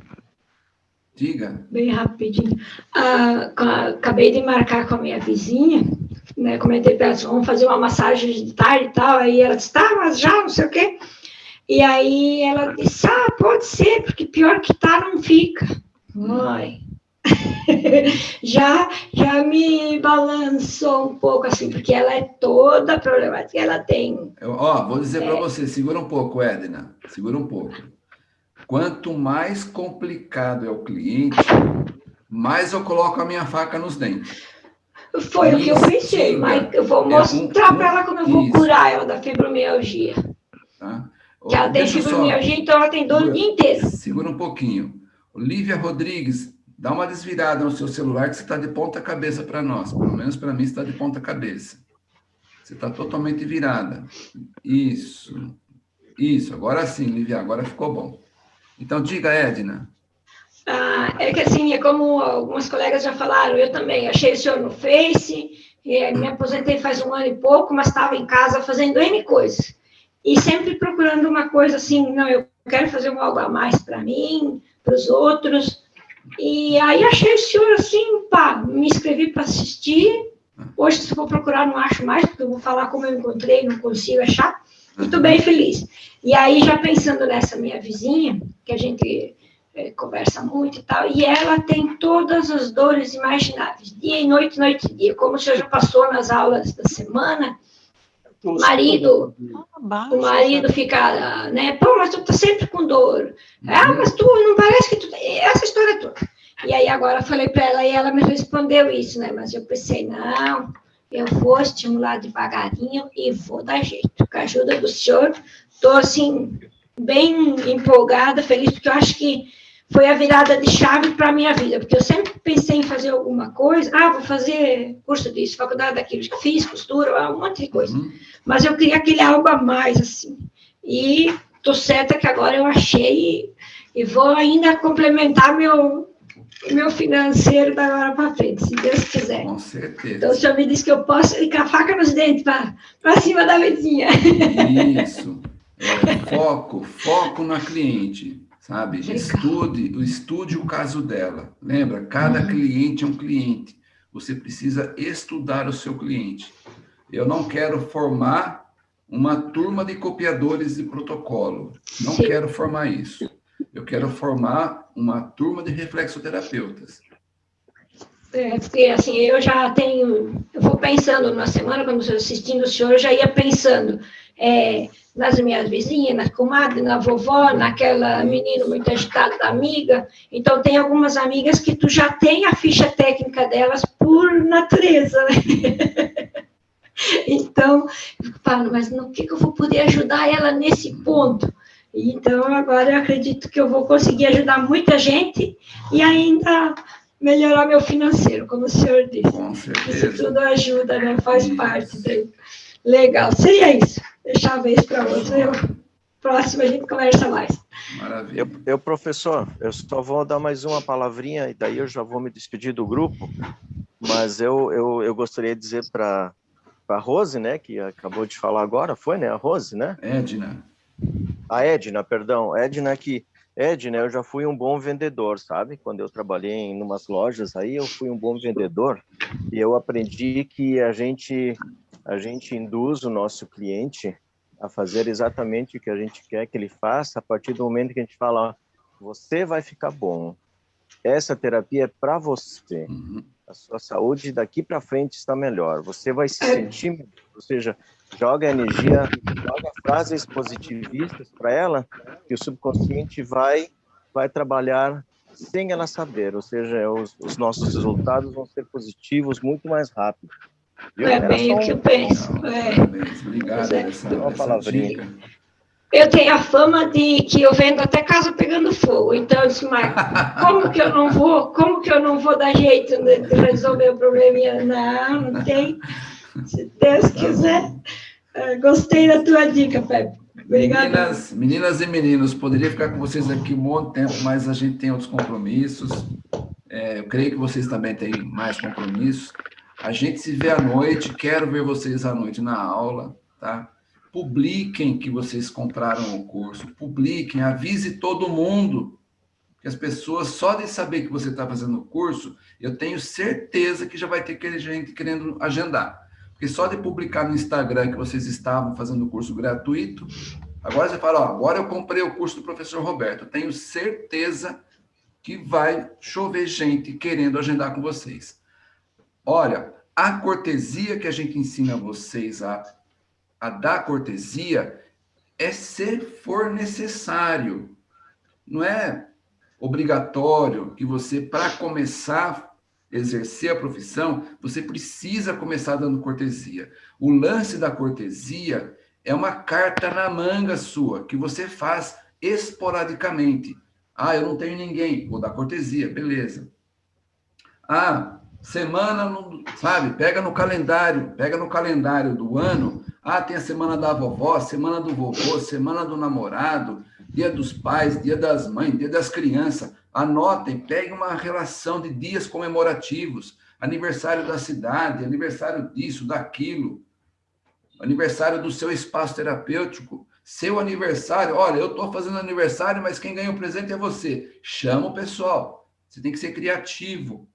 Diga. Bem rapidinho. Ah, acabei de marcar com a minha vizinha, né? Comentei para ela, vamos fazer uma massagem de tarde e tal. Aí ela disse, tá, mas já, não sei o quê. E aí ela disse, ah, pode ser, porque pior que tá, não fica. Mãe. já, já me balançou um pouco, assim, porque ela é toda problemática, ela tem... Eu, ó, vou dizer é... para você, segura um pouco, Edna, segura um pouco. Quanto mais complicado é o cliente, mais eu coloco a minha faca nos dentes. Foi o que eu pensei, mas eu vou mostrar é um, para ela como eu vou isso. curar ela da fibromialgia. Tá? Que ela tem fibromialgia, então ela tem dor o dia inteiro. Segura um pouquinho. Olivia Rodrigues, dá uma desvirada no seu celular que você está de ponta cabeça para nós. Pelo menos para mim está de ponta cabeça. Você está totalmente virada. Isso. Isso. Agora sim, Lívia, agora ficou bom. Então, diga, Edna. Ah, é que assim, é como algumas colegas já falaram, eu também achei o senhor no Face, me aposentei faz um ano e pouco, mas estava em casa fazendo N coisas e sempre procurando uma coisa assim, não, eu quero fazer algo a mais para mim, para os outros. E aí achei o senhor assim, pá, me inscrevi para assistir. Hoje, se for procurar, não acho mais, porque eu vou falar como eu encontrei, não consigo achar. Estou bem feliz. E aí, já pensando nessa minha vizinha, que a gente é, conversa muito e tal, e ela tem todas as dores imagináveis, dia e noite, noite e dia, como o senhor já passou nas aulas da semana, o marido, o marido fica, né? Pô, mas tu tá sempre com dor. Ah, mas tu não parece que tu. Essa história toda. E aí agora eu falei para ela e ela me respondeu isso, né? Mas eu pensei, não, eu vou estimular devagarinho e vou dar jeito. Com a ajuda do senhor, estou assim, bem empolgada, feliz, porque eu acho que foi a virada de chave para a minha vida, porque eu sempre pensei em fazer alguma coisa, ah, vou fazer curso disso, faculdade daquilo, já fiz costura, um monte de coisa, uhum. mas eu queria aquele algo a mais, assim, e tô certa que agora eu achei e, vou ainda complementar meu meu financeiro da agora para frente, se Deus quiser. Com certeza. Então, o senhor me disse que eu posso a faca nos dentes para cima da vizinha. Isso. É, foco, foco na cliente sabe? Estude, estude o caso dela. Lembra, cada uhum. cliente é um cliente. Você precisa estudar o seu cliente. Eu não quero formar uma turma de copiadores de protocolo. Não Sim. quero formar isso. Eu quero formar uma turma de reflexoterapeutas. É, porque assim, eu já tenho, eu vou pensando na semana, quando eu assistindo o senhor, eu já ia pensando, é, nas minhas vizinhas, nas comadres, na vovó, naquela menina muito agitada da amiga. Então, tem algumas amigas que tu já tem a ficha técnica delas por natureza, né? Então, eu falo, mas no que, que eu vou poder ajudar ela nesse ponto? Então, agora eu acredito que eu vou conseguir ajudar muita gente e ainda melhorar meu financeiro, como o senhor disse. Com certeza. Isso tudo ajuda, né? Faz isso. parte. Legal, seria isso deixar a vez para outro. Eu, próximo a gente conversa mais. Maravilha. Eu, eu, professor, eu só vou dar mais uma palavrinha e daí eu já vou me despedir do grupo, mas eu, eu, eu gostaria de dizer para a Rose, né, que acabou de falar agora, foi, né, a Rose, né? Edna. A Edna, perdão, Edna que Edna, eu já fui um bom vendedor, sabe? Quando eu trabalhei em umas lojas aí, eu fui um bom vendedor e eu aprendi que a gente a gente induz o nosso cliente a fazer exatamente o que a gente quer que ele faça a partir do momento que a gente fala, ó, você vai ficar bom. Essa terapia é para você. Uhum. A sua saúde daqui para frente está melhor. Você vai se sentir, melhor. ou seja, joga energia, joga frases positivistas para ela, que o subconsciente vai vai trabalhar sem ela saber, ou seja, os, os nossos resultados vão ser positivos muito mais rápido. É bem o que eu penso. É. Obrigado. É. Essa, essa dica. Eu tenho a fama de que eu vendo até casa pegando fogo. Então, eu disse, mas como que eu não vou? Como que eu não vou dar jeito de resolver o probleminha? Não, não tem. Se Deus quiser. Gostei da tua dica, Pepe. Obrigada. Meninas, meninas e meninos, poderia ficar com vocês aqui um monte de tempo, mas a gente tem outros compromissos. É, eu creio que vocês também têm mais compromissos. A gente se vê à noite, quero ver vocês à noite na aula, tá? Publiquem que vocês compraram o curso, publiquem, avise todo mundo, que as pessoas, só de saber que você está fazendo o curso, eu tenho certeza que já vai ter gente querendo agendar. Porque só de publicar no Instagram que vocês estavam fazendo o curso gratuito, agora você fala, ó, agora eu comprei o curso do professor Roberto, tenho certeza que vai chover gente querendo agendar com vocês. Olha, a cortesia que a gente ensina vocês a, a dar cortesia é se for necessário. Não é obrigatório que você, para começar exercer a profissão, você precisa começar dando cortesia. O lance da cortesia é uma carta na manga sua, que você faz esporadicamente. Ah, eu não tenho ninguém, vou dar cortesia, beleza. Ah, semana, sabe, pega no calendário, pega no calendário do ano, ah, tem a semana da vovó, semana do vovô, semana do namorado, dia dos pais, dia das mães, dia das crianças. Anotem, peguem uma relação de dias comemorativos, aniversário da cidade, aniversário disso, daquilo, aniversário do seu espaço terapêutico, seu aniversário, olha, eu estou fazendo aniversário, mas quem ganha o presente é você. Chama o pessoal, você tem que ser criativo,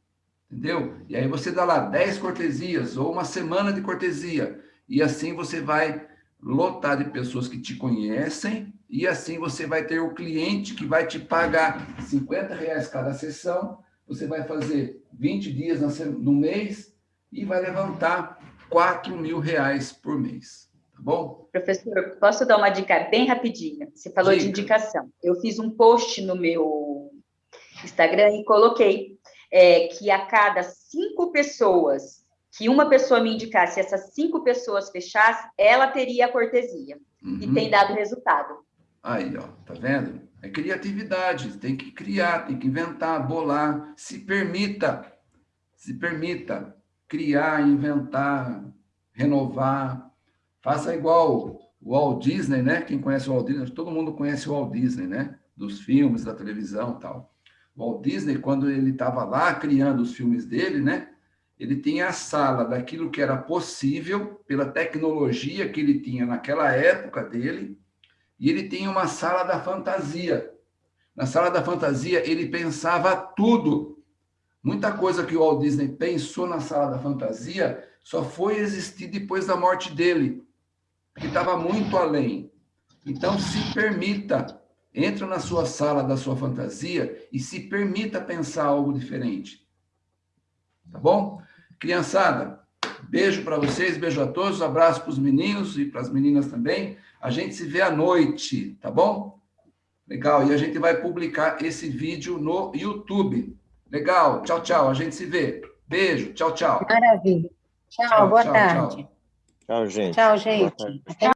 entendeu? E aí você dá lá 10 cortesias, ou uma semana de cortesia, e assim você vai lotar de pessoas que te conhecem, e assim você vai ter o cliente que vai te pagar 50 reais cada sessão, você vai fazer 20 dias no mês e vai levantar 4 mil reais por mês, tá bom? Professor, posso dar uma dica bem rapidinha? Você falou dica. de indicação. Eu fiz um post no meu Instagram e coloquei é, que a cada cinco pessoas que uma pessoa me indicasse, essas cinco pessoas fechassem, ela teria a cortesia. Uhum. E tem dado resultado. Aí, ó, tá vendo? É criatividade, tem que criar, tem que inventar, bolar. Se permita, se permita criar, inventar, renovar. Faça igual o Walt Disney, né? Quem conhece o Walt Disney, todo mundo conhece o Walt Disney, né? Dos filmes, da televisão tal. Walt Disney, quando ele estava lá criando os filmes dele, né? Ele tinha a sala daquilo que era possível, pela tecnologia que ele tinha naquela época dele, e ele tinha uma sala da fantasia. Na sala da fantasia, ele pensava tudo. Muita coisa que o Walt Disney pensou na sala da fantasia só foi existir depois da morte dele, que estava muito além. Então, se permita, entra na sua sala da sua fantasia e se permita pensar algo diferente. Tá bom? Criançada, beijo para vocês, beijo a todos, abraço para os meninos e para as meninas também. A gente se vê à noite, tá bom? Legal, e a gente vai publicar esse vídeo no YouTube. Legal, tchau, tchau, a gente se vê. Beijo, tchau, tchau. Maravilha. Tchau, tchau boa tchau, tarde. Tchau, tchau gente. Tchau, gente.